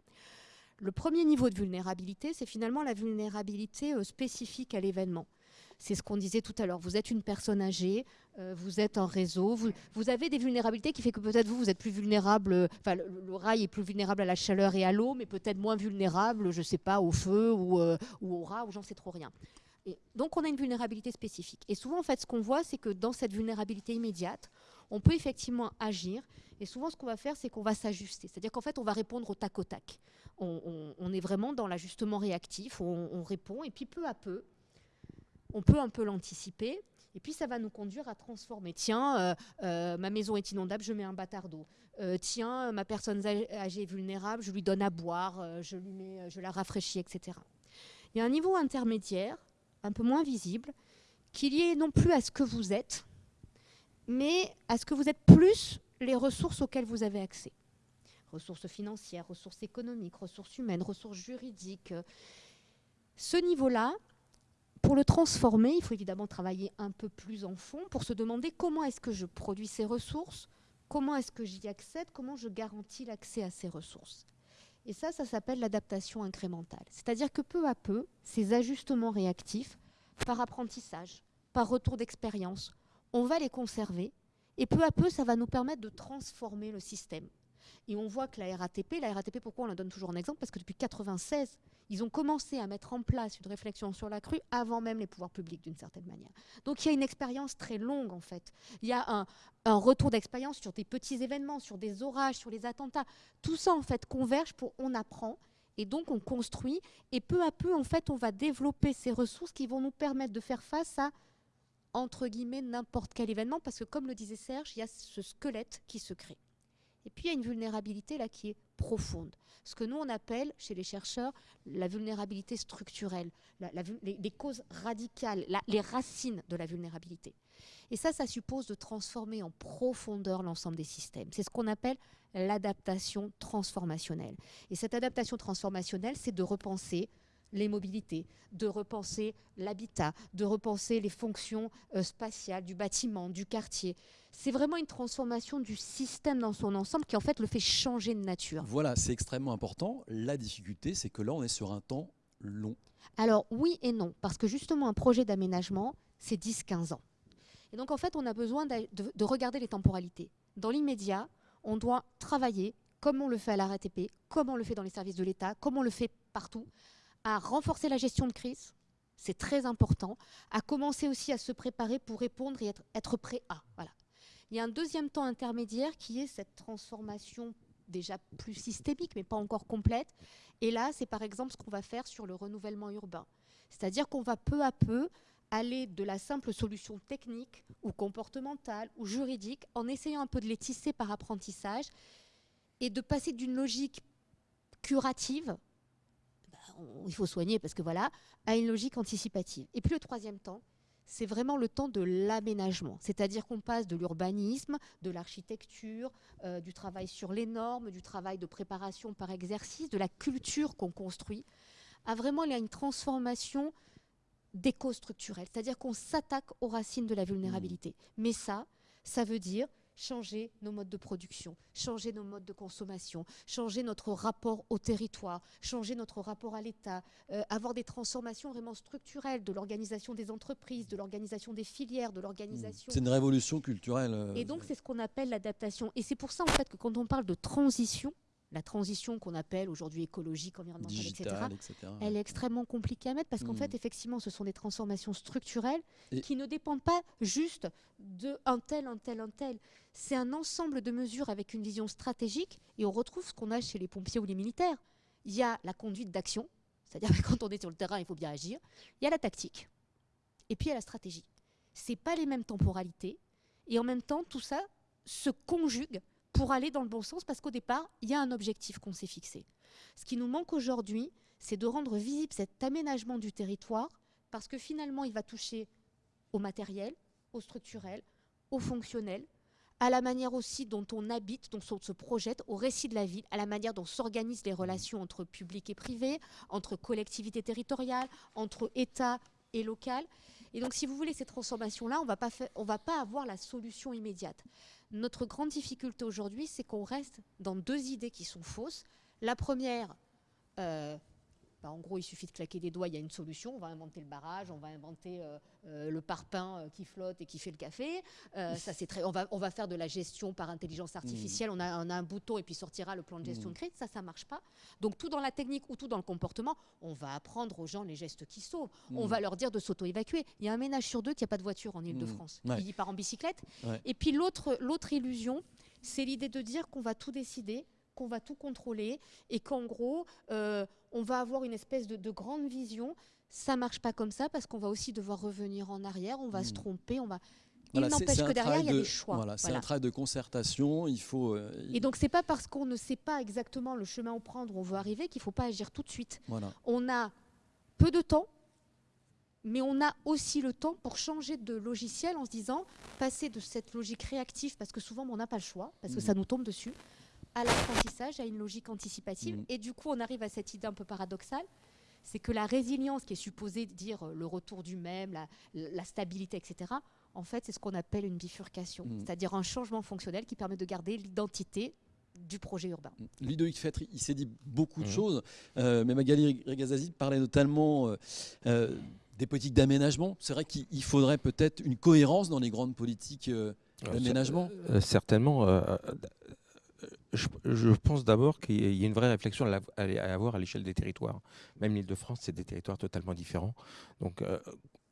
Le premier niveau de vulnérabilité, c'est finalement la vulnérabilité euh, spécifique à l'événement. C'est ce qu'on disait tout à l'heure. Vous êtes une personne âgée, euh, vous êtes en réseau, vous, avez des vulnérabilités qui fait que peut-être vous, vous êtes plus vulnérable, enfin le, rail est plus vulnérable à la chaleur et à l'eau, mais peut-être moins vulnérable, je ne sais pas, au feu ou, euh, ou au rat, ou j'en sais trop rien. Donc on a une vulnérabilité spécifique. Et souvent, en fait, ce qu'on voit, c'est que dans cette vulnérabilité immédiate, on peut effectivement agir. Et souvent, ce qu'on va faire, c'est qu'on va s'ajuster. C'est-à-dire qu'en fait, on va répondre au tac au tac. On, est vraiment dans l'ajustement réactif, on répond, et puis peu à peu, on peut un peu l'anticiper. Et puis ça va nous conduire à transformer. Tiens, euh, euh, ma maison est inondable, je mets un bâtard d'eau. Euh, tiens, ma personne âgée est vulnérable, je lui donne à boire, je, lui mets, je la rafraîchis, etc. Il y a un niveau intermédiaire, un peu moins visible, qui est lié non plus à ce que vous êtes, mais à ce que vous êtes plus les ressources auxquelles vous avez accès. Ressources financières, ressources économiques, ressources humaines, ressources juridiques. Ce niveau-là, pour le transformer, il faut évidemment travailler un peu plus en fond pour se demander comment est-ce que je produis ces ressources, comment est-ce que j'y accède, comment je garantis l'accès à ces ressources. Et ça, ça s'appelle l'adaptation incrémentale. C'est-à-dire que peu à peu, ces ajustements réactifs, par apprentissage, par retour d'expérience, on va les conserver et peu à peu, ça va nous permettre de transformer le système. Et on voit que la RATP, la RATP, pourquoi on la donne toujours en exemple? Parce que depuis 1996, ils ont commencé à mettre en place une réflexion sur la crue avant même les pouvoirs publics d'une certaine manière. Donc il y a une expérience très longue en fait. Il y a un, retour d'expérience sur des petits événements, sur des orages, sur les attentats. Tout ça en fait converge pour on apprend et donc on construit et peu à peu en fait on va développer ces ressources qui vont nous permettre de faire face à entre guillemets n'importe quel événement parce que comme le disait Serge, il y a ce squelette qui se crée. Et puis il y a une vulnérabilité là qui est profonde. Ce que nous on appelle chez les chercheurs la vulnérabilité structurelle, les, causes radicales, les racines de la vulnérabilité. Et ça, ça suppose de transformer en profondeur l'ensemble des systèmes. C'est ce qu'on appelle l'adaptation transformationnelle. Et cette adaptation transformationnelle, c'est de repenser les mobilités, de repenser l'habitat, de repenser les fonctions euh, spatiales du bâtiment, du quartier. C'est vraiment une transformation du système dans son ensemble qui en fait le fait changer de nature. Voilà, c'est extrêmement important. La difficulté, c'est que là, on est sur un temps long. Alors oui et non, parce que justement, un projet d'aménagement, c'est 10-15 ans. Et donc en fait, on a besoin de, regarder les temporalités. Dans l'immédiat, on doit travailler comme on le fait à la RATP, comme on le fait dans les services de l'État, comme on le fait partout, à renforcer la gestion de crise, c'est très important, à commencer aussi à se préparer pour répondre et être, prêt à. Voilà. Il y a un deuxième temps intermédiaire qui est cette transformation déjà plus systémique, mais pas encore complète. Et là, c'est par exemple ce qu'on va faire sur le renouvellement urbain. C'est-à-dire qu'on va peu à peu aller de la simple solution technique ou comportementale ou juridique en essayant un peu de les tisser par apprentissage et de passer d'une logique curative il faut soigner parce que voilà, à une logique anticipative. Et puis le troisième temps, c'est vraiment le temps de l'aménagement. C'est-à-dire qu'on passe de l'urbanisme, de l'architecture, euh, du travail sur les normes, du travail de préparation par exercice, de la culture qu'on construit, à vraiment il y a une transformation d'éco-structurelle. C'est-à-dire qu'on s'attaque aux racines de la vulnérabilité. Mmh. Mais ça, ça veut dire changer nos modes de production, changer nos modes de consommation, changer notre rapport au territoire, changer notre rapport à l'État, euh, avoir des transformations vraiment structurelles de l'organisation des entreprises, de l'organisation des filières, de l'organisation. C'est une révolution culturelle. Euh, Et donc c'est ce qu'on appelle l'adaptation. Et c'est pour ça en fait que quand on parle de transition, la transition qu'on appelle aujourd'hui écologique, environnementale, etc., elle est extrêmement compliquée à mettre parce qu'en hmm. fait, effectivement, ce sont des transformations structurelles qui ne dépendent pas juste de un tel, un tel, un tel. C'est un ensemble de mesures avec une vision stratégique et on retrouve ce qu'on a chez les pompiers ou les militaires. Il y a la conduite d'action, c'est-à-dire que quand on est sur le terrain, il faut bien agir. Il y a la tactique. Et puis il y a la stratégie. Ce pas les mêmes temporalités. Et en même temps, tout ça se conjugue pour aller dans le bon sens parce qu'au départ, il y a un objectif qu'on s'est fixé. Ce qui nous manque aujourd'hui, c'est de rendre visible cet aménagement du territoire parce que finalement, il va toucher au matériel, au structurel, au fonctionnel, à la manière aussi dont on habite, dont on se projette, au récit de la ville, à la manière dont s'organisent les relations entre public et privé, entre collectivités territoriales, entre État et local. Et donc, si vous voulez, ces transformations-là, on ne va pas avoir la solution immédiate. Notre grande difficulté aujourd'hui, c'est qu'on reste dans deux idées qui sont fausses. La première, euh, bah, en gros, il suffit de claquer des doigts, il y a une solution. On va inventer le barrage, on va inventer euh, euh, le parpaing euh, qui flotte et qui fait le café. ça, c'est très. On va, on va faire de la gestion par intelligence mmh. artificielle. On, a, un bouton et puis sortira le plan de gestion mmh. de crise. Ça, ça marche pas. Donc tout dans la technique ou tout dans le comportement, on va apprendre aux gens les gestes qui sauvent. On mmh. va leur dire de s'auto-évacuer. Il y a un ménage sur deux qui n'a pas de voiture en Ile-de-France. Il part en bicyclette. Et puis l'autre illusion, c'est l'idée de dire qu'on va tout décider qu'on va tout contrôler et qu'en gros, euh, on va avoir une espèce de, grande vision. Ça marche pas comme ça parce qu'on va aussi devoir revenir en arrière, on va se hmm. tromper, on va. Il n'empêche que derrière, il y a des choix. Voilà, c'est un travail de concertation. Il faut. Euh, et donc, c'est pas parce qu'on ne sait pas exactement le chemin où prendre, où on veut arriver, qu'il faut pas agir tout de suite. Voilà. On a peu de temps, mais on a aussi le temps pour changer de logiciel en se disant passer de cette logique réactive, parce que souvent on n'a pas le choix, parce que hmm. ça nous tombe dessus, à l'apprentissage, à une logique anticipative. Mm. Et du coup, on arrive à cette idée un peu paradoxale, c'est que la résilience qui est supposée dire euh, le retour du même, la, stabilité, etc., en fait, c'est ce qu'on appelle une bifurcation, mm. c'est-à-dire un changement fonctionnel qui permet de garder l'identité du projet urbain. Mm. Ludovic Fettre, il s'est dit beaucoup de choses, euh, mais Magali Regazazi parlait notamment euh, des politiques d'aménagement. C'est vrai qu'il faudrait peut-être une cohérence dans les grandes politiques d'aménagement. certainement je, pense d'abord qu'il y a une vraie réflexion à, avoir à l'échelle des territoires. Même l'Île-de-France, c'est des territoires totalement différents. Donc, euh,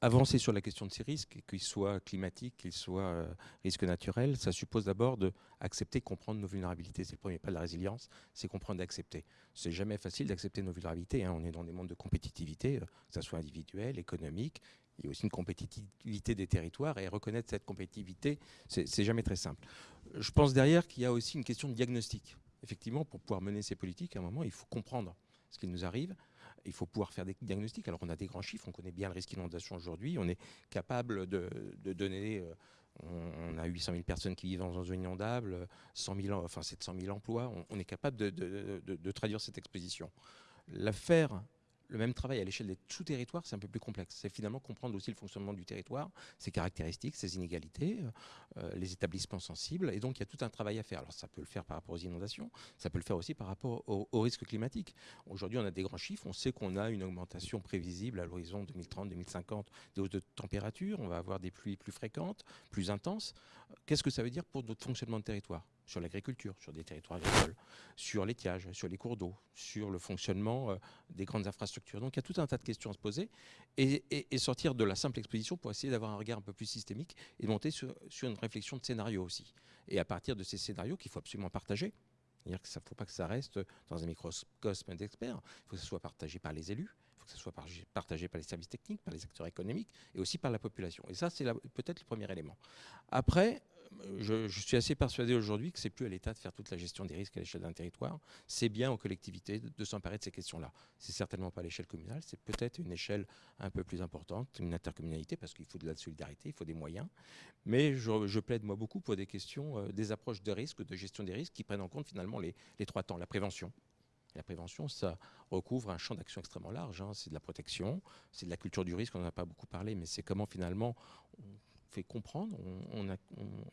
avancer sur la question de ces risques, qu'ils soient climatiques, qu'ils soient euh, risques naturels, ça suppose d'abord d'accepter, comprendre nos vulnérabilités. C'est le premier pas de la résilience, c'est comprendre et accepter. C'est jamais facile d'accepter nos vulnérabilités. Hein. On est dans des mondes de compétitivité, euh, que ce soit individuel, économique. Il y a aussi une compétitivité des territoires et reconnaître cette compétitivité, c'est jamais très simple. Je pense derrière qu'il y a aussi une question de diagnostic. Effectivement, pour pouvoir mener ces politiques, à un moment, il faut comprendre ce qui nous arrive. Il faut pouvoir faire des diagnostics. Alors, on a des grands chiffres, on connaît bien le risque d'inondation aujourd'hui. On est capable de, donner. Euh, on, a 800 000 personnes qui vivent dans une zone inondable, 100 000, enfin 700 000 emplois. On, est capable de, de, traduire cette exposition. L'affaire le même travail à l'échelle des sous-territoires, c'est un peu plus complexe. C'est finalement comprendre aussi le fonctionnement du territoire, ses caractéristiques, ses inégalités, euh, les établissements sensibles. Et donc, il y a tout un travail à faire. Alors, ça peut le faire par rapport aux inondations, ça peut le faire aussi par rapport aux, risques climatiques. Aujourd'hui, on a des grands chiffres. On sait qu'on a une augmentation prévisible à l'horizon 2030-2050 des hausses de température. On va avoir des pluies plus fréquentes, plus intenses. Qu'est-ce que ça veut dire pour notre fonctionnement de territoire? Sur l'agriculture, sur des territoires agricoles, sur l'étiage, sur les cours d'eau, sur le fonctionnement euh, des grandes infrastructures. Donc il y a tout un tas de questions à se poser et, sortir de la simple exposition pour essayer d'avoir un regard un peu plus systémique et monter sur, une réflexion de scénario aussi. Et à partir de ces scénarios qu'il faut absolument partager, c'est-à-dire qu'il ne faut pas que ça reste dans un microcosme d'experts, il faut que ce soit partagé par les élus, il faut que ce soit partagé par les services techniques, par les acteurs économiques et aussi par la population. Et ça, c'est peut-être le premier élément. Après, je, suis assez persuadé aujourd'hui que c'est plus à l'État de faire toute la gestion des risques à l'échelle d'un territoire. C'est bien aux collectivités de, s'emparer de ces questions-là. C'est certainement pas à l'échelle communale, c'est peut-être une échelle un peu plus importante, une intercommunalité, parce qu'il faut de la solidarité, il faut des moyens. Mais je, plaide moi beaucoup pour des questions, euh, des approches de risque, de gestion des risques qui prennent en compte finalement les, trois temps. La prévention, la prévention, ça recouvre un champ d'action extrêmement large. Hein. C'est de la protection, c'est de la culture du risque, on n'en a pas beaucoup parlé, mais c'est comment finalement fait comprendre, on,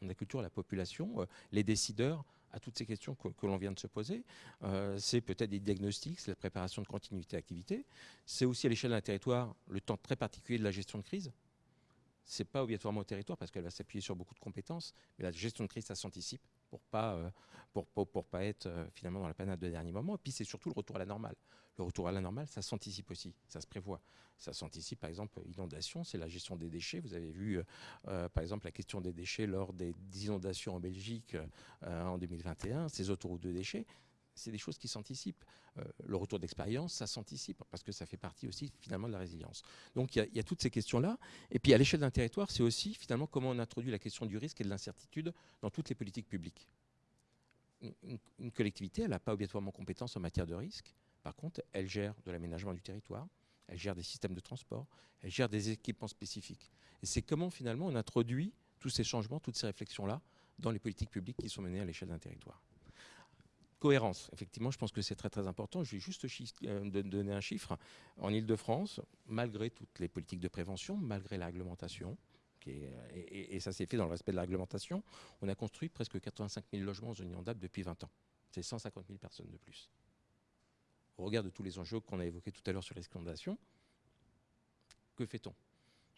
on, culture la population, euh, les décideurs à toutes ces questions que, l'on vient de se poser. Euh, c'est peut-être des diagnostics, c'est la préparation de continuité d'activité. C'est aussi à l'échelle d'un territoire le temps très particulier de la gestion de crise. C'est pas obligatoirement au territoire parce qu'elle va s'appuyer sur beaucoup de compétences, mais la gestion de crise, ça s'anticipe pour pas euh, pour, pour, pas être finalement dans la panade de dernier moment. Et puis c'est surtout le retour à la normale. Le retour à la normale, ça s'anticipe aussi, ça se prévoit. Ça s'anticipe, par exemple, inondation, c'est la gestion des déchets. Vous avez vu, euh, euh, par exemple, la question des déchets lors des inondations en Belgique euh, en 2021, ces autoroutes de déchets. C'est des choses qui s'anticipent. Euh, le retour d'expérience, ça s'anticipe, parce que ça fait partie aussi finalement de la résilience. Donc il y, a toutes ces questions-là. Et puis à l'échelle d'un territoire, c'est aussi finalement comment on introduit la question du risque et de l'incertitude dans toutes les politiques publiques. Une, collectivité, elle n'a pas obligatoirement compétence en matière de risque. Par contre, elle gère de l'aménagement du territoire, elle gère des systèmes de transport, elle gère des équipements spécifiques. Et c'est comment finalement on introduit tous ces changements, toutes ces réflexions-là dans les politiques publiques qui sont menées à l'échelle d'un territoire. Cohérence, effectivement, je pense que c'est très très important. Je vais juste euh, donner un chiffre. En Ile-de-France, malgré toutes les politiques de prévention, malgré la réglementation, et, ça s'est fait dans le respect de la réglementation, on a construit presque 85 000 logements en zone inondable depuis 20 ans. C'est 150 000 personnes de plus. Au regard de tous les enjeux qu'on a évoqués tout à l'heure sur les que fait-on?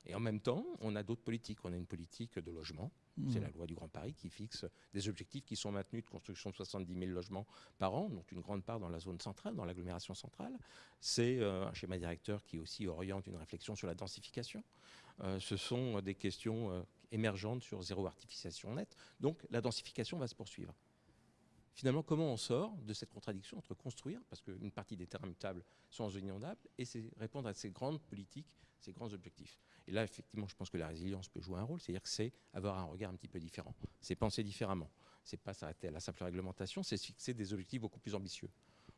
Et en même temps, on a d'autres politiques. On a une politique de logement. C'est la loi du Grand Paris qui fixe des objectifs qui sont maintenus de construction de 70 000 logements par an, dont une grande part dans la zone centrale, dans l'agglomération centrale. C'est euh, un schéma directeur qui aussi oriente une réflexion sur la densification. Euh, ce sont des questions euh, émergentes sur zéro artificialisation nette. Donc la densification va se poursuivre. Finalement, comment on sort de cette contradiction entre construire, parce qu'une partie des terrains mutables sont en zone inondable, et répondre à ces grandes politiques, ces grands objectifs et là, effectivement, je pense que la résilience peut jouer un rôle, c'est-à-dire que c'est avoir un regard un petit peu différent, c'est penser différemment. C'est pas s'arrêter à la simple réglementation, c'est fixer des objectifs beaucoup plus ambitieux.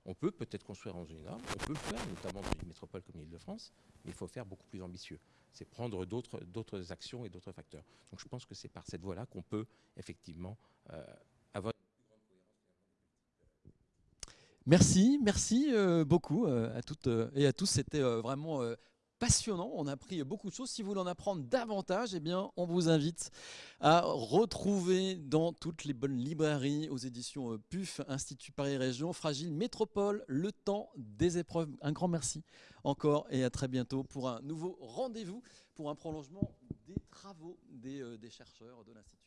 On peut peut-être construire en zone norme, on peut le faire, notamment dans une métropole comme l'Île-de-France, mais il faut faire beaucoup plus ambitieux. C'est prendre d'autres actions et d'autres facteurs. Donc je pense que c'est par cette voie-là qu'on peut effectivement euh, avoir Merci, merci euh, beaucoup euh, à toutes et à tous. C'était vraiment passionnant. On a appris beaucoup de choses. Si vous voulez en apprendre davantage, eh bien, on vous invite à retrouver dans toutes les bonnes librairies aux éditions euh, PUF, Institut Paris Région, Fragile Métropole, le temps des épreuves. Un grand merci encore et à très bientôt pour un nouveau rendez-vous pour un prolongement des travaux des, euh, des chercheurs de l'Institut